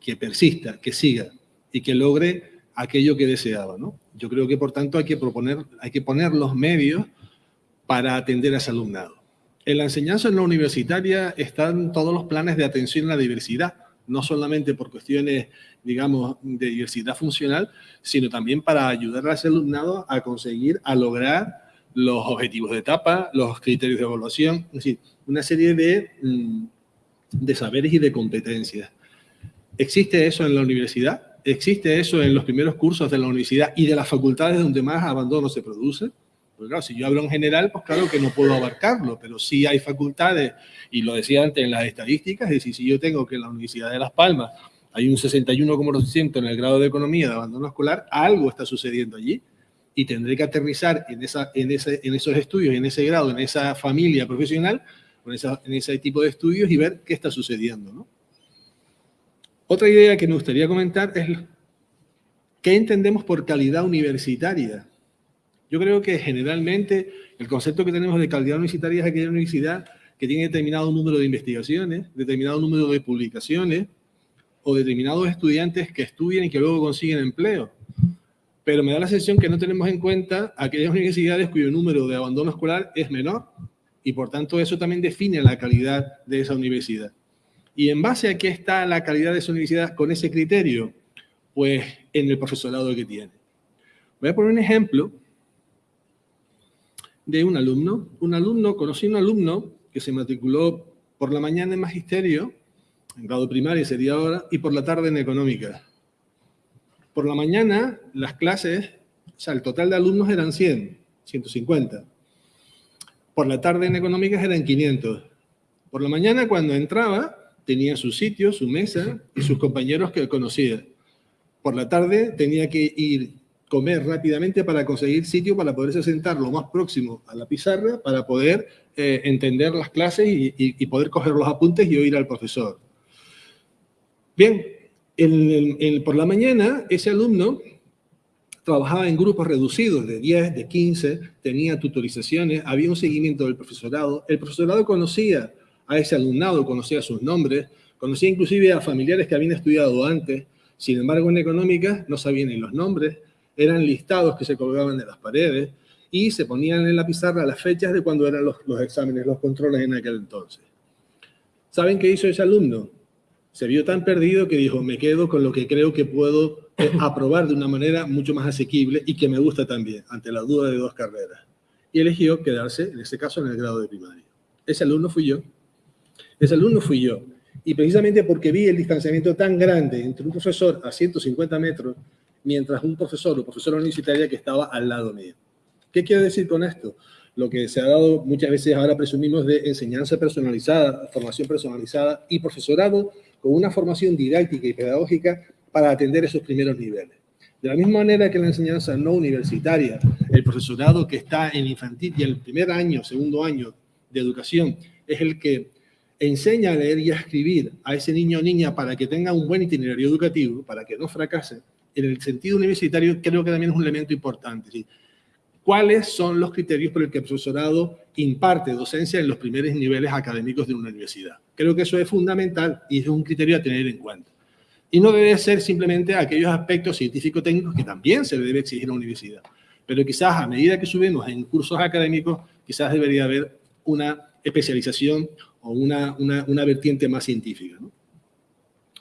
que persista, que siga y que logre aquello que deseaba. ¿no? Yo creo que, por tanto, hay que, proponer, hay que poner los medios para atender a ese alumnado. En la enseñanza en la universitaria están todos los planes de atención a la diversidad, no solamente por cuestiones, digamos, de diversidad funcional, sino también para ayudar a ese alumnado a conseguir, a lograr los objetivos de etapa, los criterios de evaluación, es decir, una serie de, mm, de saberes y de competencias. ¿Existe eso en la universidad? ¿Existe eso en los primeros cursos de la universidad y de las facultades donde más abandono se produce? Pues claro, si yo hablo en general, pues claro que no puedo abarcarlo, pero sí hay facultades, y lo decía antes en las estadísticas, es decir, si yo tengo que en la Universidad de Las Palmas hay un 61,2% en el grado de economía de abandono escolar, algo está sucediendo allí y tendré que aterrizar en, esa, en, ese, en esos estudios, en ese grado, en esa familia profesional, esa, en ese tipo de estudios y ver qué está sucediendo. ¿no? Otra idea que me gustaría comentar es qué entendemos por calidad universitaria. Yo creo que generalmente el concepto que tenemos de calidad universitaria es aquella universidad que tiene determinado número de investigaciones, determinado número de publicaciones o determinados estudiantes que estudian y que luego consiguen empleo. Pero me da la sensación que no tenemos en cuenta aquellas universidades cuyo número de abandono escolar es menor y por tanto eso también define la calidad de esa universidad. ¿Y en base a qué está la calidad de esa universidad con ese criterio? Pues en el profesorado que tiene. Voy a poner un ejemplo de un alumno. Un alumno, conocí un alumno que se matriculó por la mañana en magisterio, en grado primario sería ahora, y por la tarde en económica. Por la mañana, las clases, o sea, el total de alumnos eran 100, 150. Por la tarde en económicas eran 500. Por la mañana, cuando entraba, tenía su sitio, su mesa y sus compañeros que conocía. Por la tarde tenía que ir comer rápidamente para conseguir sitio para poderse sentar lo más próximo a la pizarra para poder eh, entender las clases y, poder coger los apuntes y oír al profesor. Bien, por la mañana ese alumno trabajaba en grupos reducidos de 10, de 15, tenía tutorizaciones, había un seguimiento del profesorado. El profesorado conocía a ese alumnado, conocía sus nombres, conocía inclusive a familiares que habían estudiado antes. Sin embargo, en económica no sabían ni los nombres, eran listados que se colgaban de las paredes y se ponían en la pizarra las fechas de cuando eran los, exámenes, los controles en aquel entonces. ¿Saben qué hizo ese alumno? Se vio tan perdido que dijo, me quedo con lo que creo que puedo eh, aprobar de una manera mucho más asequible y que me gusta también, ante la duda de dos carreras. Y eligió quedarse, en este caso, en el grado de primaria. Ese alumno fui yo. Ese alumno fui yo. Y precisamente porque vi el distanciamiento tan grande entre un profesor a 150 metros mientras un profesor o profesora universitaria que estaba al lado mío. ¿Qué quiero decir con esto? Lo que se ha dado muchas veces ahora presumimos de enseñanza personalizada, formación personalizada y profesorado con una formación didáctica y pedagógica para atender esos primeros niveles. De la misma manera que la enseñanza no universitaria, el profesorado que está en infantil y el primer año, segundo año de educación, es el que enseña a leer y a escribir a ese niño o niña para que tenga un buen itinerario educativo, para que no fracase, en el sentido universitario creo que también es un elemento importante. ¿Cuáles son los criterios por el que el profesorado imparte docencia en los primeros niveles académicos de una universidad? Creo que eso es fundamental y es un criterio a tener en cuenta. Y no debe ser simplemente aquellos aspectos científico-técnicos que también se le debe exigir a la universidad. Pero quizás a medida que subimos en cursos académicos, quizás debería haber una especialización o una, una, una vertiente más científica. ¿no?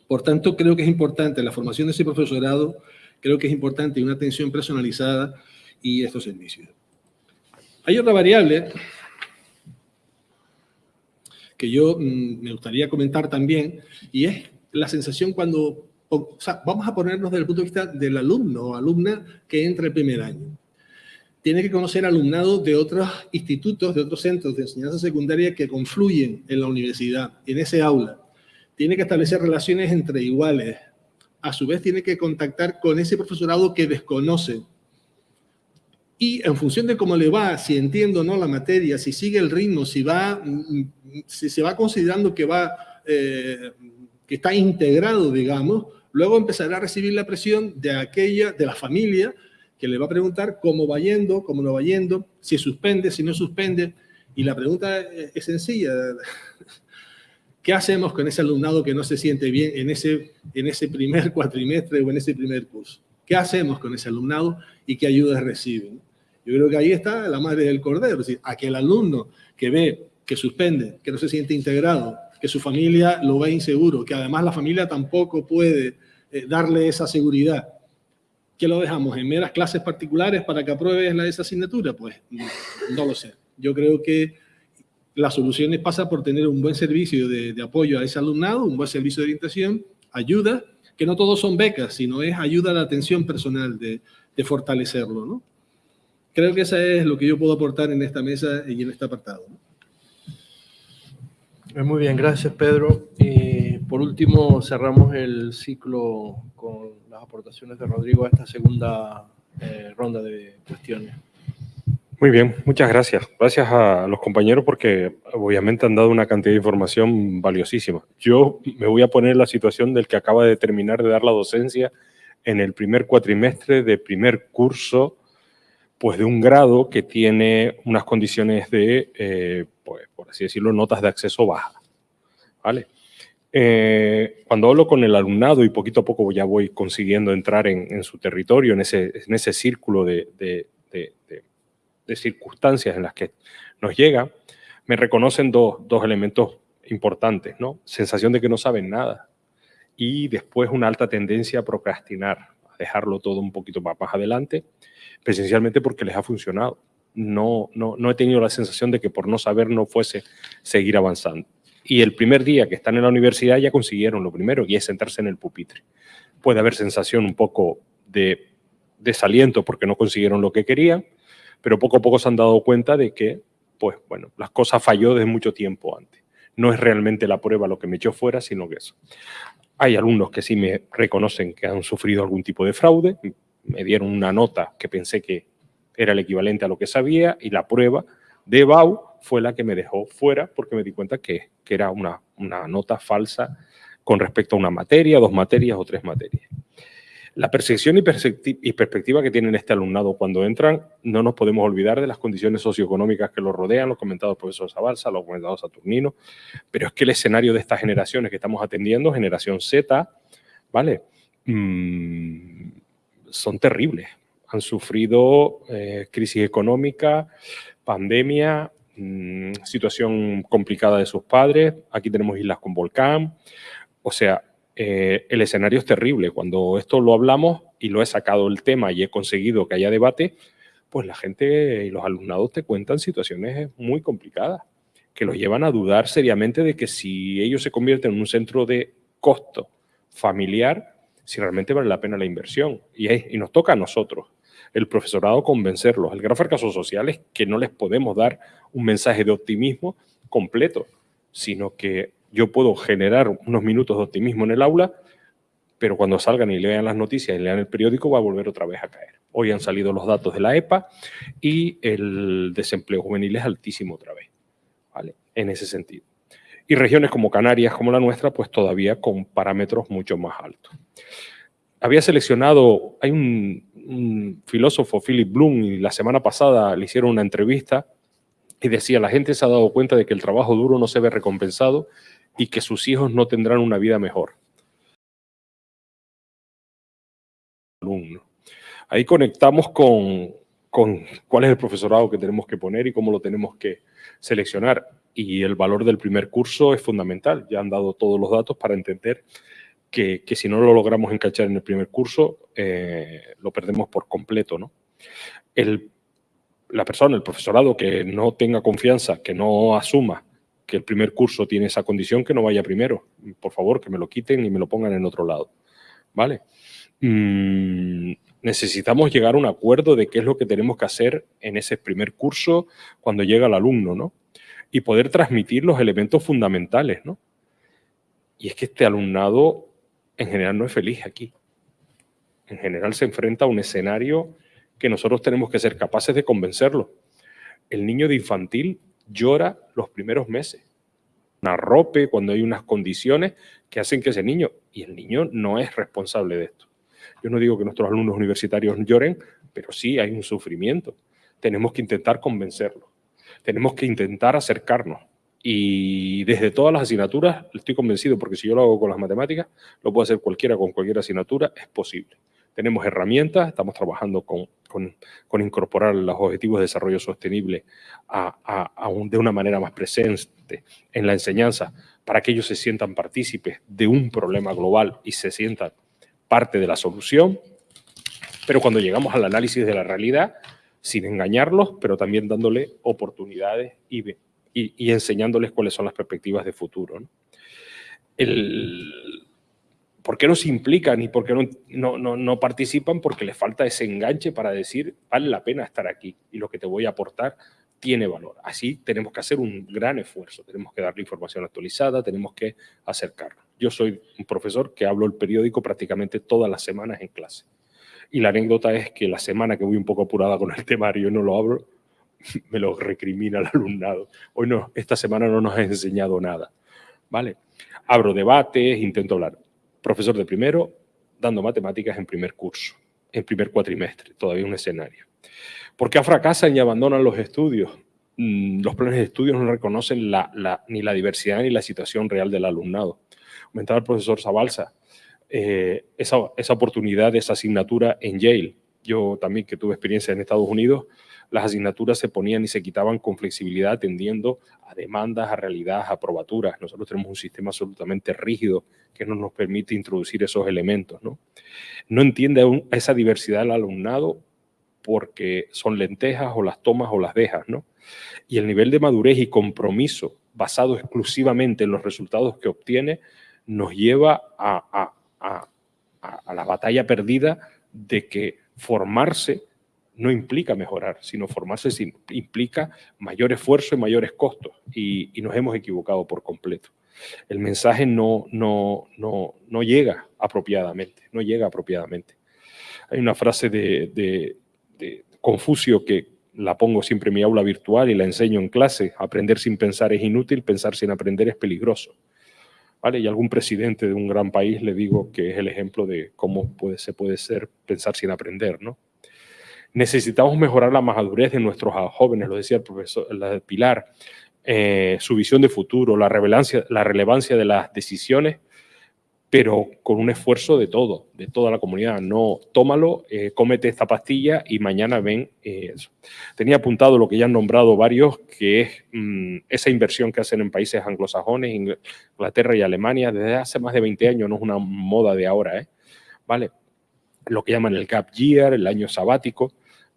Por tanto, creo que es importante la formación de ese profesorado, creo que es importante una atención personalizada y estos servicios. Hay otra variable que yo mm, me gustaría comentar también, y es la sensación cuando, vamos a ponernos desde el punto de vista del alumno o alumna que entra el primer año. Tiene que conocer alumnado de otros institutos, de otros centros de enseñanza secundaria que confluyen en la universidad, en ese aula tiene que establecer relaciones entre iguales. A su vez, tiene que contactar con ese profesorado que desconoce. Y en función de cómo le va, si entiende o no la materia, si sigue el ritmo, si, va, si se va considerando que, va, eh, que está integrado, digamos, luego empezará a recibir la presión de aquella, de la familia, que le va a preguntar cómo va yendo, cómo no va yendo, si suspende, si no suspende. Y la pregunta es sencilla. ¿Qué hacemos con ese alumnado que no se siente bien en ese, en ese primer cuatrimestre o en ese primer curso? ¿Qué hacemos con ese alumnado y qué ayudas reciben? Yo creo que ahí está la madre del cordero, es decir, aquel alumno que ve, que suspende, que no se siente integrado, que su familia lo ve inseguro, que además la familia tampoco puede eh, darle esa seguridad. ¿Qué lo dejamos? ¿En meras clases particulares para que apruebe la, esa asignatura? Pues no lo sé. Yo creo que las soluciones pasa por tener un buen servicio de, apoyo a ese alumnado, un buen servicio de orientación, ayuda, que no todos son becas, sino es ayuda a la atención personal, de, fortalecerlo. ¿no? Creo que eso es lo que yo puedo aportar en esta mesa y en este apartado. Muy bien, gracias Pedro. Y por último, cerramos el ciclo con las aportaciones de Rodrigo a esta segunda eh, ronda de cuestiones. Muy bien, muchas gracias. Gracias a los compañeros porque obviamente han dado una cantidad de información valiosísima. Yo me voy a poner en la situación del que acaba de terminar de dar la docencia en el primer cuatrimestre de primer curso, pues de un grado que tiene unas condiciones de, eh, pues, por así decirlo, notas de acceso bajas. ¿Vale? Eh, cuando hablo con el alumnado y poquito a poco ya voy consiguiendo entrar en, su territorio, en ese, en ese círculo de de circunstancias en las que nos llega, me reconocen dos, elementos importantes, ¿no? Sensación de que no saben nada y después una alta tendencia a procrastinar, a dejarlo todo un poquito más, más adelante, presencialmente porque les ha funcionado. No, no, no he tenido la sensación de que por no saber no fuese seguir avanzando. Y el primer día que están en la universidad ya consiguieron lo primero, y es sentarse en el pupitre. Puede haber sensación un poco de desaliento porque no consiguieron lo que querían, pero poco a poco se han dado cuenta de que, pues bueno, las cosas falló desde mucho tiempo antes. No es realmente la prueba lo que me echó fuera, sino que eso. Hay alumnos que sí me reconocen que han sufrido algún tipo de fraude, me dieron una nota que pensé que era el equivalente a lo que sabía y la prueba de BAU fue la que me dejó fuera porque me di cuenta que, que era una, una nota falsa con respecto a una materia, dos materias o tres materias. La percepción y, perspectiva que tienen este alumnado cuando entran, no nos podemos olvidar de las condiciones socioeconómicas que los rodean, los comentados por el profesor Zabalza, los comentados Saturnino, pero es que el escenario de estas generaciones que estamos atendiendo, generación Z, ¿vale? Mm, son terribles. Han sufrido eh, crisis económica, pandemia, mm, situación complicada de sus padres, aquí tenemos islas con volcán, o sea, eh, el escenario es terrible. Cuando esto lo hablamos y lo he sacado el tema y he conseguido que haya debate, pues la gente y los alumnados te cuentan situaciones muy complicadas, que los llevan a dudar seriamente de que si ellos se convierten en un centro de costo familiar, si realmente vale la pena la inversión. Y, y nos toca a nosotros, el profesorado, convencerlos. El gran fracaso social es que no les podemos dar un mensaje de optimismo completo, sino que yo puedo generar unos minutos de optimismo en el aula, pero cuando salgan y lean las noticias y lean el periódico va a volver otra vez a caer. Hoy han salido los datos de la EPA y el desempleo juvenil es altísimo otra vez, ¿vale? En ese sentido. Y regiones como Canarias, como la nuestra, pues todavía con parámetros mucho más altos. Había seleccionado, hay un, filósofo, Philip Bloom, y la semana pasada le hicieron una entrevista y decía, la gente se ha dado cuenta de que el trabajo duro no se ve recompensado y que sus hijos no tendrán una vida mejor. Ahí conectamos con, con cuál es el profesorado que tenemos que poner y cómo lo tenemos que seleccionar. Y el valor del primer curso es fundamental. Ya han dado todos los datos para entender que, si no lo logramos encachar en el primer curso, eh, lo perdemos por completo. ¿no? La persona, el profesorado que no tenga confianza, que no asuma que el primer curso tiene esa condición, que no vaya primero. Por favor, que me lo quiten y me lo pongan en otro lado. ¿Vale? Mm, necesitamos llegar a un acuerdo de qué es lo que tenemos que hacer en ese primer curso cuando llega el alumno, ¿no? Y poder transmitir los elementos fundamentales, ¿no? Y es que este alumnado en general no es feliz aquí. En general se enfrenta a un escenario que nosotros tenemos que ser capaces de convencerlo. El niño de infantil llora los primeros meses. Una cuando hay unas condiciones que hacen que ese niño, y el niño no es responsable de esto. Yo no digo que nuestros alumnos universitarios lloren, pero sí hay un sufrimiento. Tenemos que intentar convencerlos. Tenemos que intentar acercarnos. Y desde todas las asignaturas, estoy convencido, porque si yo lo hago con las matemáticas, lo puede hacer cualquiera con cualquier asignatura, es posible. Tenemos herramientas, estamos trabajando con, con, incorporar los objetivos de desarrollo sostenible de una manera más presente en la enseñanza para que ellos se sientan partícipes de un problema global y se sientan parte de la solución. Pero cuando llegamos al análisis de la realidad, sin engañarlos, pero también dándole oportunidades y, enseñándoles cuáles son las perspectivas de futuro. El, ¿Por qué no se implican y por qué no, no, no, participan? Porque les falta ese enganche para decir, vale la pena estar aquí y lo que te voy a aportar tiene valor. Así tenemos que hacer un gran esfuerzo, tenemos que darle información actualizada, tenemos que acercarnos. Yo soy un profesor que hablo el periódico prácticamente todas las semanas en clase. Y la anécdota es que la semana que voy un poco apurada con el temario y no lo abro, me lo recrimina el alumnado. Hoy no, esta semana no nos ha enseñado nada. ¿Vale? Abro debates, intento hablar profesor de primero, dando matemáticas en primer curso, en primer cuatrimestre, todavía un escenario. ¿Por qué fracasan y abandonan los estudios? Mm, los planes de estudios no reconocen ni la diversidad ni la situación real del alumnado. Comentaba el profesor Zabalza, eh, esa, esa, oportunidad esa asignatura en Yale, Yo también que tuve experiencia en Estados Unidos, las asignaturas se ponían y se quitaban con flexibilidad atendiendo a demandas, a realidades, a probaturas. Nosotros tenemos un sistema absolutamente rígido que no nos permite introducir esos elementos. No, no entiende aún esa diversidad del alumnado porque son lentejas o las tomas o las dejas. ¿no? Y el nivel de madurez y compromiso basado exclusivamente en los resultados que obtiene nos lleva a, a, a la batalla perdida de que formarse no implica mejorar, sino formarse implica mayor esfuerzo y mayores costos. Y, nos hemos equivocado por completo. El mensaje no, no, no, no, llega apropiadamente, no llega apropiadamente. Hay una frase de, Confucio que la pongo siempre en mi aula virtual y la enseño en clase. Aprender sin pensar es inútil, pensar sin aprender es peligroso. ¿Vale? Y algún presidente de un gran país le digo que es el ejemplo de cómo puede, se puede ser pensar sin aprender, ¿no? Necesitamos mejorar la madurez de nuestros jóvenes, lo decía el profesor Pilar, eh, su visión de futuro, la la relevancia de las decisiones, pero con un esfuerzo de todo, de toda la comunidad. No, tómalo, eh, cómete esta pastilla y mañana ven eh, eso. Tenía apuntado lo que ya han nombrado varios, que es mm, esa inversión que hacen en países anglosajones, Inglaterra y Alemania, desde hace más de 20 años, no es una moda de ahora, ¿eh? ¿Vale? Lo que llaman el gap year, el año sabático,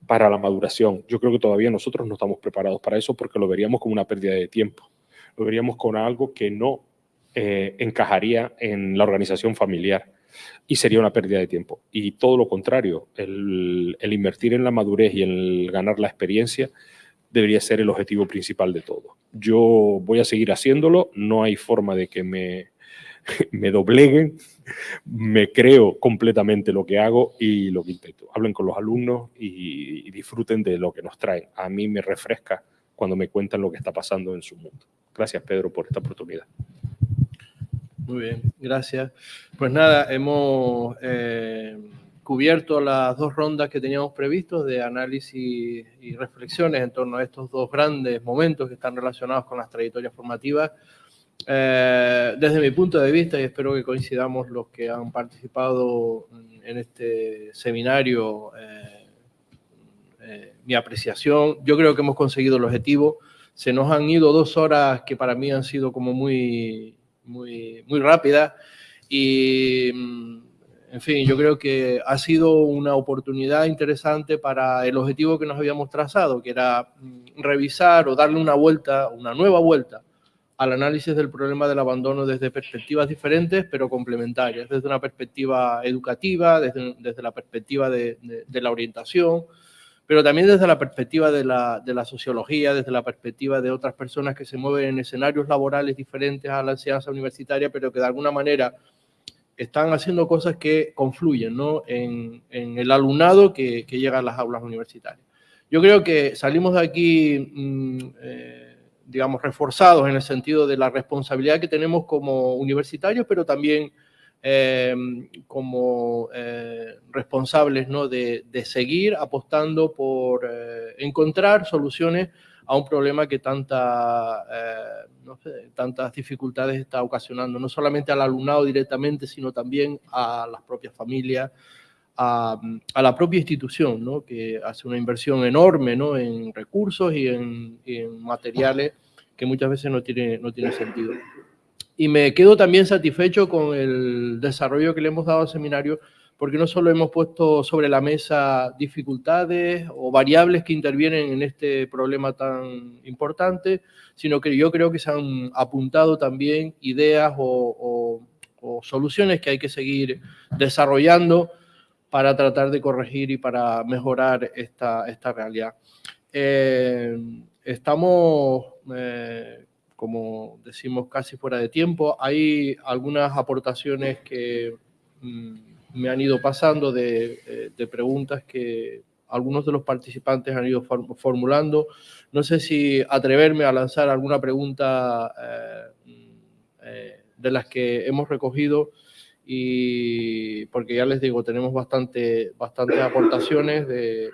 para la maduración. Yo creo que todavía nosotros no estamos preparados para eso porque lo veríamos como una pérdida de tiempo. Lo veríamos con algo que no eh, encajaría en la organización familiar y sería una pérdida de tiempo. Y todo lo contrario, el, invertir en la madurez y el ganar la experiencia debería ser el objetivo principal de todo. Yo voy a seguir haciéndolo, no hay forma de que me, me dobleguen, me creo completamente lo que hago y lo que intento. Hablen con los alumnos y, disfruten de lo que nos traen. A mí me refresca cuando me cuentan lo que está pasando en su mundo. Gracias, Pedro, por esta oportunidad. Muy bien, gracias. Pues nada, hemos eh, cubierto las dos rondas que teníamos previstos de análisis y reflexiones en torno a estos dos grandes momentos que están relacionados con las trayectorias formativas eh, desde mi punto de vista, y espero que coincidamos los que han participado en este seminario, eh, eh, mi apreciación, yo creo que hemos conseguido el objetivo. Se nos han ido dos horas que para mí han sido como muy, muy, muy rápidas y, en fin, yo creo que ha sido una oportunidad interesante para el objetivo que nos habíamos trazado, que era mm, revisar o darle una vuelta, una nueva vuelta al análisis del problema del abandono desde perspectivas diferentes, pero complementarias, desde una perspectiva educativa, desde, desde la perspectiva de, de, la orientación, pero también desde la perspectiva de la, de la, sociología, desde la perspectiva de otras personas que se mueven en escenarios laborales diferentes a la enseñanza universitaria, pero que de alguna manera están haciendo cosas que confluyen ¿no? en, en, el alumnado que, que, llega a las aulas universitarias. Yo creo que salimos de aquí... Mmm, eh, digamos, reforzados en el sentido de la responsabilidad que tenemos como universitarios, pero también eh, como eh, responsables ¿no? de, de, seguir apostando por eh, encontrar soluciones a un problema que tanta, no sé, tantas dificultades está ocasionando, no solamente al alumnado directamente, sino también a las propias familias, a, a, la propia institución, ¿no? que hace una inversión enorme ¿no? en recursos y en, y en, materiales que muchas veces no tiene, no tiene sentido. Y me quedo también satisfecho con el desarrollo que le hemos dado al seminario, porque no solo hemos puesto sobre la mesa dificultades o variables que intervienen en este problema tan importante, sino que yo creo que se han apuntado también ideas o, o, o soluciones que hay que seguir desarrollando para tratar de corregir y para mejorar esta, esta realidad. Eh, estamos, eh, como decimos, casi fuera de tiempo. Hay algunas aportaciones que mm, me han ido pasando de, eh, de, preguntas que algunos de los participantes han ido formulando. No sé si atreverme a lanzar alguna pregunta de las que hemos recogido y porque ya les digo, tenemos bastante, bastantes aportaciones de,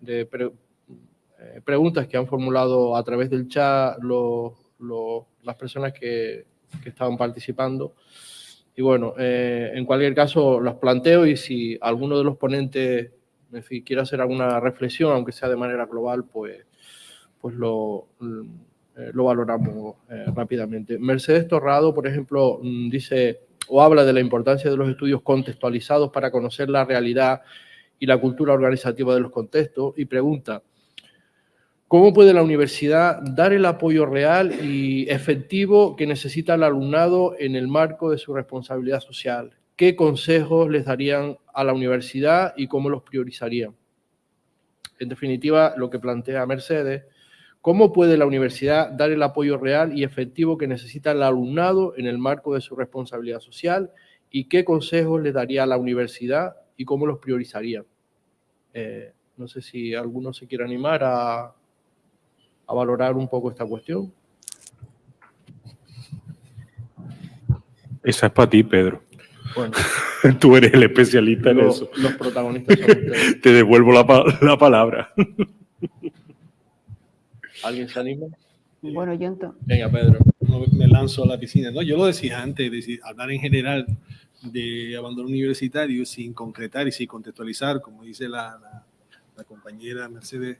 de pre, eh, preguntas que han formulado a través del chat los, los, las personas que, que, estaban participando. Y bueno, eh, en cualquier caso las planteo y si alguno de los ponentes en fin, quiere hacer alguna reflexión, aunque sea de manera global, pues, pues lo, eh, lo valoramos eh, rápidamente. Mercedes Torrado, por ejemplo, mm, dice o habla de la importancia de los estudios contextualizados para conocer la realidad y la cultura organizativa de los contextos y pregunta, ¿cómo puede la universidad dar el apoyo real y efectivo que necesita el alumnado en el marco de su responsabilidad social? ¿Qué consejos les darían a la universidad y cómo los priorizarían? En definitiva, lo que plantea Mercedes ¿Cómo puede la universidad dar el apoyo real y efectivo que necesita el alumnado en el marco de su responsabilidad social? ¿Y qué consejos le daría a la universidad y cómo los priorizaría? Eh, no sé si alguno se quiere animar a, a valorar un poco esta cuestión. Esa es para ti, Pedro. Bueno, Tú eres el especialista en eso. Los protagonistas son ustedes. Te devuelvo la, la palabra. ¿Alguien se anima? Bueno, yo entonces... Venga, Pedro. Me lanzo a la piscina. No, yo lo decía antes, decir, hablar en general de abandono universitario sin concretar y sin contextualizar, como dice la, la, compañera Mercedes,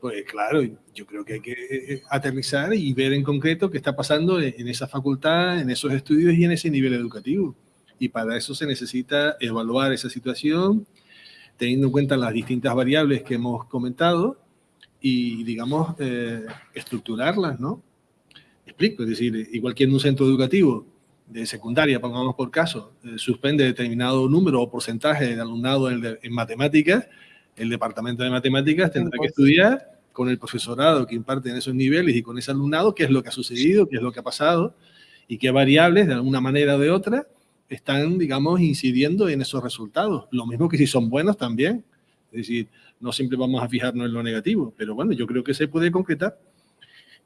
pues claro, yo creo que hay que eh, aterrizar y ver en concreto qué está pasando en esa facultad, en esos estudios y en ese nivel educativo. Y para eso se necesita evaluar esa situación, teniendo en cuenta las distintas variables que hemos comentado, y, digamos, eh, estructurarlas, ¿no? Explico, es decir, igual que en un centro educativo de secundaria, pongamos por caso, eh, suspende determinado número o porcentaje de alumnado en, matemáticas, el departamento de matemáticas tendrá que estudiar con el profesorado que imparte en esos niveles y con ese alumnado qué es lo que ha sucedido, qué es lo que ha pasado y qué variables, de alguna manera o de otra, están, digamos, incidiendo en esos resultados. Lo mismo que si son buenos también. Es decir, no siempre vamos a fijarnos en lo negativo, pero bueno, yo creo que se puede concretar.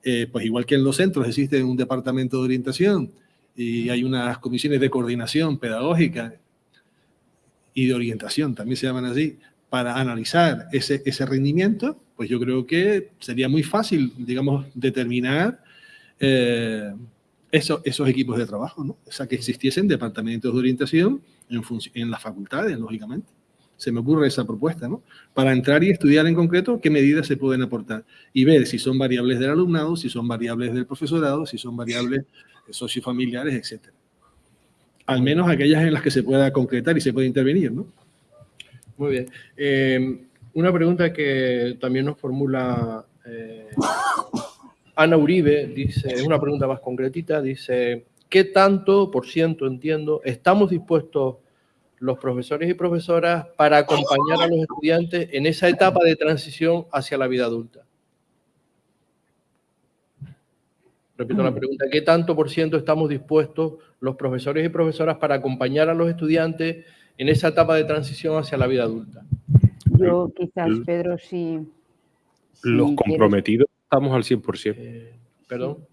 Eh, pues igual que en los centros existe un departamento de orientación y hay unas comisiones de coordinación pedagógica y de orientación, también se llaman así, para analizar ese, ese rendimiento, pues yo creo que sería muy fácil, digamos, determinar eh, eso, esos equipos de trabajo, ¿no? O sea, que existiesen departamentos de orientación en, en las facultades, lógicamente se me ocurre esa propuesta, ¿no? Para entrar y estudiar en concreto qué medidas se pueden aportar y ver si son variables del alumnado, si son variables del profesorado, si son variables sociofamiliares, etc. Al menos aquellas en las que se pueda concretar y se puede intervenir, ¿no? Muy bien. Eh, una pregunta que también nos formula eh, Ana Uribe, dice, una pregunta más concretita, dice, ¿qué tanto, por ciento entiendo, estamos dispuestos los profesores y profesoras para acompañar a los estudiantes en esa etapa de transición hacia la vida adulta? Repito la pregunta, ¿qué tanto por ciento estamos dispuestos los profesores y profesoras para acompañar a los estudiantes en esa etapa de transición hacia la vida adulta? Yo quizás, Pedro, sí. los comprometidos estamos al 100%. Eh, perdón.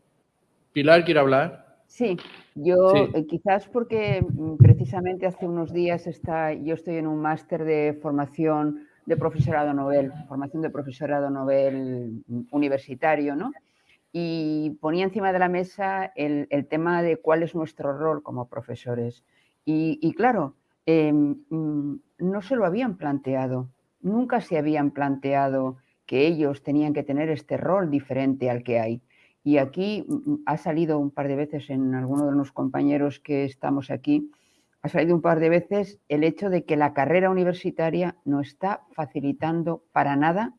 Pilar, ¿quiere hablar? Sí, yo eh, quizás porque mm, precisamente hace unos días está, yo estoy en un máster de formación de profesorado novel, formación de profesorado novel mm, universitario, ¿no? Y ponía encima de la mesa el, tema de cuál es nuestro rol como profesores. Y, claro, em, mm, no se lo habían planteado, nunca se habían planteado que ellos tenían que tener este rol diferente al que hay. Y aquí mm, mm, ha salido un par de veces en alguno de los compañeros que estamos aquí, ha salido un par de veces el hecho de que la carrera universitaria no está facilitando para nada,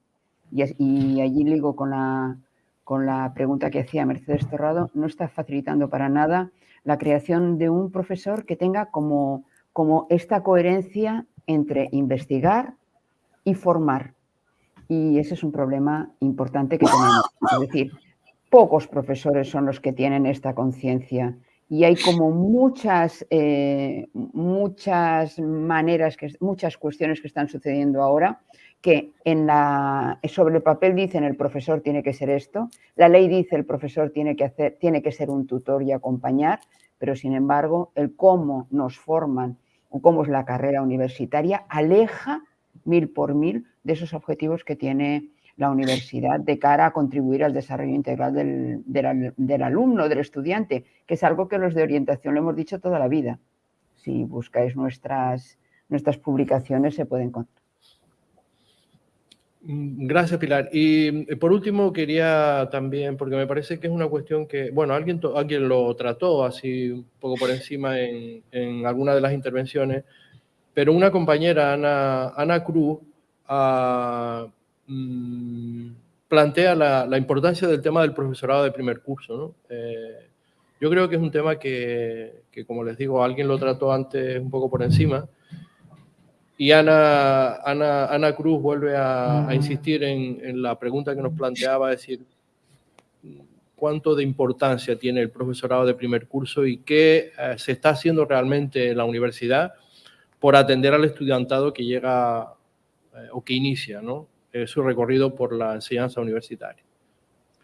y, allí ligo con la, con la pregunta que hacía Mercedes Torrado, no está facilitando para nada la creación de un profesor que tenga como, como esta coherencia entre investigar y formar. Y ese es un problema importante que tenemos. Es decir, pocos profesores son los que tienen esta conciencia y hay como muchas, eh, muchas maneras, que, muchas cuestiones que están sucediendo ahora que en la, sobre el papel dicen el profesor tiene que ser esto, la ley dice el profesor tiene que, hacer, tiene que ser un tutor y acompañar, pero sin embargo el cómo nos forman o cómo es la carrera universitaria aleja mil por mil de esos objetivos que tiene la universidad de cara a contribuir al desarrollo integral del, alumno, del estudiante, que es algo que los de orientación lo hemos dicho toda la vida. Si buscáis nuestras, nuestras publicaciones se pueden encontrar. Mm, gracias, Pilar. Y eh, por último, quería también, porque me parece que es una cuestión que, bueno, alguien, alguien lo trató así un poco por encima en, en alguna de las intervenciones, pero una compañera, Ana, Ana Cruz, ah, mm, plantea la, la, importancia del tema del profesorado de primer curso. Eh, yo creo que es un tema que, que, como les digo, alguien lo trató antes un poco por encima, y Ana, Ana, Ana Cruz vuelve a, insistir en, la pregunta que nos planteaba, es decir, cuánto de importancia tiene el profesorado de primer curso y qué eh, se está haciendo realmente en la universidad por atender al estudiantado que llega eh, o que inicia ¿no? Eh, su recorrido por la enseñanza universitaria.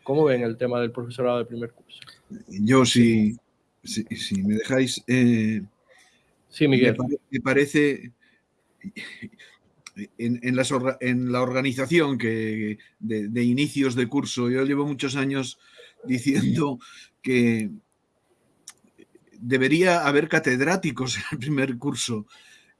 ¿Cómo ven el tema del profesorado de primer curso? Yo, si, si, me dejáis... sí, Miguel. me parece en, en, la organización que, de, inicios de curso, yo llevo muchos años diciendo que debería haber catedráticos en el primer curso.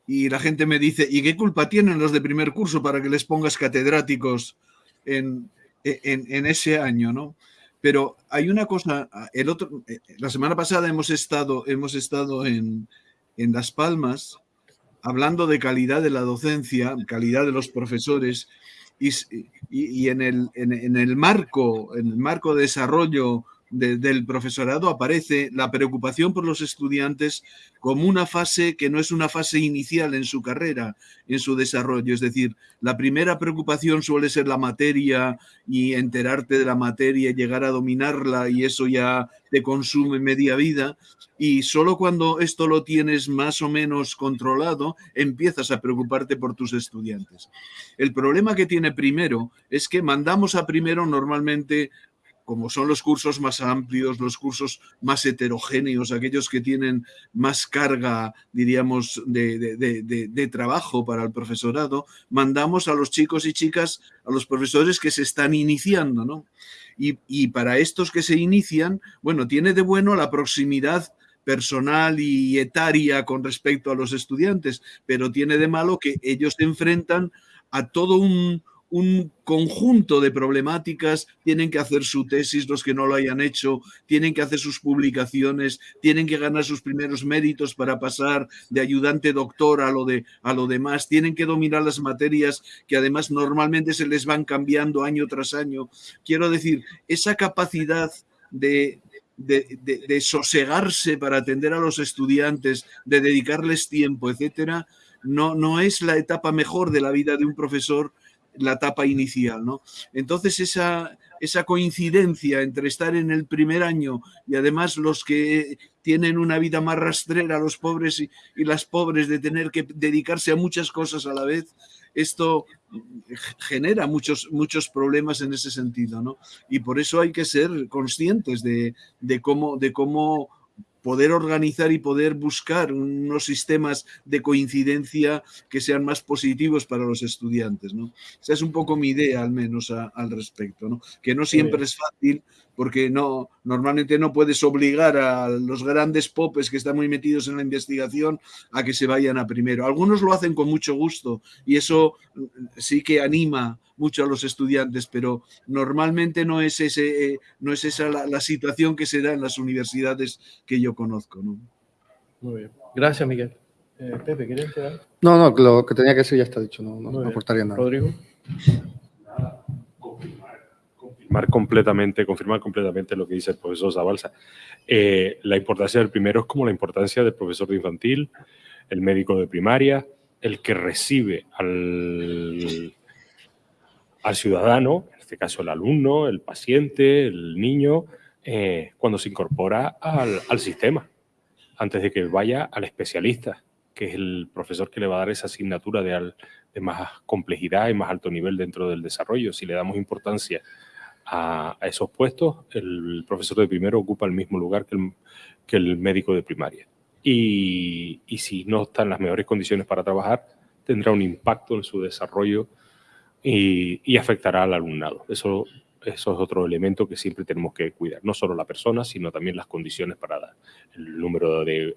Y la gente me dice, ¿y qué culpa tienen los de primer curso para que les pongas catedráticos en, en ese año? ¿no? Pero hay una cosa, el otro, eh, la semana pasada hemos estado, hemos estado en, en Las Palmas hablando de calidad de la docencia, calidad de los profesores, y, en, el, en, el, marco, en el marco de desarrollo del profesorado aparece la preocupación por los estudiantes como una fase que no es una fase inicial en su carrera, en su desarrollo. Es decir, la primera preocupación suele ser la materia y enterarte de la materia, llegar a dominarla y eso ya te consume media vida. Y solo cuando esto lo tienes más o menos controlado, empiezas a preocuparte por tus estudiantes. El problema que tiene primero es que mandamos a primero normalmente como son los cursos más amplios, los cursos más heterogéneos, aquellos que tienen más carga, diríamos, de, trabajo para el profesorado, mandamos a los chicos y chicas, a los profesores que se están iniciando, ¿no? Y, y para estos que se inician, bueno, tiene de bueno la proximidad personal y etaria con respecto a los estudiantes, pero tiene de malo que ellos se enfrentan a todo un, un conjunto de problemáticas, tienen que hacer su tesis los que no lo hayan hecho, tienen que hacer sus publicaciones, tienen que ganar sus primeros méritos para pasar de ayudante doctor a lo, de, a lo demás, tienen que dominar las materias que además normalmente se les van cambiando año tras año. Quiero decir, esa capacidad de, de, de, sosegarse para atender a los estudiantes, de dedicarles tiempo, etcétera, no, no es la etapa mejor de la vida de un profesor la etapa inicial. ¿no? Entonces esa, esa coincidencia entre estar en el primer año y además los que tienen una vida más rastrera, los pobres y, las pobres, de tener que dedicarse a muchas cosas a la vez, esto genera muchos, muchos problemas en ese sentido. ¿no? Y por eso hay que ser conscientes de, de cómo, de cómo poder organizar y poder buscar unos sistemas de coincidencia que sean más positivos para los estudiantes. ¿no? Esa es un poco mi idea, al menos, al respecto. ¿no? Que no siempre es fácil, porque no, normalmente no puedes obligar a los grandes popes que están muy metidos en la investigación a que se vayan a primero. Algunos lo hacen con mucho gusto y eso mm, sí que anima mucho a los estudiantes, pero normalmente no es, ese, eh, no es esa la, situación que se da en las universidades que yo conozco. ¿no? Muy bien. Gracias, Miguel. Eh, Pepe, ¿quieres quedar? No, no, lo que tenía que decir ya está dicho, no, no, no aportaría nada. Rodrigo confirmar completamente, confirmar completamente lo que dice el profesor Zabalza. Eh, la importancia del primero es como la importancia del profesor de infantil, el médico de primaria, el que recibe al, al ciudadano, en este caso el alumno, el paciente, el niño, eh, cuando se incorpora al, al sistema, antes de que vaya al especialista, que es el profesor que le va a dar esa asignatura de, de, más complejidad y más alto nivel dentro del desarrollo. Si le damos importancia a, esos puestos, el profesor de primero ocupa el mismo lugar que el, que el médico de primaria. Y, y, si no está en las mejores condiciones para trabajar, tendrá un impacto en su desarrollo y, afectará al alumnado. Eso eso es otro elemento que siempre tenemos que cuidar, no solo la persona, sino también las condiciones para dar. El número de,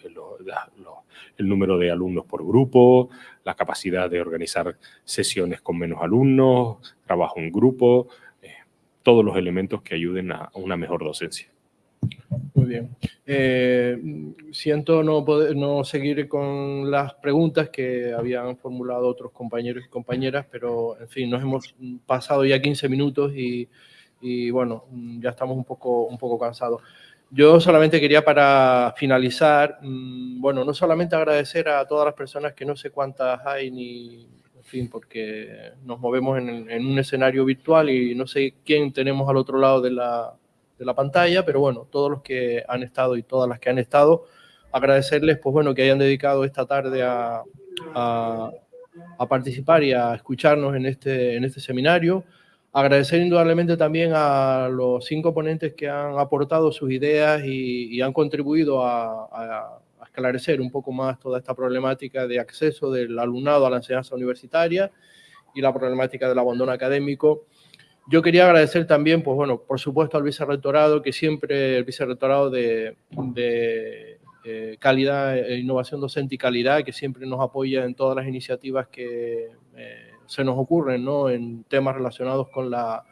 el número de alumnos por grupo, la capacidad de organizar sesiones con menos alumnos, trabajo en grupo, todos los elementos que ayuden a una mejor docencia. Muy bien. Eh, siento no, poder, no seguir con las preguntas que habían formulado otros compañeros y compañeras, pero en fin, nos hemos pasado ya 15 minutos y, y bueno, ya estamos un poco, un poco cansados. Yo solamente quería para finalizar, mm, bueno, no solamente agradecer a todas las personas que no sé cuántas hay ni, fin, porque nos movemos en, en un escenario virtual y no sé quién tenemos al otro lado de la, de la pantalla, pero bueno, todos los que han estado y todas las que han estado, agradecerles, pues bueno, que hayan dedicado esta tarde a, a, participar y a escucharnos en este, en este seminario. Agradecer indudablemente también a los cinco ponentes que han aportado sus ideas y, y han contribuido a, a, esclarecer un poco más toda esta problemática de acceso del alumnado a la enseñanza universitaria y la problemática del abandono académico. Yo quería agradecer también, pues bueno, por supuesto al vicerrectorado, que siempre el vicerrectorado de, de eh, calidad, e innovación docente y calidad, que siempre nos apoya en todas las iniciativas que eh, se nos ocurren, ¿no? En temas relacionados con la,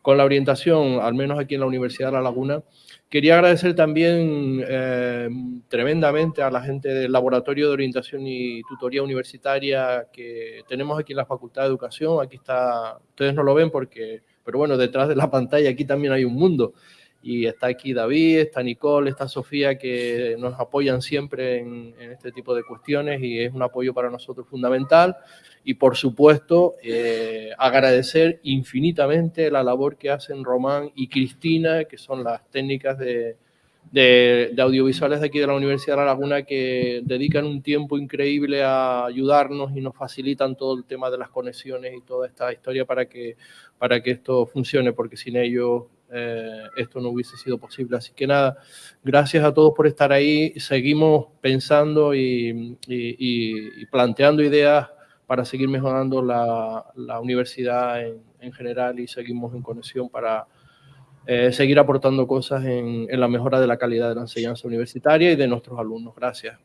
con la orientación, al menos aquí en la Universidad de La Laguna. Quería agradecer también eh, tremendamente a la gente del Laboratorio de Orientación y Tutoría Universitaria que tenemos aquí en la Facultad de Educación. Aquí está, ustedes no lo ven porque pero bueno, detrás de la pantalla aquí también hay un mundo. Y está aquí David, está Nicole, está Sofía, que nos apoyan siempre en, este tipo de cuestiones y es un apoyo para nosotros fundamental. Y por supuesto, eh, agradecer infinitamente la labor que hacen Román y Cristina, que son las técnicas de, de, de, audiovisuales de aquí de la Universidad de La Laguna que dedican un tiempo increíble a ayudarnos y nos facilitan todo el tema de las conexiones y toda esta historia para que para que esto funcione, porque sin ellos eh, esto no hubiese sido posible. Así que nada, gracias a todos por estar ahí. Seguimos pensando y, y, y planteando ideas para seguir mejorando la, la universidad en, en, general y seguimos en conexión para eh, seguir aportando cosas en, en la mejora de la calidad de la enseñanza universitaria y de nuestros alumnos. Gracias.